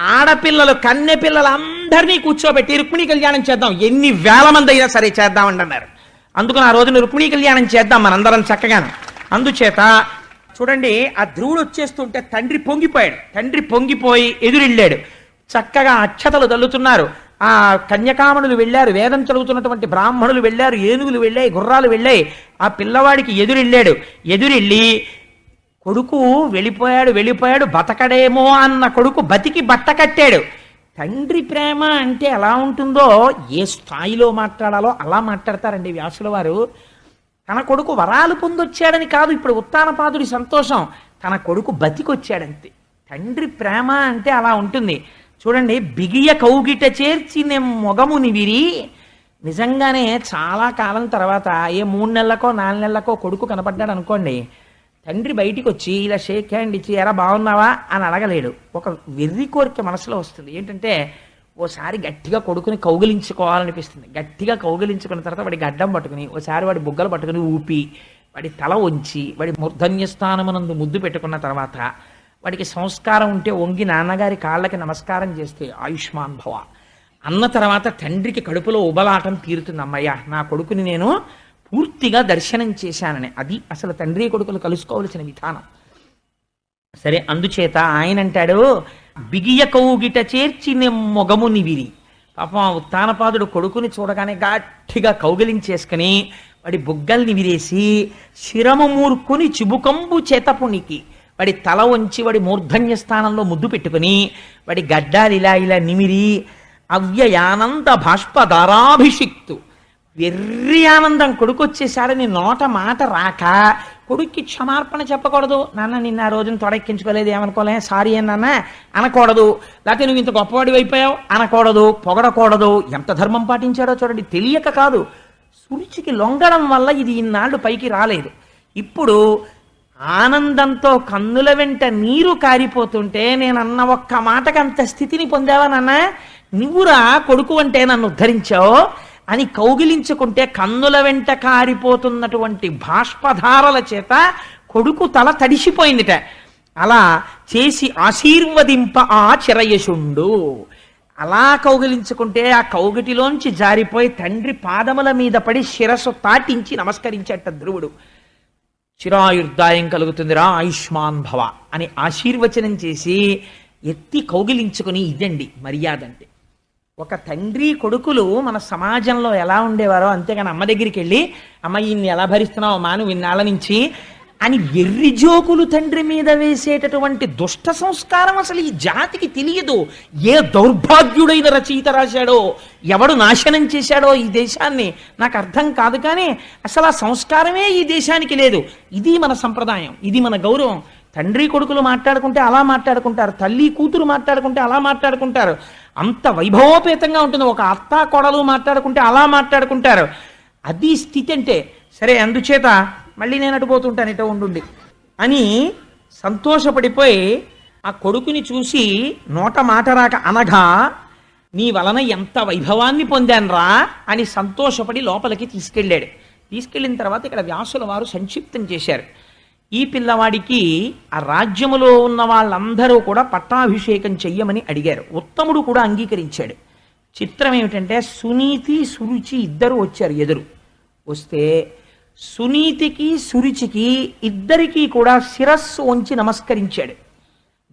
ఆడపిల్లలు కన్నె పిల్లలందరినీ కూర్చోబెట్టి రుక్మిణీ కళ్యాణం చేద్దాం. ఎన్ని వేల మంది అయినా సరే చేద్దామండి అన్నారు అందుకని ఆ రోజున రుక్మిణీ కళ్యాణం చేద్దాం మనందరం చక్కగాను. అందుచేత చూడండి ఆ ధ్రువుడు వచ్చేస్తుంటే తండ్రి పొంగిపోయాడు. తండ్రి పొంగిపోయి ఎదురెళ్ళాడు. చక్కగా అక్షతలు తల్లుతున్నారు. ఆ కన్యకామణులు వెళ్ళారు వేదం చదువుతున్నటువంటి బ్రాహ్మణులు వెళ్ళారు ఏనుగులు వెళ్ళాయి గుర్రాలు వెళ్ళాయి. ఆ పిల్లవాడికి ఎదురెళ్ళాడు. ఎదురెళ్ళి కొడుకు వెళ్ళిపోయాడు వెళ్ళిపోయాడు బతకడేమో అన్న కొడుకు బతికి బట్ట కట్టాడు. తండ్రి ప్రేమ అంటే ఎలా ఉంటుందో ఏ స్థాయిలో మాట్లాడాలో అలా మాట్లాడతారండి వ్యాసుల వారు. తన కొడుకు వరాలు పొందొచ్చాడని కాదు ఇప్పుడు ఉత్తానపాదుడి సంతోషం. తన కొడుకు బతికొచ్చాడంతే. తండ్రి ప్రేమ అంటే అలా ఉంటుంది. చూడండి బిగియ కౌగిట చేర్చి నేను మొగముని విరి నిజంగానే చాలా కాలం తర్వాత ఏ మూడు నెలలకో నాలుగు నెలలకో కొడుకు కనపడ్డాడు అనుకోండి తండ్రి బయటికి వచ్చి ఇలా షేక్ హ్యాండ్ ఇచ్చి ఎలా బాగున్నావా? అని అడగలేడు. ఒక వెర్రి కోరిక మనసులో వస్తుంది. ఏంటంటే ఓసారి గట్టిగా కొడుకుని కౌగిలించుకోవాలనిపిస్తుంది. గట్టిగా కౌగిలించుకున్న తర్వాత వాడి గడ్డం పట్టుకుని ఓసారి వాడి బుగ్గలు పట్టుకుని ఊపి వాడి తల వంచి వాడి మూర్ధన్యస్థానమునందు ముద్దు పెట్టుకున్న తర్వాత వాడికి సంస్కారం ఉంటే వంగి నాన్నగారి కాళ్ళకి నమస్కారం చేస్తే ఆయుష్మాన్ భవ. అన్న తర్వాత తండ్రికి కడుపులో ఉబలాటం తీరుతుంది. అమ్మయ్య నా కొడుకుని నేను పూర్తిగా దర్శనం చేశానని. అది అసలు తండ్రి కొడుకులు కలుసుకోవలసిన విధానం. సరే అందుచేత ఆయన అంటాడు బిగియ కౌగిట చేర్చి మొగముని విరి పాపం ఆ ఉత్తానపాదుడు కొడుకుని చూడగానే గట్టిగా కౌగిలించేసుకుని వాడి బుగ్గల్ని విరేసి శిరము మూర్కుని చిబుకంబు చేతపునికి వాడి తల వంచి వాడి మూర్ధన్య స్థానంలో ముద్దు పెట్టుకుని వాడి గడ్డాలు ఇలా ఇలా నిమిరి అవ్యయానంద బాష్పధారాభిషిక్తు. వెర్రి ఆనందం కొడుకు వచ్చేసాడని నోట మాట రాక కొడుక్కి క్షమార్పణ చెప్పకూడదు. నాన్న నిన్న ఆ రోజున తొడెక్కించుకోలేదు ఏమనుకోలే? సారీ నాన్న అనకూడదు. లేకపోతే నువ్వు ఇంత గొప్పవాడి అయిపోయావు? అనకూడదు పొగడకూడదు. ఎంత ధర్మం పాటించాడో చూడండి తెలియక కాదు. సురుచికి లొంగడం వల్ల ఇది ఇన్నాళ్ళు పైకి రాలేదు. ఇప్పుడు ఆనందంతో కన్నుల వెంట నీరు కారిపోతుంటే నేను అన్న ఒక్క మాటకంత అంత స్థితిని పొందావా నాన్న? నువ్వురా కొడుకు అంటే నన్ను ఉద్ధరించావు? అని కౌగిలించుకుంటే కన్నుల వెంట కారిపోతున్నటువంటి బాష్పధారల చేత కొడుకు తల తడిసిపోయిందిట. అలా చేసి ఆశీర్వదింప ఆ చిరయశుండు. అలా కౌగిలించుకుంటే ఆ కౌగిటిలోంచి జారిపోయి తండ్రి పాదముల మీద పడి శిరస్సు తాటించి నమస్కరించేట ధ్రువుడు. చిరాయుర్దాయం కలుగుతుందిరా ఆయుష్మాన్ భవ అని ఆశీర్వచనం చేసి ఎత్తి కౌగిలించుకుని ఇదండి మర్యాద అంటే ఒక తండ్రి కొడుకులు మన సమాజంలో ఎలా ఉండేవారో అంతేగాని అమ్మ దగ్గరికి వెళ్ళి అమ్మ ఈయన్ని ఎలా భరిస్తున్నావు? మాను విన్నాళ్ళ నుంచి అని ఎర్రి జోకులు తండ్రి మీద వేసేటటువంటి దుష్ట సంస్కారం అసలు ఈ జాతికి తెలియదు. ఏ దౌర్భాగ్యుడైన రచయిత రాశాడో ఎవడు నాశనం చేశాడో ఈ దేశాన్ని నాకు అర్థం కాదు కానీ అసలు ఆ సంస్కారమే ఈ దేశానికి లేదు. ఇది మన సంప్రదాయం ఇది మన గౌరవం. తండ్రి కొడుకులు మాట్లాడుకుంటే అలా మాట్లాడుకుంటారు తల్లి కూతురు మాట్లాడుకుంటే అలా మాట్లాడుకుంటారు. అంత వైభవోపేతంగా ఉంటుంది. ఒక అత్త కొడలు మాట్లాడుకుంటే అలా మాట్లాడుకుంటారు. అది స్థితి అంటే సరే అందుచేత మళ్ళీ నేను అటుపోతుంటాను ఇటో ఉండుండి అని సంతోషపడిపోయి ఆ కొడుకుని చూసి నోట మాట రాక అనగా నీ వలన ఎంత వైభవాన్ని పొందానరా? అని సంతోషపడి లోపలికి తీసుకెళ్ళాడు. తీసుకెళ్ళిన తర్వాత ఇక్కడ వ్యాసుల వారు సంక్షిప్తం చేశారు. ఈ పిల్లవాడికి ఆ రాజ్యములో ఉన్న వాళ్ళందరూ కూడా పట్టాభిషేకం చెయ్యమని అడిగారు. ఉత్తముడు కూడా అంగీకరించాడు. చిత్రం ఏమిటంటే సునీతి సురుచి ఇద్దరు వచ్చారు ఎదురు. వస్తే సునీతికి సురుచికి ఇద్దరికీ కూడా శిరస్సు వంచి నమస్కరించాడు.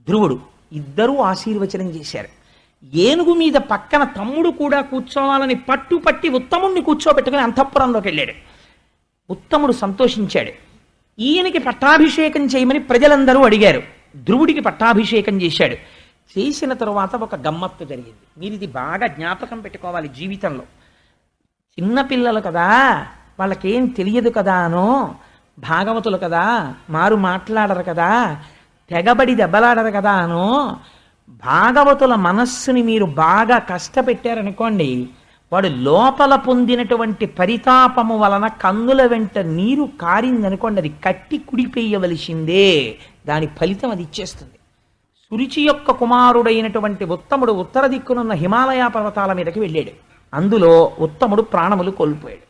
ధ్రువుడు ఇద్దరూ ఆశీర్వచనం చేశారు. ఏనుగు మీద పక్కన తమ్ముడు కూడా కూర్చోవాలని పట్టుపట్టి ఉత్తముణ్ణి కూర్చోబెట్టుకుని అంతఃపురంలోకి వెళ్ళాడు. ఉత్తముడు సంతోషించాడు. ఈయనకి పట్టాభిషేకం చేయమని ప్రజలందరూ అడిగారు. ధ్రువుడికి పట్టాభిషేకం చేశాడు. చేసిన తరువాత ఒక గమ్మత్తు జరిగింది. మీరు ఇది బాగా జ్ఞాపకం పెట్టుకోవాలి జీవితంలో. చిన్నపిల్లలు కదా వాళ్ళకేం తెలియదు కదా అనో భాగవతులు కదా మారు మాట్లాడరు కదా తెగబడి దెబ్బలాడరు కదా అనో భాగవతుల మనస్సుని మీరు బాగా కష్టపెట్టారనుకోండి వాడు లోపల పొందినటువంటి పరితాపము వలన కన్నుల వెంట నీరు కారిందనుకోండి అది కట్టి కుడిపేయవలసిందే దాని ఫలితం అది ఇచ్చేస్తుంది. సురుచి యొక్క కుమారుడైనటువంటి ఉత్తముడు ఉత్తర దిక్కునున్న హిమాలయ పర్వతాల మీదకి వెళ్ళాడు. అందులో ఉత్తముడు ప్రాణములు కోల్పోయాడు.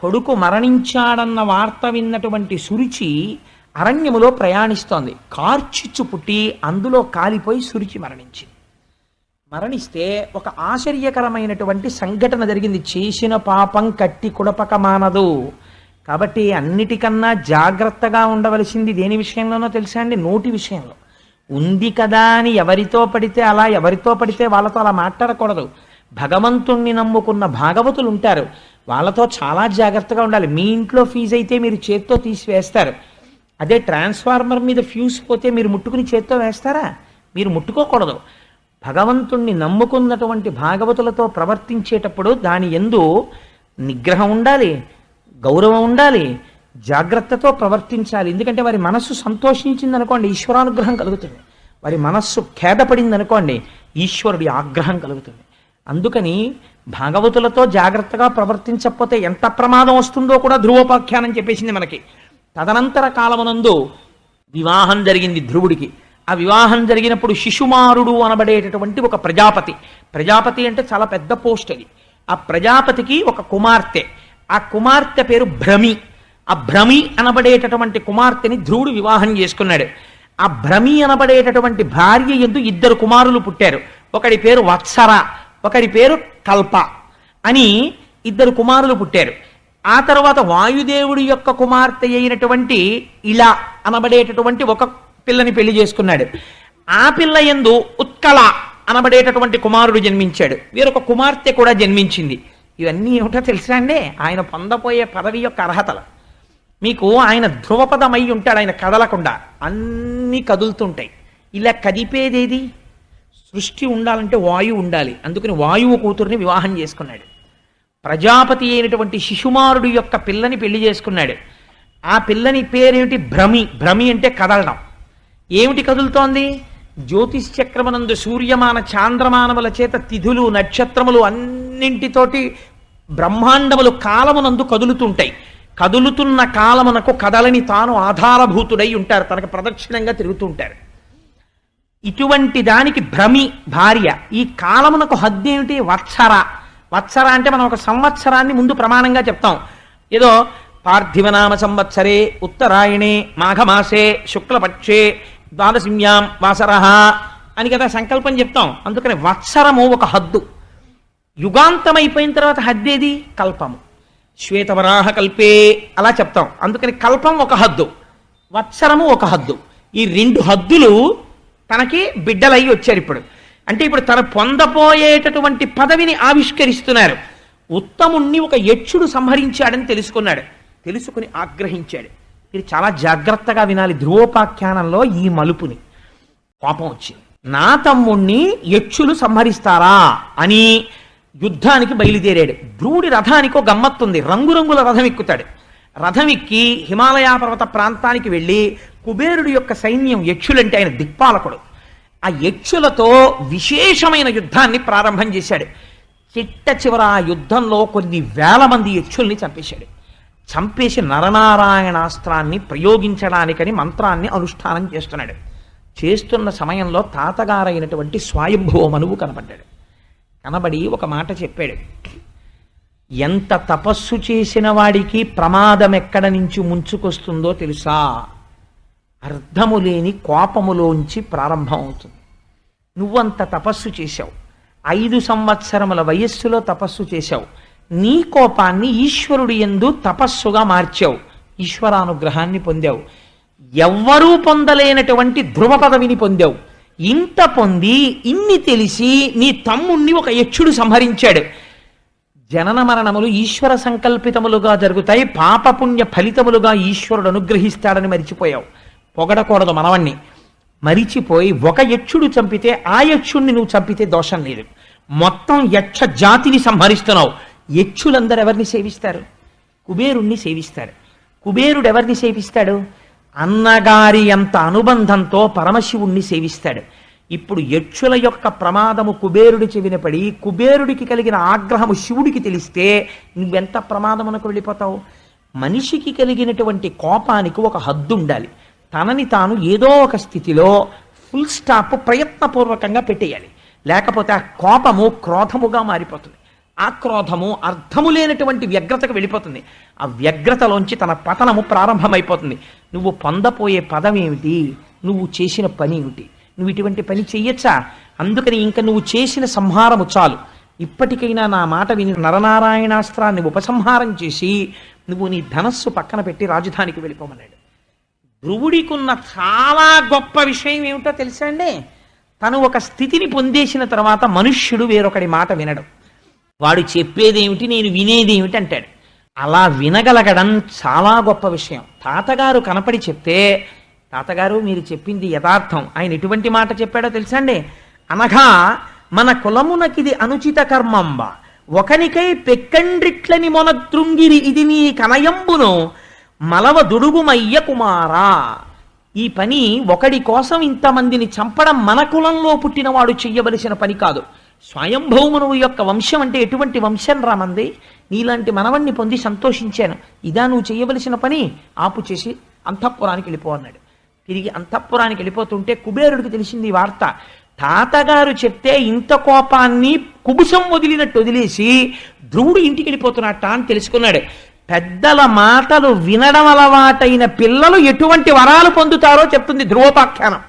కొడుకు మరణించాడన్న వార్త విన్నటువంటి సురుచి అరణ్యములో ప్రయాణిస్తోంది. కార్చిచ్చు పుట్టి అందులో కాలిపోయి సురుచి మరణించింది. మరణిస్తే ఒక ఆశ్చర్యకరమైనటువంటి సంఘటన జరిగింది. చేసిన పాపం కట్టి కుడపక మానదు కాబట్టి అన్నిటికన్నా జాగ్రత్తగా ఉండవలసింది దేని విషయంలోనో తెలుసా అండి? నోటి విషయంలో. ఉంది కదా అని ఎవరితో పడితే అలా ఎవరితో పడితే వాళ్ళతో అలా మాట్లాడకూడదు. భగవంతుణ్ణి నమ్ముకున్న భాగవతులు ఉంటారు. వాళ్ళతో చాలా జాగ్రత్తగా ఉండాలి. మీ ఇంట్లో ఫీజు అయితే మీరు చేత్తో తీసివేస్తారు. అదే ట్రాన్స్ఫార్మర్ మీద ఫ్యూజ్ పోతే మీరు ముట్టుకుని చేత్తో వేస్తారా? మీరు ముట్టుకోకూడదు. భగవంతుణ్ణి నమ్ముకున్నటువంటి భాగవతులతో ప్రవర్తించేటప్పుడు దాని ఎందు నిగ్రహం ఉండాలి గౌరవం ఉండాలి జాగ్రత్తతో ప్రవర్తించాలి. ఎందుకంటే వారి మనస్సు సంతోషించింది అనుకోండి ఈశ్వరానుగ్రహం కలుగుతుంది. వారి మనస్సు ఖేదపడింది అనుకోండి ఈశ్వరుడి ఆగ్రహం కలుగుతుంది. అందుకని భాగవతులతో జాగ్రత్తగా ప్రవర్తించకపోతే ఎంత ప్రమాదం వస్తుందో కూడా ధ్రువోపాఖ్యానం చెప్పేసింది మనకి. తదనంతర కాలమునందు వివాహం జరిగింది ధ్రువుడికి. ఆ వివాహం జరిగినప్పుడు శిశుమారుడు అనబడేటటువంటి ఒక ప్రజాపతి. ప్రజాపతి అంటే చాలా పెద్ద పోస్ట్ అది. ఆ ప్రజాపతికి ఒక కుమార్తె. ఆ కుమార్తె పేరు భ్రమి. ఆ భ్రమి అనబడేటటువంటి కుమార్తెని ధ్రువుడు వివాహం చేసుకున్నాడు. ఆ భ్రమి అనబడేటటువంటి భార్య ఎందు ఇద్దరు కుమారులు పుట్టారు. ఒకడి పేరు వత్సర ఒకడి పేరు కల్ప అని ఇద్దరు కుమారులు పుట్టారు. ఆ తర్వాత వాయుదేవుడి యొక్క కుమార్తె అయినటువంటి ఇలా అనబడేటటువంటి ఒక పిల్లని పెళ్ళి చేసుకున్నాడు. ఆ పిల్ల ఎందు ఉత్కళ అనబడేటటువంటి కుమారుడు జన్మించాడు. వీరొక కుమార్తె కూడా జన్మించింది. ఇవన్నీ ఏమిటో తెలుసా అండి? ఆయన పొందపోయే పదవి యొక్క అర్హతలు. మీకు ఆయన ధ్రువపదమై ఉంటాడు ఆయన కదలకుండా. అన్నీ కదులుతుంటాయి. ఇలా కదిపేదేది? సృష్టి ఉండాలంటే వాయువు ఉండాలి. అందుకని వాయువు కూతుర్ని వివాహం చేసుకున్నాడు. ప్రజాపతి అయినటువంటి శిశుమారుడు యొక్క పిల్లని పెళ్ళి చేసుకున్నాడు. ఆ పిల్లని పేరేమిటి? భ్రమి. భ్రమి అంటే కదలడం. ఏమిటి కదులుతోంది? జ్యోతిష్ చక్రమనందు సూర్యమాన చాంద్రమానముల చేత తిథులు నక్షత్రములు అన్నింటితోటి బ్రహ్మాండములు కాలమునందు కదులుతుంటాయి. కదులుతున్న కాలమునకు కదలని తాను ఆధారభూతుడై ఉంటారు. తనకు ప్రదక్షిణంగా తిరుగుతుంటారు. ఇటువంటి దానికి భ్రమి భార్య. ఈ కాలమునకు హద్దేమిటి వత్సర. వత్సర అంటే మనం ఒక సంవత్సరాన్ని ముందు ప్రమాణంగా చెప్తాం. ఏదో పార్థివనామ సంవత్సరే ఉత్తరాయణే మాఘమాసే శుక్లపక్షే ద్వాదశిమ్యాం వాసరహ అని కదా సంకల్పం చెప్తాం. అందుకని వత్సరము ఒక హద్దు. యుగాంతం అయిపోయిన తర్వాత హద్దేది కల్పము. శ్వేతవరాహ కల్పే అలా చెప్తాం. అందుకని కల్పం ఒక హద్దు. వత్సరము ఒక హద్దు. ఈ రెండు హద్దులు తనకి బిడ్డలయ్యి వచ్చారు ఇప్పుడు. అంటే ఇప్పుడు తన పొందబోయేటటువంటి పదవిని ఆవిష్కరిస్తున్నారు. ఉత్తముణ్ణి ఒక యక్షుడు సంహరించాడని తెలుసుకున్నాడు. తెలుసుకుని ఆగ్రహించాడు. ఇది చాలా జాగ్రత్తగా వినాలి. ధ్రువోపాఖ్యానంలో ఈ మలుపుని. కోపం వచ్చింది. నా తమ్ముణ్ణి యక్షులు సంహరిస్తారా అని యుద్ధానికి బయలుదేరాడు. ధ్రువుడి రథానికి ఒక గమ్మత్తుంది. రంగురంగుల రథం ఎక్కుతాడు. రథం ఎక్కి హిమాలయ పర్వత ప్రాంతానికి వెళ్ళి కుబేరుడి యొక్క సైన్యం యక్షులంటే ఆయన దిక్పాలకుడు. ఆ యక్షులతో విశేషమైన యుద్ధాన్ని ప్రారంభం చేశాడు. చిట్ట చివర ఆ యుద్ధంలో కొన్ని వేల మంది యక్షుల్ని చంపేశాడు. చంపేసి నరనారాయణాస్త్రాన్ని ప్రయోగించడానికని మంత్రాన్ని అనుష్ఠానం చేస్తున్నాడు. చేస్తున్న సమయంలో తాతగారైనటువంటి స్వయంభువ కనబడ్డాడు కనపడ్డాడు. కనబడి ఒక మాట చెప్పాడు. ఎంత తపస్సు చేసిన వాడికి ప్రమాదం ఎక్కడ నుంచి ముంచుకొస్తుందో తెలుసా? అర్థము లేని కోపములోంచి ప్రారంభం అవుతుంది నువ్వంత తపస్సు చేశావు. ఐదు సంవత్సరముల వయస్సులో తపస్సు చేశావు. నీ కోపాన్ని ఈశ్వరుడి ఎందు తపస్సుగా మార్చావు ఈశ్వరానుగ్రహాన్ని పొందావు. ఎవ్వరూ పొందలేనటువంటి ధ్రువ పదవిని పొందావు. ఇంత పొంది ఇన్ని తెలిసి నీ తమ్ముణ్ణి ఒక యక్షుడు సంహరించాడు. జనన మరణములు ఈశ్వర సంకల్పితములుగా జరుగుతాయి పాపపుణ్య ఫలితములుగా ఈశ్వరుడు అనుగ్రహిస్తాడని మరిచిపోయావు. పొగడకూడదు మనవణ్ణి. మరిచిపోయి ఒక యక్షుడు చంపితే ఆ యక్షుణ్ణి నువ్వు చంపితే దోషం లేదు. మొత్తం యక్ష జాతిని సంహరిస్తున్నావు. యక్షులందరూ ఎవరిని సేవిస్తారు? కుబేరుణ్ణి సేవిస్తారు. కుబేరుడు ఎవరిని సేవిస్తాడు? అన్నగారి అంత అనుబంధంతో పరమశివుణ్ణి సేవిస్తాడు. ఇప్పుడు యక్షుల యొక్క ప్రమాదము కుబేరుడి చెవిన పడి కుబేరుడికి కలిగిన ఆగ్రహము శివుడికి తెలిస్తే నువ్వెంత ప్రమాదమునకు వెళ్ళిపోతావు? మనిషికి కలిగినటువంటి కోపానికి ఒక హద్దు ఉండాలి తనని తాను ఏదో ఒక స్థితిలో ఫుల్ స్టాప్ ప్రయత్నపూర్వకంగా పెట్టేయాలి. లేకపోతే ఆ కోపము క్రోధముగా మారిపోతుంది. ఆక్రోధము అర్థము లేనటువంటి వ్యగ్రతకు వెళ్ళిపోతుంది. ఆ వ్యగ్రతలోంచి తన పతనము ప్రారంభమైపోతుంది. నువ్వు పొందపోయే పదం ఏమిటి? నువ్వు చేసిన పని ఏమిటి? నువ్వు ఇటువంటి పని చెయ్యొచ్చా? అందుకని ఇంకా నువ్వు చేసిన సంహారము చాలు. ఇప్పటికైనా నా మాట విని నరనారాయణాస్త్రాన్ని ఉపసంహారం చేసి నువ్వు నీ ధనస్సు పక్కన పెట్టి రాజధానికి వెళ్ళిపోమన్నాడు. ధ్రువుడికున్న చాలా గొప్ప విషయం ఏమిటో తెలుసా అండి? తను ఒక స్థితిని పొందేసిన తర్వాత మనుష్యుడు వేరొకడి మాట వినడం. వాడు చెప్పేదేమిటి నేను వినేదేమిటి అంటాడు. అలా వినగలగడం చాలా గొప్ప విషయం. తాతగారు కనపడి చెప్తే తాతగారు మీరు చెప్పింది యథార్థం. ఆయన ఎటువంటి మాట చెప్పాడో తెలుసా అండి? అనగా మన కులమునకిది అనుచిత కర్మంబ. ఒకనికై పెక్కండ్రిట్లని మొన తృంగిరి ఇది నీ కనయంబును. మలవ దుడుగుమయ్య కుమారా. ఈ పని ఒకడి కోసం ఇంతమందిని చంపడం మన కులంలో పుట్టినవాడు చెయ్యవలసిన పని కాదు. స్వయంభౌమునువు యొక్క వంశం అంటే ఎటువంటి వంశం రామంది నీలాంటి మనవణ్ణి పొంది సంతోషించాను. ఇదా నువ్వు చేయవలసిన పని? ఆపు చేసి అంతఃపురానికి వెళ్ళిపో అన్నాడు. తిరిగి అంతఃపురానికి వెళ్ళిపోతుంటే కుబేరుడికి తెలిసింది ఈ వార్త. తాతగారు చెప్తే ఇంత కోపాన్ని కుబుసం వదిలినట్టు వదిలేసి ధ్రువుడు ఇంటికి వెళ్ళిపోతున్నట్ట అని తెలుసుకున్నాడు. పెద్దల మాటలు వినడం అలవాటైన పిల్లలు ఎటువంటి వరాలు పొందుతారో చెప్తుంది ధ్రువోపాఖ్యానం.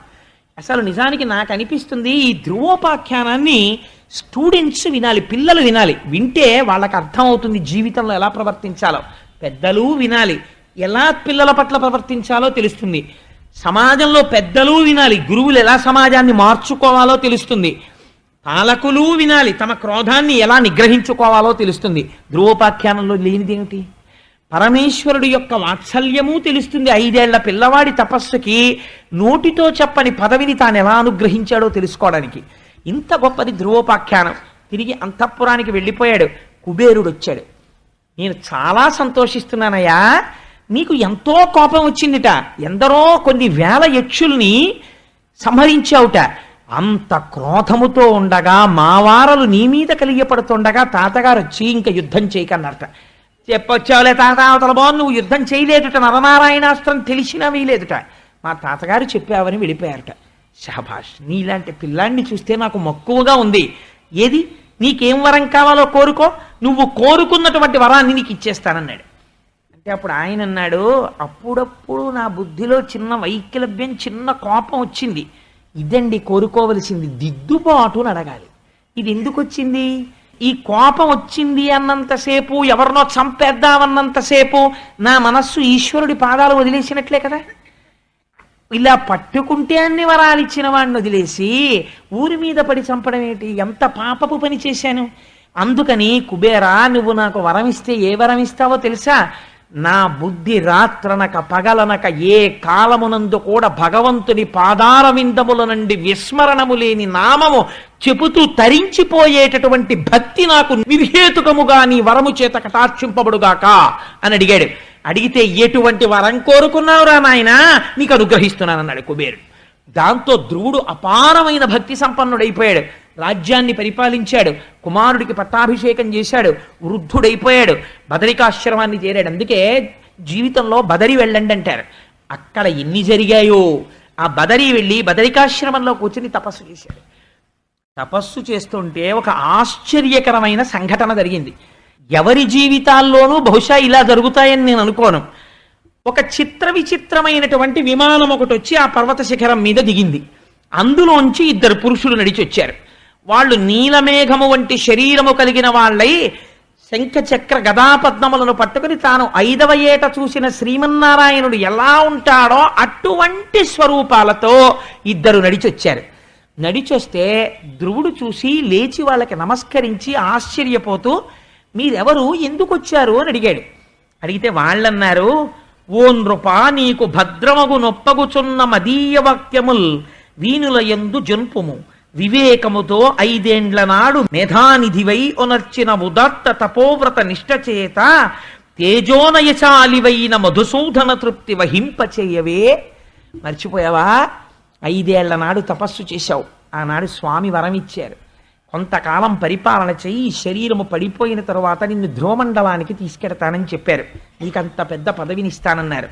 అసలు నిజానికి నాకు అనిపిస్తుంది ఈ ధ్రువోపాఖ్యానాన్ని స్టూడెంట్స్ వినాలి పిల్లలు వినాలి. వింటే వాళ్ళకి అర్థమవుతుంది జీవితంలో ఎలా ప్రవర్తించాలో. పెద్దలు వినాలి. ఎలా పిల్లల పట్ల ప్రవర్తించాలో తెలుస్తుంది. సమాజంలో పెద్దలు వినాలి. గురువులు ఎలా సమాజాన్ని మార్చుకోవాలో తెలుస్తుంది. పాలకులు వినాలి. తమ క్రోధాన్ని ఎలా నిగ్రహించుకోవాలో తెలుస్తుంది. ధ్రువోపాఖ్యానంలో లేనిదేమిటి? పరమేశ్వరుడు యొక్క వాత్సల్యము తెలుస్తుంది. ఐదేళ్ళ పిల్లవాడి తపస్సుకి నోటితో చెప్పని పదవిని తాను ఎలా అనుగ్రహించాడో తెలుసుకోవడానికి. ఇంత గొప్పది ధ్రువోపాఖ్యానం. తిరిగి అంతఃపురానికి వెళ్ళిపోయాడు. కుబేరుడు వచ్చాడు నేను చాలా సంతోషిస్తున్నానయ్యా. నీకు ఎంతో కోపం వచ్చిందిట. ఎందరో కొన్ని వేల యక్షుల్ని సంహరించావుట. అంత క్రోధముతో ఉండగా మావారలు నీ మీద కలిగపడుతుండగా తాతగారు వచ్చి ఇంకా యుద్ధం చేయకన్నారట. చెప్పొచ్చావులే తాత అవతల బాగుంది నువ్వు యుద్ధం చేయలేదుట నరనారాయణాస్త్రం తెలిసినా వీలేదుట. మా తాతగారు చెప్పావని వెళ్ళిపోయారట షహబాష్ నీలాంటి పిల్లాన్ని చూస్తే నాకు మక్కువగా ఉంది. ఏది? నీకేం వరం కావాలో కోరుకో నువ్వు కోరుకున్నటువంటి వరాన్ని నీకు ఇచ్చేస్తానన్నాడు. అంటే అప్పుడు ఆయన అన్నాడు అప్పుడప్పుడు నా బుద్ధిలో చిన్న వైకలభ్యం చిన్న కోపం వచ్చింది. ఇదండి కోరుకోవలసింది దిద్దుబాటు అని అడగాలి ఇది ఎందుకు వచ్చింది ఈ కోపం వచ్చింది అన్నంతసేపు ఎవరినో చంపేద్దామన్నంతసేపు నా మనస్సు ఈశ్వరుడి పాదాలు వదిలేసినట్లే కదా. ఇలా పట్టుకుంటే అన్ని వరాలు ఇచ్చిన వాడిని వదిలేసి ఊరి మీద పడి చంపడం ఏంటి? ఎంత పాపపు పని చేశాను? అందుకని కుబేరా నువ్వు నాకు వరం ఇస్తే ఏ వరం ఇస్తావో తెలుసా? నా బుద్ధి రాత్రనక పగలనక ఏ కాలమునందు కూడా భగవంతుని పాదారవిందముల నుండి విస్మరణము లేని నామము చెబుతూ తరించిపోయేటటువంటి భక్తి నాకు నిర్హేతుకముగా నీ వరము చేత కటాక్షింపబడుగాక అని అడిగాడు. అడిగితే ఎటువంటి వరం కోరుకున్నావురా నాయన? నీకు అనుగ్రహిస్తున్నానన్నాడు కుబేరుడు. దాంతో ధ్రువుడు అపారమైన భక్తి సంపన్నుడైపోయాడు. రాజ్యాన్ని పరిపాలించాడు కుమారుడికి పట్టాభిషేకం చేశాడు వృద్ధుడైపోయాడు బదరికాశ్రమాన్ని చేరాడు. అందుకే జీవితంలో బదరి వెళ్ళండి అంటారు. అక్కడ ఎన్ని జరిగాయో ఆ బదరి వెళ్ళి బదరికాశ్రమంలో కూర్చుని తపస్సు చేశాడు. తపస్సు చేస్తుంటే ఒక ఆశ్చర్యకరమైన సంఘటన జరిగింది. ఎవరి జీవితాల్లోనూ బహుశా ఇలా జరుగుతాయని నేను అనుకోను. ఒక చిత్ర విచిత్రమైనటువంటి విమానం ఒకటి వచ్చి ఆ పర్వత శిఖరం మీద దిగింది. అందులోంచి ఇద్దరు పురుషులు నడిచి వచ్చారు వాళ్ళు నీలమేఘము వంటి శరీరము కలిగిన వాళ్ళై శంఖ చక్ర గదాపద్మములను పట్టుకుని తాను ఐదవ ఏట చూసిన శ్రీమన్నారాయణుడు ఎలా ఉంటాడో అటువంటి స్వరూపాలతో ఇద్దరు నడిచొచ్చారు. నడిచొస్తే ధ్రువుడు చూసి లేచి వాళ్ళకి నమస్కరించి ఆశ్చర్యపోతూ మీరెవరు? ఎందుకు వచ్చారు అని అడిగాడు. అడిగితే వాళ్ళన్నారు ఓ నృప నీకు భద్రమగు నొప్పగుచున్న మదీయ వాక్యముల్ వీనుల యందు జన్పుము. వివేకముతో ఐదేండ్ల నాడు మేధానిధివై ఒనర్చిన ఉదాత్త తపోవ్రత నిష్టచేత తేజోనయశాలివైన మధుసూదన తృప్తి వహింపచేయవే. మర్చిపోయావా? ఐదేళ్ళ నాడు తపస్సు చేశావు. ఆనాడు స్వామి వరం ఇచ్చారు కొంతకాలం పరిపాలన చెయ్యి శరీరము పడిపోయిన తరువాత నిన్ను ధ్రువమండలానికి తీసుకెడతానని చెప్పారు. నీకంత పెద్ద పదవిని ఇస్తానన్నారు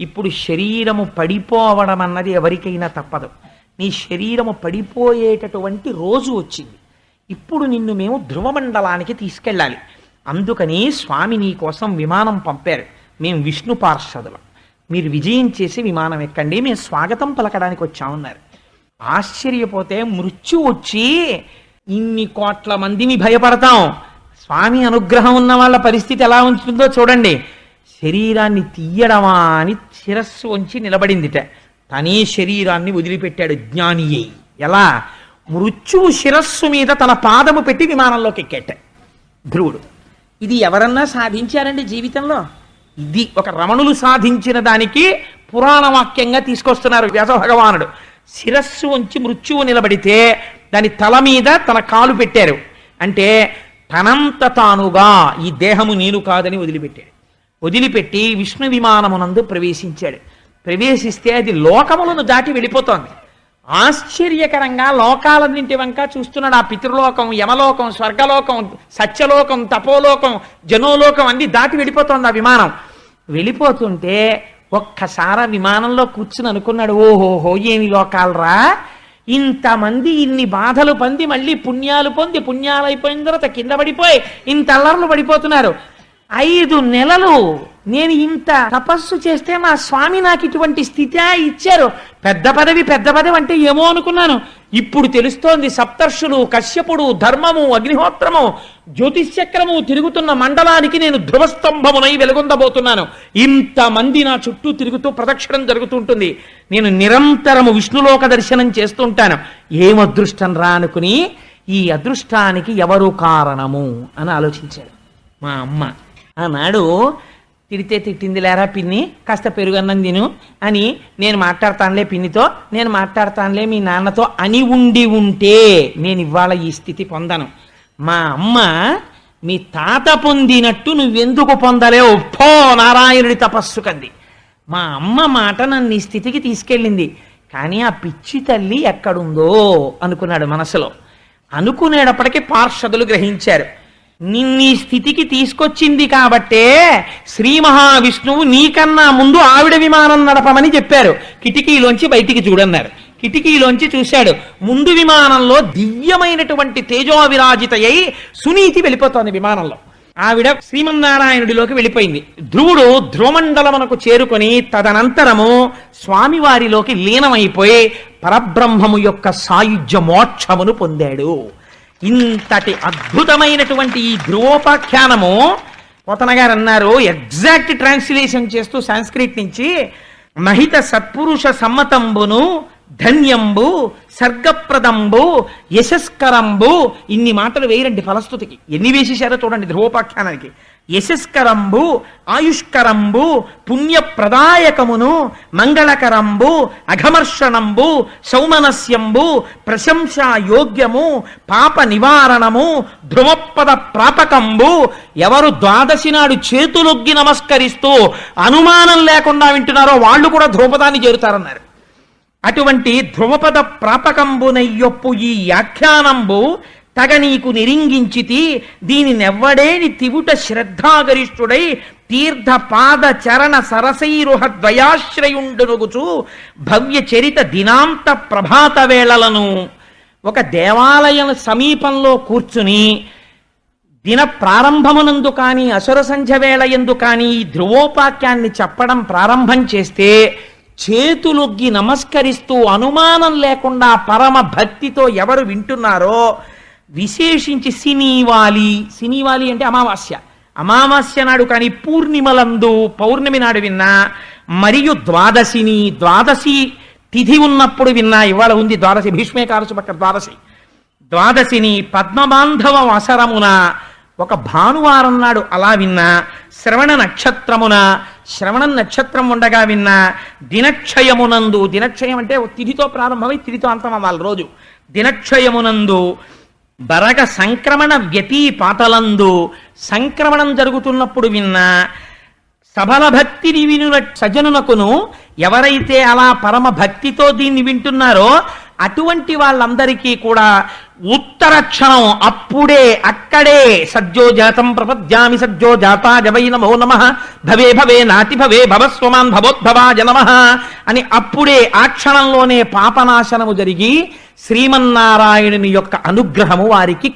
ఇప్పుడు శరీరము పడిపోవడం అన్నది ఎవరికైనా తప్పదు. నీ శరీరము పడిపోయేటటువంటి రోజు వచ్చింది. ఇప్పుడు నిన్ను మేము ధ్రువమండలానికి తీసుకెళ్ళాలి. అందుకని స్వామి నీ కోసం విమానం పంపారు. మేము విష్ణు పార్షదులం. మీరు విజయం చేసి విమానం ఎక్కండి. మేము స్వాగతం పలకడానికి వచ్చామన్నారు. ఆశ్చర్యపోతే మృత్యు వచ్చి ఇన్ని కోట్ల మందిని భయపడతాం. స్వామి అనుగ్రహం ఉన్న వాళ్ళ పరిస్థితి ఎలా ఉంటుందో చూడండి. శరీరాన్ని తీయడమా అని శిరస్సు వంచి నిలబడిందిట. తనే శరీరాన్ని వదిలిపెట్టాడు జ్ఞాని ఎలా? మృత్యువు శిరస్సు మీద తన పాదము పెట్టి విమానంలోకి ఎక్కేట. ధ్రువుడు ఇది ఎవరన్నా సాధించారండి జీవితంలో? ఇది ఒక రమణులు సాధించిన దానికి పురాణ వాక్యంగా తీసుకొస్తున్నారు వ్యాస భగవానుడు. శిరస్సు ఉంచి మృత్యువు నిలబడితే దాని తల మీద తన కాలు పెట్టారు. అంటే తనంత తానుగా ఈ దేహము నేను కాదని వదిలిపెట్టాడు. వదిలిపెట్టి విష్ణు విమానమునందు ప్రవేశించాడు. ప్రవేశిస్తే అది లోకములను దాటి వెళ్ళిపోతోంది. ఆశ్చర్యకరంగా లోకాలన్నింటి వంక చూస్తున్నాడు ఆ పితృలోకం యమలోకం స్వర్గలోకం సత్యలోకం తపోలోకం జనోలోకం అన్ని దాటి వెళ్ళిపోతోంది ఆ విమానం. వెళ్ళిపోతుంటే ఒక్కసారి విమానంలో కూర్చుని అనుకున్నాడు ఓహోహో ఏమి లోకాలరా? ఇంతమంది ఇన్ని బాధలు పొంది మళ్ళీ పుణ్యాలు పొంది పుణ్యాలు అయిపోయిన తర్వాత కింద పడిపోయి ఇంత అల్లర్లు పడిపోతున్నారు. ఐదు నెలలు నేను ఇంత తపస్సు చేస్తే మా స్వామి నాకు ఇటువంటి స్థితి ఇచ్చారు. పెద్ద పదవి పెద్ద పదవి అంటే ఏమో అనుకున్నాను. ఇప్పుడు తెలుస్తోంది సప్తర్షులు కశ్యపుడు ధర్మము అగ్నిహోత్రము జ్యోతిష్చక్రము తిరుగుతున్న మండలానికి నేను ధ్రువస్తంభమునై వెలుగొందబోతున్నాను. ఇంతమంది నా చుట్టూ తిరుగుతూ ప్రదక్షిణం జరుగుతుంటుంది. నేను నిరంతరము విష్ణులోక దర్శనం చేస్తుంటాను. ఏం అదృష్టం రా అనుకుని ఈ అదృష్టానికి ఎవరు కారణము అని ఆలోచించాడు. మా అమ్మ. ఆనాడు తిడితే తిట్టింది లేరా పిన్ని? కాస్త పెరుగన్నం తిను అని నేను మాట్లాడతానులే పిన్నితో నేను మాట్లాడతానులే మీ నాన్నతో అని ఉండి ఉంటే నేను ఇవాళ ఈ స్థితి పొందను. మా అమ్మ మీ తాత పొందినట్టు నువ్వెందుకు పొందలేవు పో నారాయణుడి తపస్సు కంది. మా అమ్మ మాట నన్ను ఈ స్థితికి తీసుకెళ్ళింది. కానీ ఆ పిచ్చి తల్లి ఎక్కడుందో అనుకున్నాడు మనసులో. అనుకునేటప్పటికీ పార్షదులు గ్రహించారు. నిన్నీ స్థితికి తీసుకొచ్చింది కాబట్టే శ్రీ మహావిష్ణువు నీకన్నా ముందు ఆవిడ విమానం నడపమని చెప్పారు. కిటికీలోంచి బయటికి చూడన్నారు. కిటికీలోంచి చూశాడు. ముందు విమానంలో దివ్యమైనటువంటి తేజోవిరాజిత అయి సునీతి వెళ్ళిపోతోంది విమానంలో. ఆవిడ శ్రీమన్నారాయణుడిలోకి వెళ్ళిపోయింది. ధ్రువుడు ధ్రువమండలమునకు చేరుకొని తదనంతరము స్వామివారిలోకి లీనమైపోయి పరబ్రహ్మము యొక్క సాయుధ్య మోక్షమును పొందాడు. ఇంతటి అద్భుతమైనటువంటి ఈ ధ్రువోపాఖ్యానము పోతన గారు అన్నారు ఎగ్జాక్ట్ ట్రాన్స్లేషన్ చేస్తూ సాంస్క్రిట్ నుంచి మహిత సత్పురుష సమ్మతంబును ధన్యంబు సర్గప్రదంబు యశస్కరంబు ఇన్ని మాటలు వేయరండి ఫలస్తుతికి. ఎన్ని వేసేశారో చూడండి ధ్రువోపాఖ్యానానికి యశస్కరంబు ఆయుష్కరంబు పుణ్యప్రదాయకమును మంగళకరంబు అఘమర్షణంబు సౌమనస్యంబు ప్రశంసాయోగ్యము పాప నివారణము ధ్రువపద ప్రాపకంబు ఎవరు ద్వాదశి నాడు చేతులొగ్గి నమస్కరిస్తూ అనుమానం లేకుండా వింటున్నారో వాళ్ళు కూడా ధ్రువపదాన్ని చేరుతారన్నారు. అటువంటి ధ్రువపద ప్రాపకంబునయ్యొప్పు ఈ యాఖ్యానంబు తగ నీకు నిరింగించితి దీని నెవ్వడేని తివుట శ్రద్ధాగరిష్ఠుడై తీర్థ పాద చరణ సరసైరుహ ద్వయాశ్రయుండునుగుచు భవ్య చరిత దినాంత ప్రభాత వేళలను. ఒక దేవాలయం సమీపంలో కూర్చుని దిన ప్రారంభమునందు కానీ అసుర సంధ్య వేళ ఎందు కానీ ఈ ధ్రువోపాఖ్యాన్ని చెప్పడం ప్రారంభం చేస్తే చేతులొగ్గి నమస్కరిస్తూ అనుమానం లేకుండా పరమ భక్తితో ఎవరు వింటున్నారో విశేషించి సినీవాలి. సినీవాలి అంటే అమావాస్య. అమావాస్య నాడు కానీ పూర్ణిమలందు పౌర్ణమి నాడు విన్నా మరియు ద్వాదశిని ద్వాదశి తిథి ఉన్నప్పుడు విన్నా ఇవాళ ఉంది ద్వాదశి భీష్మేకారసు పక్క ద్వాదశి. ద్వాదశిని పద్మబాంధవ అసరమున ఒక భానువారం నాడు అలా విన్నా శ్రవణ నక్షత్రమున శ్రవణ నక్షత్రం ఉండగా విన్నా దినక్షయమునందు దినక్షయం అంటే తిథితో ప్రారంభమై తిథితో అంతం అవ్వాలి రోజు. దినక్షయమునందు బరగ సంక్రమణ వ్యతీపాతలందు సంక్రమణం జరుగుతున్నప్పుడు విన్నా సబల భక్తిని వినుల సజనునకును ఎవరైతే అలా పరమ భక్తితో దీన్ని వింటున్నారో అటువంటి వాళ్ళందరికీ కూడా ఉత్తర క్షణం అప్పుడే అక్కడే సజ్జో జాతం ప్రపద్యామి సజ్జో జాతా జవై నమో నమ భవే భవే నాతి భవే భవస్వమాన్ భవోద్భవాజ నమ అని అప్పుడే ఆ క్షణంలోనే పాపనాశనము జరిగి శ్రీమన్నారాయణుని యొక్క అనుగ్రహము వారికి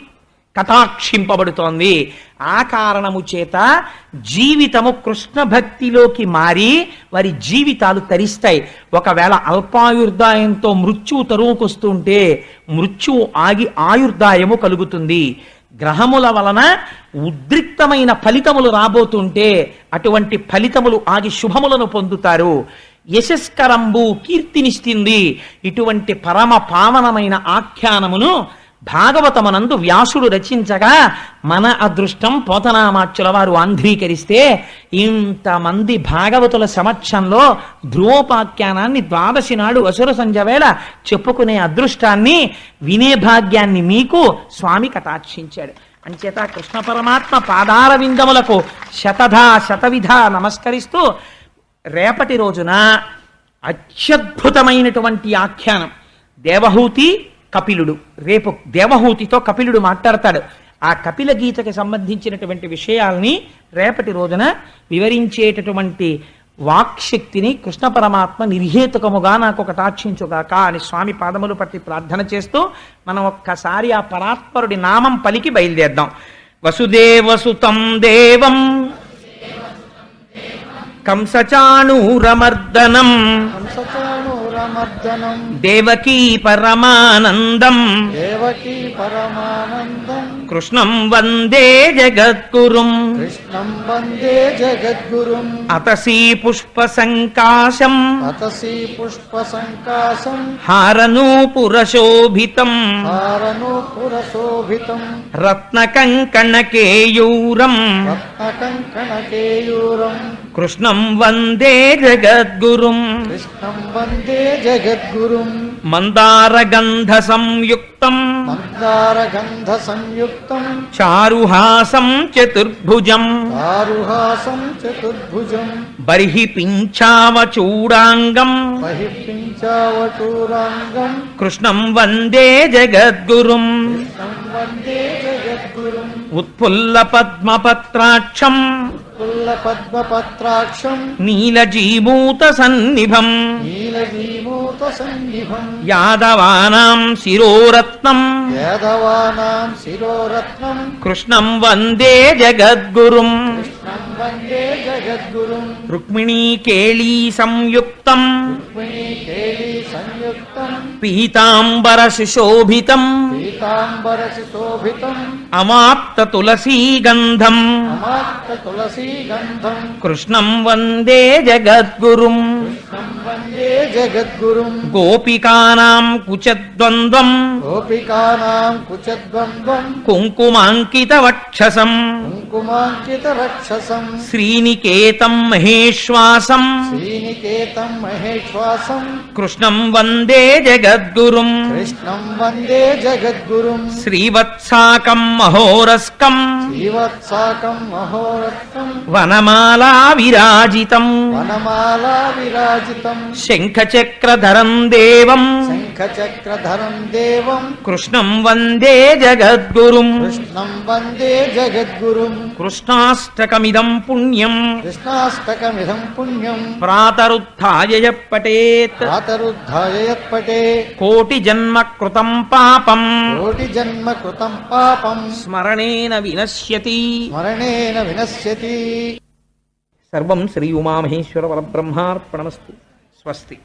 కటాక్షింపబడుతోంది. ఆ కారణము చేత జీవితము కృష్ణ భక్తిలోకి మారి వారి జీవితాలు తరిస్తాయి. ఒకవేళ అల్పాయుర్దాయంతో మృత్యువు తరువుకొస్తుంటే మృత్యువు ఆగి ఆయుర్దాయము కలుగుతుంది. గ్రహముల వలన ఉద్రిక్తమైన ఫలితములు రాబోతుంటే అటువంటి ఫలితములు ఆగి శుభములను పొందుతారు. యశస్కరంబు కీర్తినిస్తుంది. ఇటువంటి పరమ పావనమైన ఆఖ్యానమును భాగవతమనందు వ్యాసుడు రచించగా మన అదృష్టం పోతనామాచ్యుల వారు ఆంధ్రీకరిస్తే ఇంతమంది భాగవతుల సమక్షంలో ధ్రువోపాఖ్యానాన్ని ద్వాదశి నాడు అసుర సంజవేళ చెప్పుకునే అదృష్టాన్ని వినే భాగ్యాన్ని మీకు స్వామి కటాక్షించాడు. అంచేత కృష్ణ పరమాత్మ పాదార విందములకు శతధా శతవిధ నమస్కరిస్తూ రేపటి రోజున అత్యద్భుతమైనటువంటి ఆఖ్యానం దేవహూతి కపిలుడు. రేపు దేవహూతితో కపిలుడు మాట్లాడతాడు. ఆ కపిల గీతకి సంబంధించినటువంటి విషయాల్ని రేపటి రోజున వివరించేటటువంటి వాక్శక్తిని కృష్ణ పరమాత్మ నిర్హేతుకముగా నాకు కటాక్షించుగాక అని స్వామి పాదములు పట్టి ప్రార్థన చేస్తూ మనం ఒక్కసారి ఆ పరాత్పరుడి నామం పలికి బయలుదేద్దాం వసుదేవసుతం దేవం. కంసచాణూరమర్దనం. కంసచాణూరమర్దనం దేవకీ పరమానందం। దేవకీ పరమానందం। కృష్ణం వందే జగద్గురుం। కృష్ణం వందే జగద్గురుం। అతసీ పుష్ప సంకాశం అతసి పుష్ప సంకాశం హారనూపురశోభితం హారనూపురశోభితం రత్నకంకణకేయూరం। రత్నకంకణకేయూరం। కృష్ణం వందే జగద్గురుం. కృష్ణం వందే జగద్గురుం. మందారగంధ సంయుక్తం మందారగంధ సంయుక్తం చారుహాసం చతుర్భుజం. ఆరుహాసం చతుర్భుజం బర్హి పింఛావచూడాంగం బహిర్పించావటూరాంగం కృష్ణం వందే జగద్గురుం. కృష్ణం వందే జగద్గురుం. ఉత్ఫుల్ల పద్మపత్రాక్షం. తుల్లపద్మపత్రాక్షం నీలజీమూత సన్నిభం నీలజీమూత సన్నిభం యాదవానాం శిరోరత్నం. వేదవానాం శిరోరత్నం. కృష్ణం వందే జగద్గురుం. కృష్ణం వందే జగద్గురుం. రుక్మిణీ కేళీ సంయుక్తం. రుక్మిణీ కేళీ సంయుక్తం. పీతాంబర సుశోభితం పీతాంబర శోభితం అమాప్త తులసీ గంధం అమాత్త తులసీ గంధం కృష్ణం వందే జగద్గురుం జగద్గురుం. గోపికానాం కుచద్వంద్వం. గోపికానాం కుచద్వంద్వం. కుంకుమాంకిత వక్షసం కుంకుమాంకిత రక్షసం శ్రీనికేతం మహేశ్వాసం. శ్రీనికేతం మహేశ్వాసం. కృష్ణం వందే జగద్గురుం. కృష్ణం వందే జగద్గురుం. శ్రీవత్సాకం మహోరస్కం. శ్రీవత్సాకం మహోరత్నం వనమాలా విరాజితం. వనమాలా విరాజితం శంఖచక్రధరం దేవం. శంఖచక్రధరం దేవం. కృష్ణం వందే జగద్గురుం. కృష్ణం వందే జగద్గురుం. కృష్ణాష్టకమిదం పుణ్యం. కృష్ణాష్టకమిదం పుణ్యం. ప్రాతరుత్థాయ పఠేత్. ప్రాతరుద్ధాయ యత్పటే కోటి జన్మ కృతం పాపం. కోటి జన్మ కృతం పాపం. స్మరణేన వినశ్యతి. స్మరణేన వినశ్యతి. సర్వం శ్రీ ఉమామహేశ్వర పరబ్రహ్మార్పణమస్తు స్వస్తి.